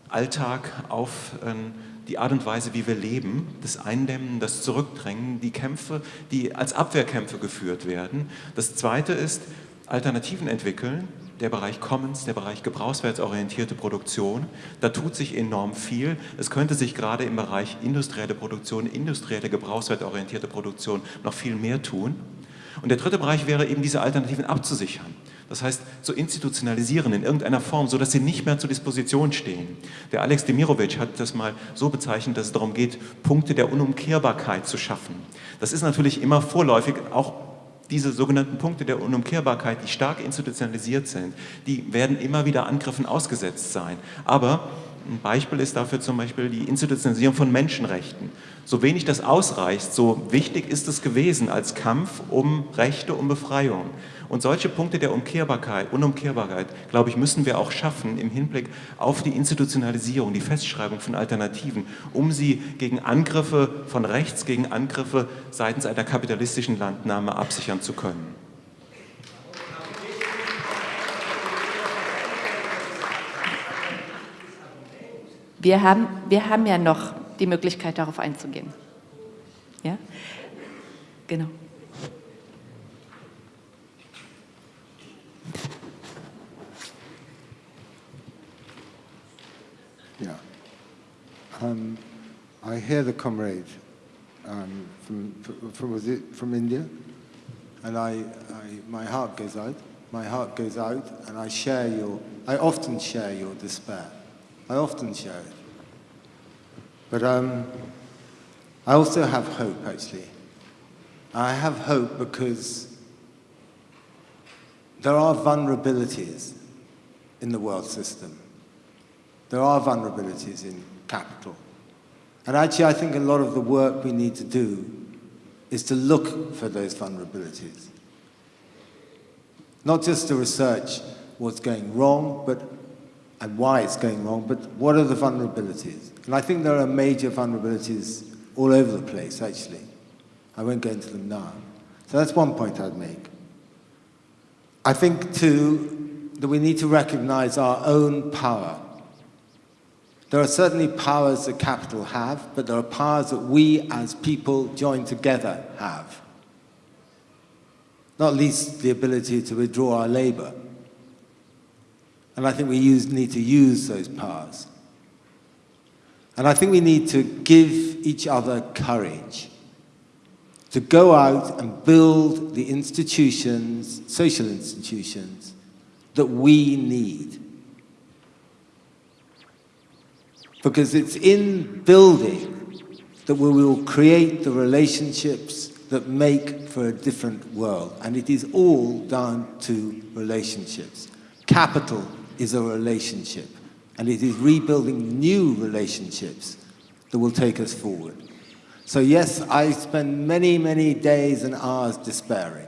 Alltag, auf ähm, die Art und Weise, wie wir leben, das Eindämmen, das Zurückdrängen, die Kämpfe, die als Abwehrkämpfe geführt werden. Das Zweite ist Alternativen entwickeln, der Bereich Commons, der Bereich gebrauchswertorientierte Produktion. Da tut sich enorm viel. Es könnte sich gerade im Bereich industrielle Produktion, industrielle gebrauchswertorientierte Produktion noch viel mehr tun. Und der dritte Bereich wäre eben diese Alternativen abzusichern. Das heißt, zu institutionalisieren in irgendeiner Form, sodass sie nicht mehr zur Disposition stehen. Der Alex Demirovic hat das mal so bezeichnet, dass es darum geht, Punkte der Unumkehrbarkeit zu schaffen. Das ist natürlich immer vorläufig, auch diese sogenannten Punkte der Unumkehrbarkeit, die stark institutionalisiert sind, die werden immer wieder Angriffen ausgesetzt sein. Aber ein Beispiel ist dafür zum Beispiel die Institutionalisierung von Menschenrechten. So wenig das ausreicht, so wichtig ist es gewesen als Kampf um Rechte, um Befreiung. Und solche Punkte der Umkehrbarkeit, Unumkehrbarkeit, glaube ich, müssen wir auch schaffen im Hinblick auf die Institutionalisierung, die Festschreibung von Alternativen, um sie gegen Angriffe von rechts, gegen Angriffe seitens einer kapitalistischen Landnahme absichern zu können. Wir haben, wir haben ja noch die Möglichkeit, darauf einzugehen. Ja? Genau. Yeah. Um, I hear the comrade um, from, from, was it from India, and I, I, my heart goes out. My heart goes out, and I share your, I often share your despair. I often share it. But um, I also have hope, actually. I have hope because there are vulnerabilities in the world system. There are vulnerabilities in capital. And actually, I think a lot of the work we need to do is to look for those vulnerabilities. Not just to research what's going wrong, but and why it's going wrong, but what are the vulnerabilities? And I think there are major vulnerabilities all over the place, actually. I won't go into them now. So that's one point I'd make. I think, too, that we need to recognize our own power. There are certainly powers that capital have, but there are powers that we as people joined together have. Not least the ability to withdraw our labor. And I think we use, need to use those powers. And I think we need to give each other courage to go out and build the institutions, social institutions, that we need. Because it's in building that we will create the relationships that make for a different world. And it is all down to relationships. Capital is a relationship. And it is rebuilding new relationships that will take us forward. So yes, I spend many, many days and hours despairing.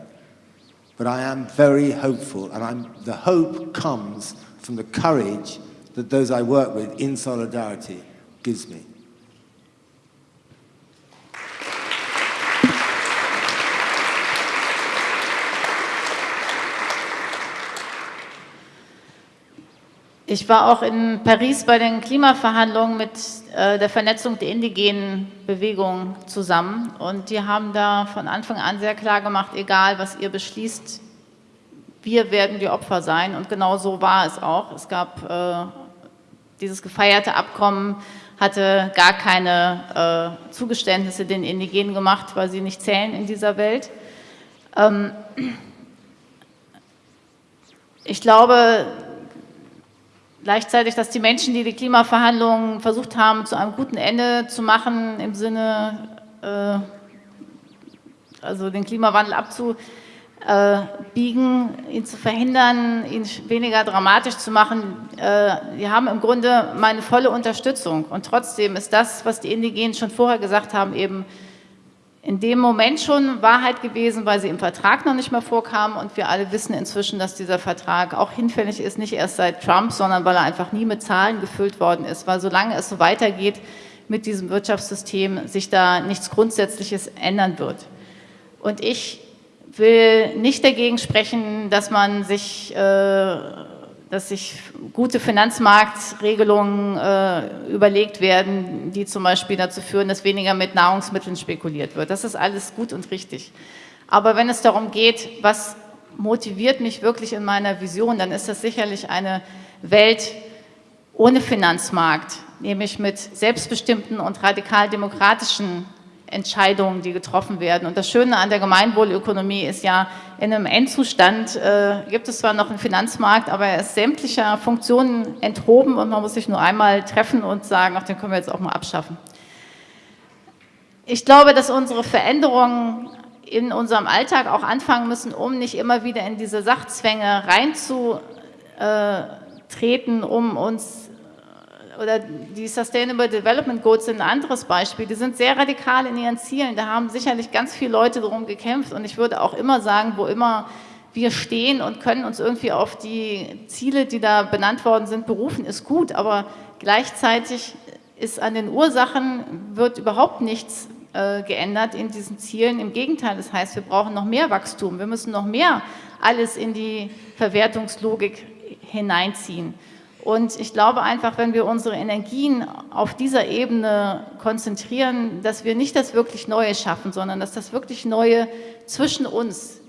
But I am very hopeful, and I'm, the hope comes from the courage that those I work with in solidarity gives me. Ich war auch in Paris bei den Klimaverhandlungen mit äh, der Vernetzung der indigenen Bewegung zusammen und die haben da von Anfang an sehr klar gemacht, egal was ihr beschließt, wir werden die Opfer sein und genau so war es auch. Es gab äh, dieses gefeierte Abkommen, hatte gar keine äh, Zugeständnisse den Indigenen gemacht, weil sie nicht zählen in dieser Welt. Ähm, ich glaube, gleichzeitig, dass die Menschen, die die Klimaverhandlungen versucht haben, zu einem guten Ende zu machen, im Sinne, äh, also den Klimawandel abzubiegen, ihn zu verhindern, ihn weniger dramatisch zu machen, äh, die haben im Grunde meine volle Unterstützung. Und trotzdem ist das, was die Indigenen schon vorher gesagt haben, eben in dem Moment schon Wahrheit gewesen, weil sie im Vertrag noch nicht mehr vorkamen und wir alle wissen inzwischen, dass dieser Vertrag auch hinfällig ist, nicht erst seit Trump, sondern weil er einfach nie mit Zahlen gefüllt worden ist, weil solange es so weitergeht mit diesem Wirtschaftssystem, sich da nichts Grundsätzliches ändern wird. Und ich will nicht dagegen sprechen, dass man sich äh, dass sich gute Finanzmarktregelungen äh, überlegt werden, die zum Beispiel dazu führen, dass weniger mit Nahrungsmitteln spekuliert wird. Das ist alles gut und richtig. Aber wenn es darum geht, was motiviert mich wirklich in meiner Vision, dann ist das sicherlich eine Welt ohne Finanzmarkt, nämlich mit selbstbestimmten und radikal demokratischen Entscheidungen, die getroffen werden. Und das Schöne an der Gemeinwohlökonomie ist ja, in einem Endzustand äh, gibt es zwar noch einen Finanzmarkt, aber er ist sämtlicher Funktionen enthoben und man muss sich nur einmal treffen und sagen, ach, den können wir jetzt auch mal abschaffen. Ich glaube, dass unsere Veränderungen in unserem Alltag auch anfangen müssen, um nicht immer wieder in diese Sachzwänge reinzutreten, um uns oder die Sustainable Development Goals sind ein anderes Beispiel. Die sind sehr radikal in ihren Zielen. Da haben sicherlich ganz viele Leute darum gekämpft. Und ich würde auch immer sagen, wo immer wir stehen und können uns irgendwie auf die Ziele, die da benannt worden sind, berufen, ist gut. Aber gleichzeitig ist an den Ursachen, wird überhaupt nichts äh, geändert in diesen Zielen. Im Gegenteil, das heißt, wir brauchen noch mehr Wachstum. Wir müssen noch mehr alles in die Verwertungslogik hineinziehen. Und ich glaube einfach, wenn wir unsere Energien auf dieser Ebene konzentrieren, dass wir nicht das wirklich Neue schaffen, sondern dass das wirklich Neue zwischen uns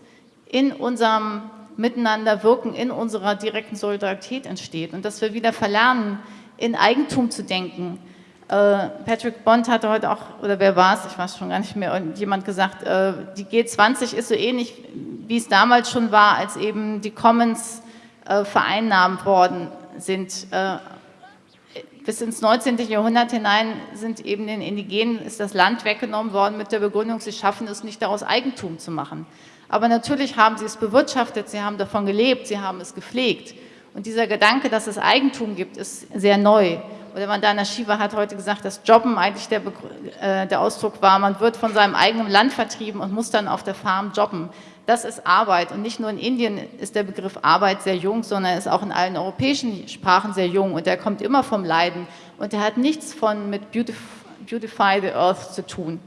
in unserem Miteinander wirken, in unserer direkten Solidarität entsteht. Und dass wir wieder verlernen, in Eigentum zu denken. Äh, Patrick Bond hatte heute auch, oder wer war es, ich weiß schon gar nicht mehr, jemand gesagt, äh, die G20 ist so ähnlich, wie es damals schon war, als eben die Commons äh, vereinnahmt worden sind. Äh, bis ins 19. Jahrhundert hinein sind eben den Indigenen, ist das Land weggenommen worden mit der Begründung, sie schaffen es nicht daraus Eigentum zu machen. Aber natürlich haben sie es bewirtschaftet, sie haben davon gelebt, sie haben es gepflegt. Und dieser Gedanke, dass es Eigentum gibt, ist sehr neu. Oder Vandana Shiva hat heute gesagt, dass Jobben eigentlich der, äh, der Ausdruck war, man wird von seinem eigenen Land vertrieben und muss dann auf der Farm jobben das ist Arbeit. Und nicht nur in Indien ist der Begriff Arbeit sehr jung, sondern er ist auch in allen europäischen Sprachen sehr jung. Und der kommt immer vom Leiden. Und der hat nichts von mit Beautify the Earth zu tun.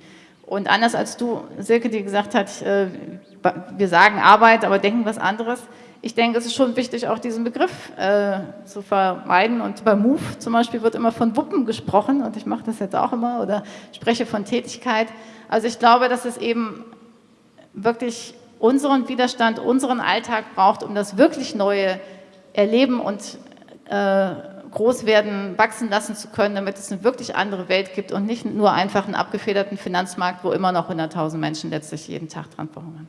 Und anders als du, Silke, die gesagt hat, äh, wir sagen Arbeit, aber denken was anderes. Ich denke, es ist schon wichtig, auch diesen Begriff äh, zu vermeiden. Und bei Move zum Beispiel wird immer von Wuppen gesprochen und ich mache das jetzt auch immer oder spreche von Tätigkeit. Also ich glaube, dass es eben wirklich unseren Widerstand, unseren Alltag braucht, um das wirklich Neue erleben und äh, groß werden, wachsen lassen zu können, damit es eine wirklich andere Welt gibt und nicht nur einfach einen abgefederten Finanzmarkt, wo immer noch 100.000 Menschen letztlich jeden Tag dran verhungern.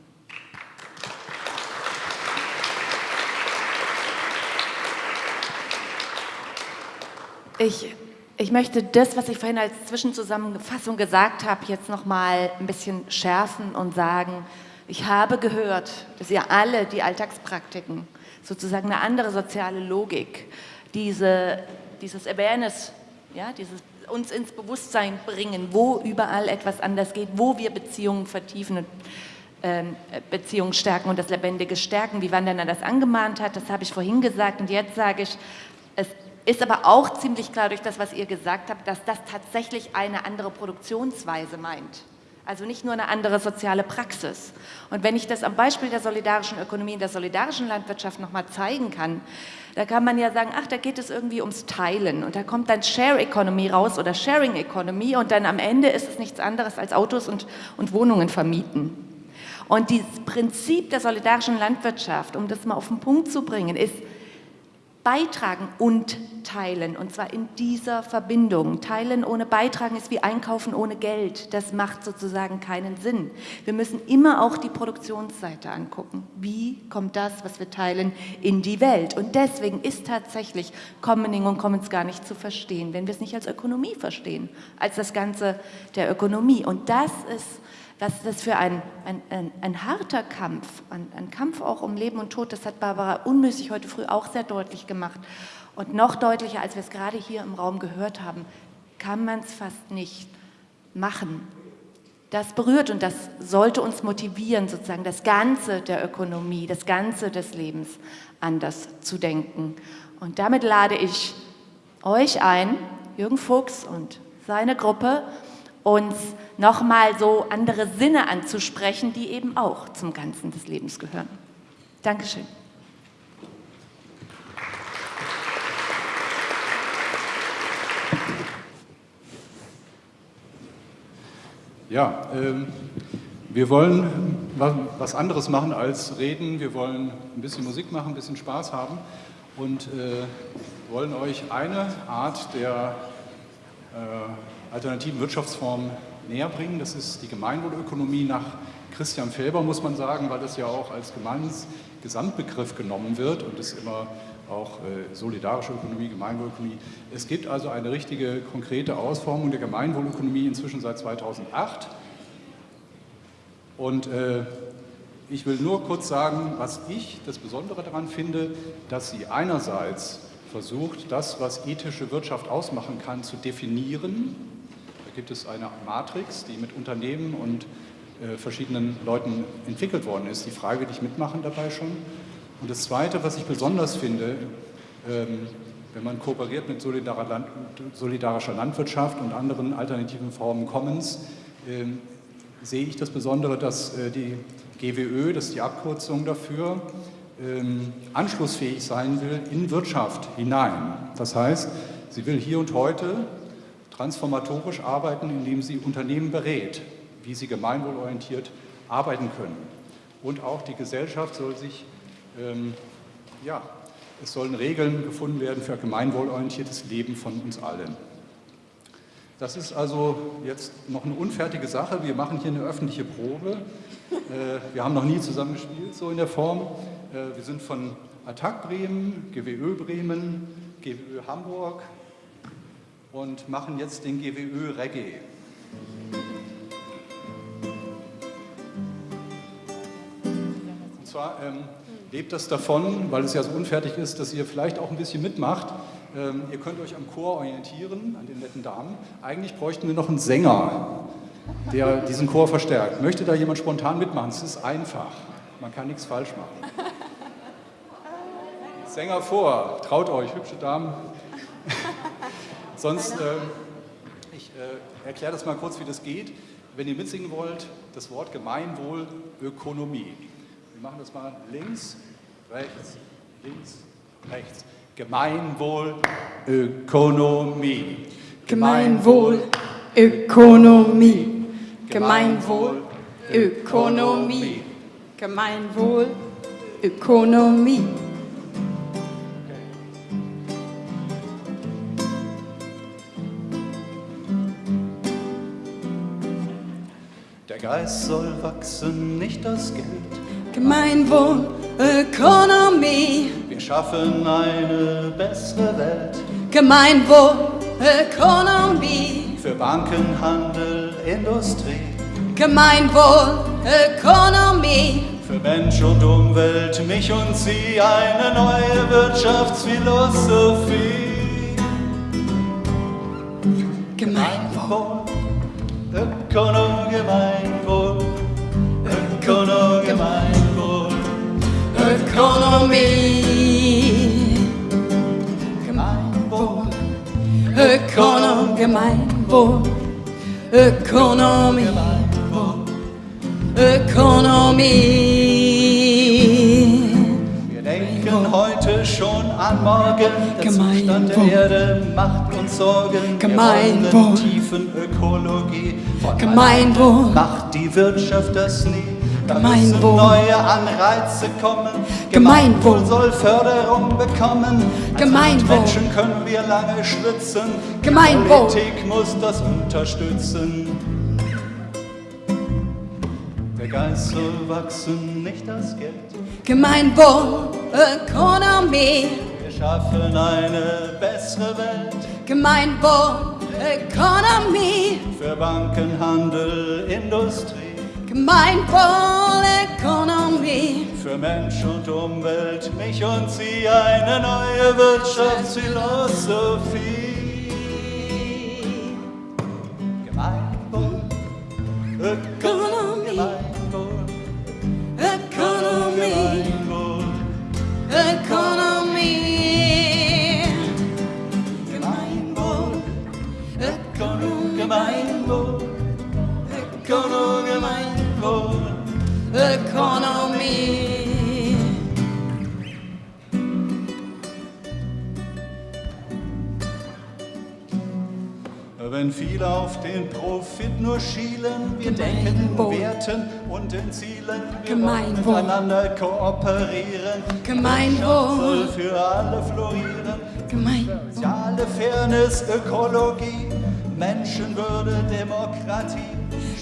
Ich, ich möchte das, was ich vorhin als Zwischenzusammenfassung gesagt habe, jetzt noch mal ein bisschen schärfen und sagen, ich habe gehört, dass ihr alle die Alltagspraktiken, sozusagen eine andere soziale Logik, diese, dieses Awareness, ja, dieses uns ins Bewusstsein bringen, wo überall etwas anders geht, wo wir Beziehungen vertiefen und ähm, Beziehungen stärken und das Lebendige stärken, wie Wandana das angemahnt hat, das habe ich vorhin gesagt. Und jetzt sage ich, es ist aber auch ziemlich klar durch das, was ihr gesagt habt, dass das tatsächlich eine andere Produktionsweise meint. Also nicht nur eine andere soziale Praxis. Und wenn ich das am Beispiel der solidarischen Ökonomie in der solidarischen Landwirtschaft nochmal zeigen kann, da kann man ja sagen, ach, da geht es irgendwie ums Teilen und da kommt dann Share Economy raus oder Sharing Economy und dann am Ende ist es nichts anderes als Autos und, und Wohnungen vermieten. Und dieses Prinzip der solidarischen Landwirtschaft, um das mal auf den Punkt zu bringen, ist, beitragen und teilen, und zwar in dieser Verbindung. Teilen ohne Beitragen ist wie Einkaufen ohne Geld. Das macht sozusagen keinen Sinn. Wir müssen immer auch die Produktionsseite angucken. Wie kommt das, was wir teilen, in die Welt? Und deswegen ist tatsächlich Commoning und Commons gar nicht zu verstehen, wenn wir es nicht als Ökonomie verstehen, als das Ganze der Ökonomie. Und das ist was das für ein, ein, ein, ein harter Kampf, ein, ein, Kampf auch um Leben und Tod, das hat Barbara unmüßig heute früh auch sehr deutlich gemacht. Und noch deutlicher, als wir es gerade hier im Raum gehört haben, kann man es fast nicht machen. Das berührt und das sollte uns motivieren, sozusagen das Ganze der Ökonomie, das Ganze des Lebens anders zu denken. Und damit lade ich euch ein, Jürgen Fuchs und seine Gruppe, uns nochmal so andere Sinne anzusprechen, die eben auch zum Ganzen des Lebens gehören. Dankeschön. Ja, ähm, wir wollen was anderes machen als reden. Wir wollen ein bisschen Musik machen, ein bisschen Spaß haben und äh, wollen euch eine Art der äh, alternativen Wirtschaftsformen näher bringen. Das ist die Gemeinwohlökonomie nach Christian Felber, muss man sagen, weil das ja auch als Gemeins Gesamtbegriff genommen wird und es immer auch äh, solidarische Ökonomie, Gemeinwohlökonomie. Es gibt also eine richtige, konkrete Ausformung der Gemeinwohlökonomie inzwischen seit 2008. Und äh, ich will nur kurz sagen, was ich das Besondere daran finde, dass sie einerseits versucht, das, was ethische Wirtschaft ausmachen kann, zu definieren gibt es eine Matrix, die mit Unternehmen und äh, verschiedenen Leuten entwickelt worden ist. Die Frage, die ich mitmachen dabei schon. Und das Zweite, was ich besonders finde, ähm, wenn man kooperiert mit solidarischer Landwirtschaft und anderen alternativen Formen Commons, äh, sehe ich das Besondere, dass äh, die GWÖ, das ist die Abkürzung dafür, ähm, anschlussfähig sein will in Wirtschaft hinein. Das heißt, sie will hier und heute transformatorisch arbeiten, indem sie Unternehmen berät, wie sie gemeinwohlorientiert arbeiten können. Und auch die Gesellschaft soll sich, ähm, ja, es sollen Regeln gefunden werden für gemeinwohlorientiertes Leben von uns allen. Das ist also jetzt noch eine unfertige Sache. Wir machen hier eine öffentliche Probe. Äh, wir haben noch nie zusammen gespielt, so in der Form. Äh, wir sind von Attac Bremen, GWÖ Bremen, GWÖ Hamburg und machen jetzt den GWÖ Reggae. Und zwar ähm, lebt das davon, weil es ja so unfertig ist, dass ihr vielleicht auch ein bisschen mitmacht. Ähm, ihr könnt euch am Chor orientieren, an den netten Damen. Eigentlich bräuchten wir noch einen Sänger, der diesen Chor verstärkt. Möchte da jemand spontan mitmachen? Es ist einfach. Man kann nichts falsch machen. Sänger vor, traut euch, hübsche Damen. Sonst, äh, ich äh, erkläre das mal kurz, wie das geht. Wenn ihr mitsingen wollt, das Wort Gemeinwohl, Ökonomie. Wir machen das mal links, rechts, links, rechts. Gemeinwohl, Ökonomie. Gemeinwohl, Ökonomie. Gemeinwohl, Ökonomie. Gemeinwohl, Ökonomie. Der Geist soll wachsen, nicht das Geld. Gemeinwohl, Ökonomie. Wir schaffen eine bessere Welt. Gemeinwohl, Ökonomie. Für Banken, Handel, Industrie. Gemeinwohl, Ökonomie. Für Mensch und Umwelt, mich und sie eine neue Wirtschaftsphilosophie. Gemeinwohl, Ökonom, Gemeinwohl, Ökonom, Gemeinwohl, Ökonomie. Gemeinwohl, Ökonom, Gemeinwohl. Ökonomie. Ökonomie. Wir denken heute schon an morgen. Der Zustand der Erde macht Sorgen. Gemeinwohl. Tiefen Ökologie. Von Gemeinwohl. Macht die Wirtschaft das nie. Da Gemeinwohl. neue Anreize kommen. Gemeinwohl. soll Förderung bekommen. Als Gemeinwohl. Menschen können wir lange schwitzen. Gemeinwohl. Die Politik muss das unterstützen. Der Geist soll wachsen, nicht das Geld. Gemeinwohl, Ökonomie. Wir schaffen eine bessere Welt Gemeinwohl, Ökonomie. für Banken, Handel, Industrie, Gemeinwohl, Ökonomie. für Mensch und Umwelt, mich und sie eine neue Wirtschaftsphilosophie. Gemeinwohl, Ökonomie, Ökonomie. Wenn viele auf den Profit nur schielen, wir denken in Werten und in Zielen, wir wollen Gemeinwohl. miteinander kooperieren. Gemeinwohl. Für alle florieren. Gemein. Soziale Fairness, Ökologie, Menschenwürde, Demokratie,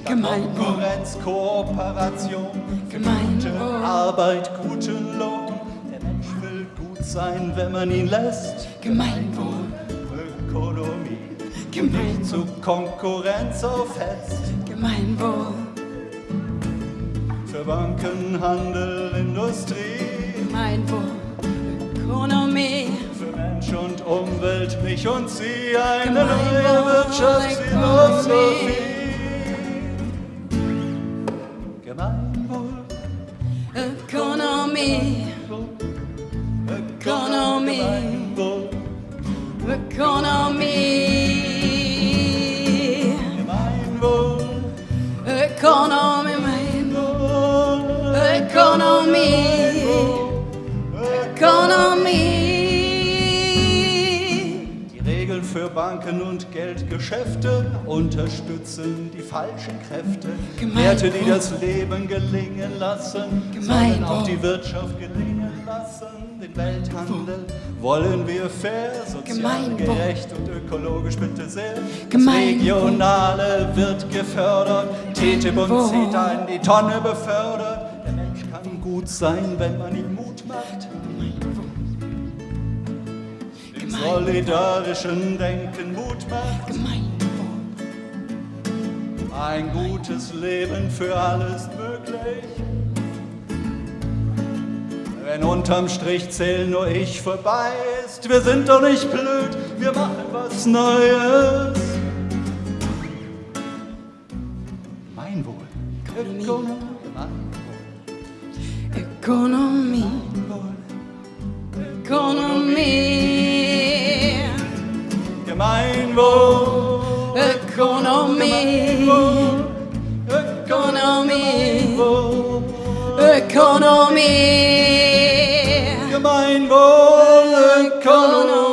Gemeinwohl. Konkurrenz, Kooperation, gute Arbeit, guten Lohn. Der Mensch will gut sein, wenn man ihn lässt. Gemeinwohl. Ökonomie Gemeinwohl. zu Konkurrenz aufhetzt. Gemeinwohl. Für Banken, Handel, Industrie, Gemeinwohl. Ökonomie. für Mensch und Umwelt, mich und sie eine Gemeinwohl, neue Wirtschaftsphilosophie. Ökonomie. Ökonomie. Gemeinwohl, Ökonomie. Gemeinwohl, Ökonomie. Ökonomie. Banken und Geldgeschäfte unterstützen die falschen Kräfte. Werte, die das Leben gelingen lassen, sollen auch die Wirtschaft gelingen lassen. Den Welthandel wollen wir fair, sozial gerecht und ökologisch bitte sehr. Das Regionale wird gefördert, TTIP und CETA in die Tonne befördert. Der Mensch kann gut sein, wenn man ihm Mut macht. Solidarischen Denken Mut macht. Ein gutes Leben für alle ist möglich. Wenn unterm Strich zählen nur ich vorbei ist, wir sind doch nicht blöd, wir machen was Neues. Gemeinwohl. Ökonomie. Ökonomie. Gemeinwohl, Ökonomie, Ökonomie, Ökonomie, Gemeinwohl, Ökonomie.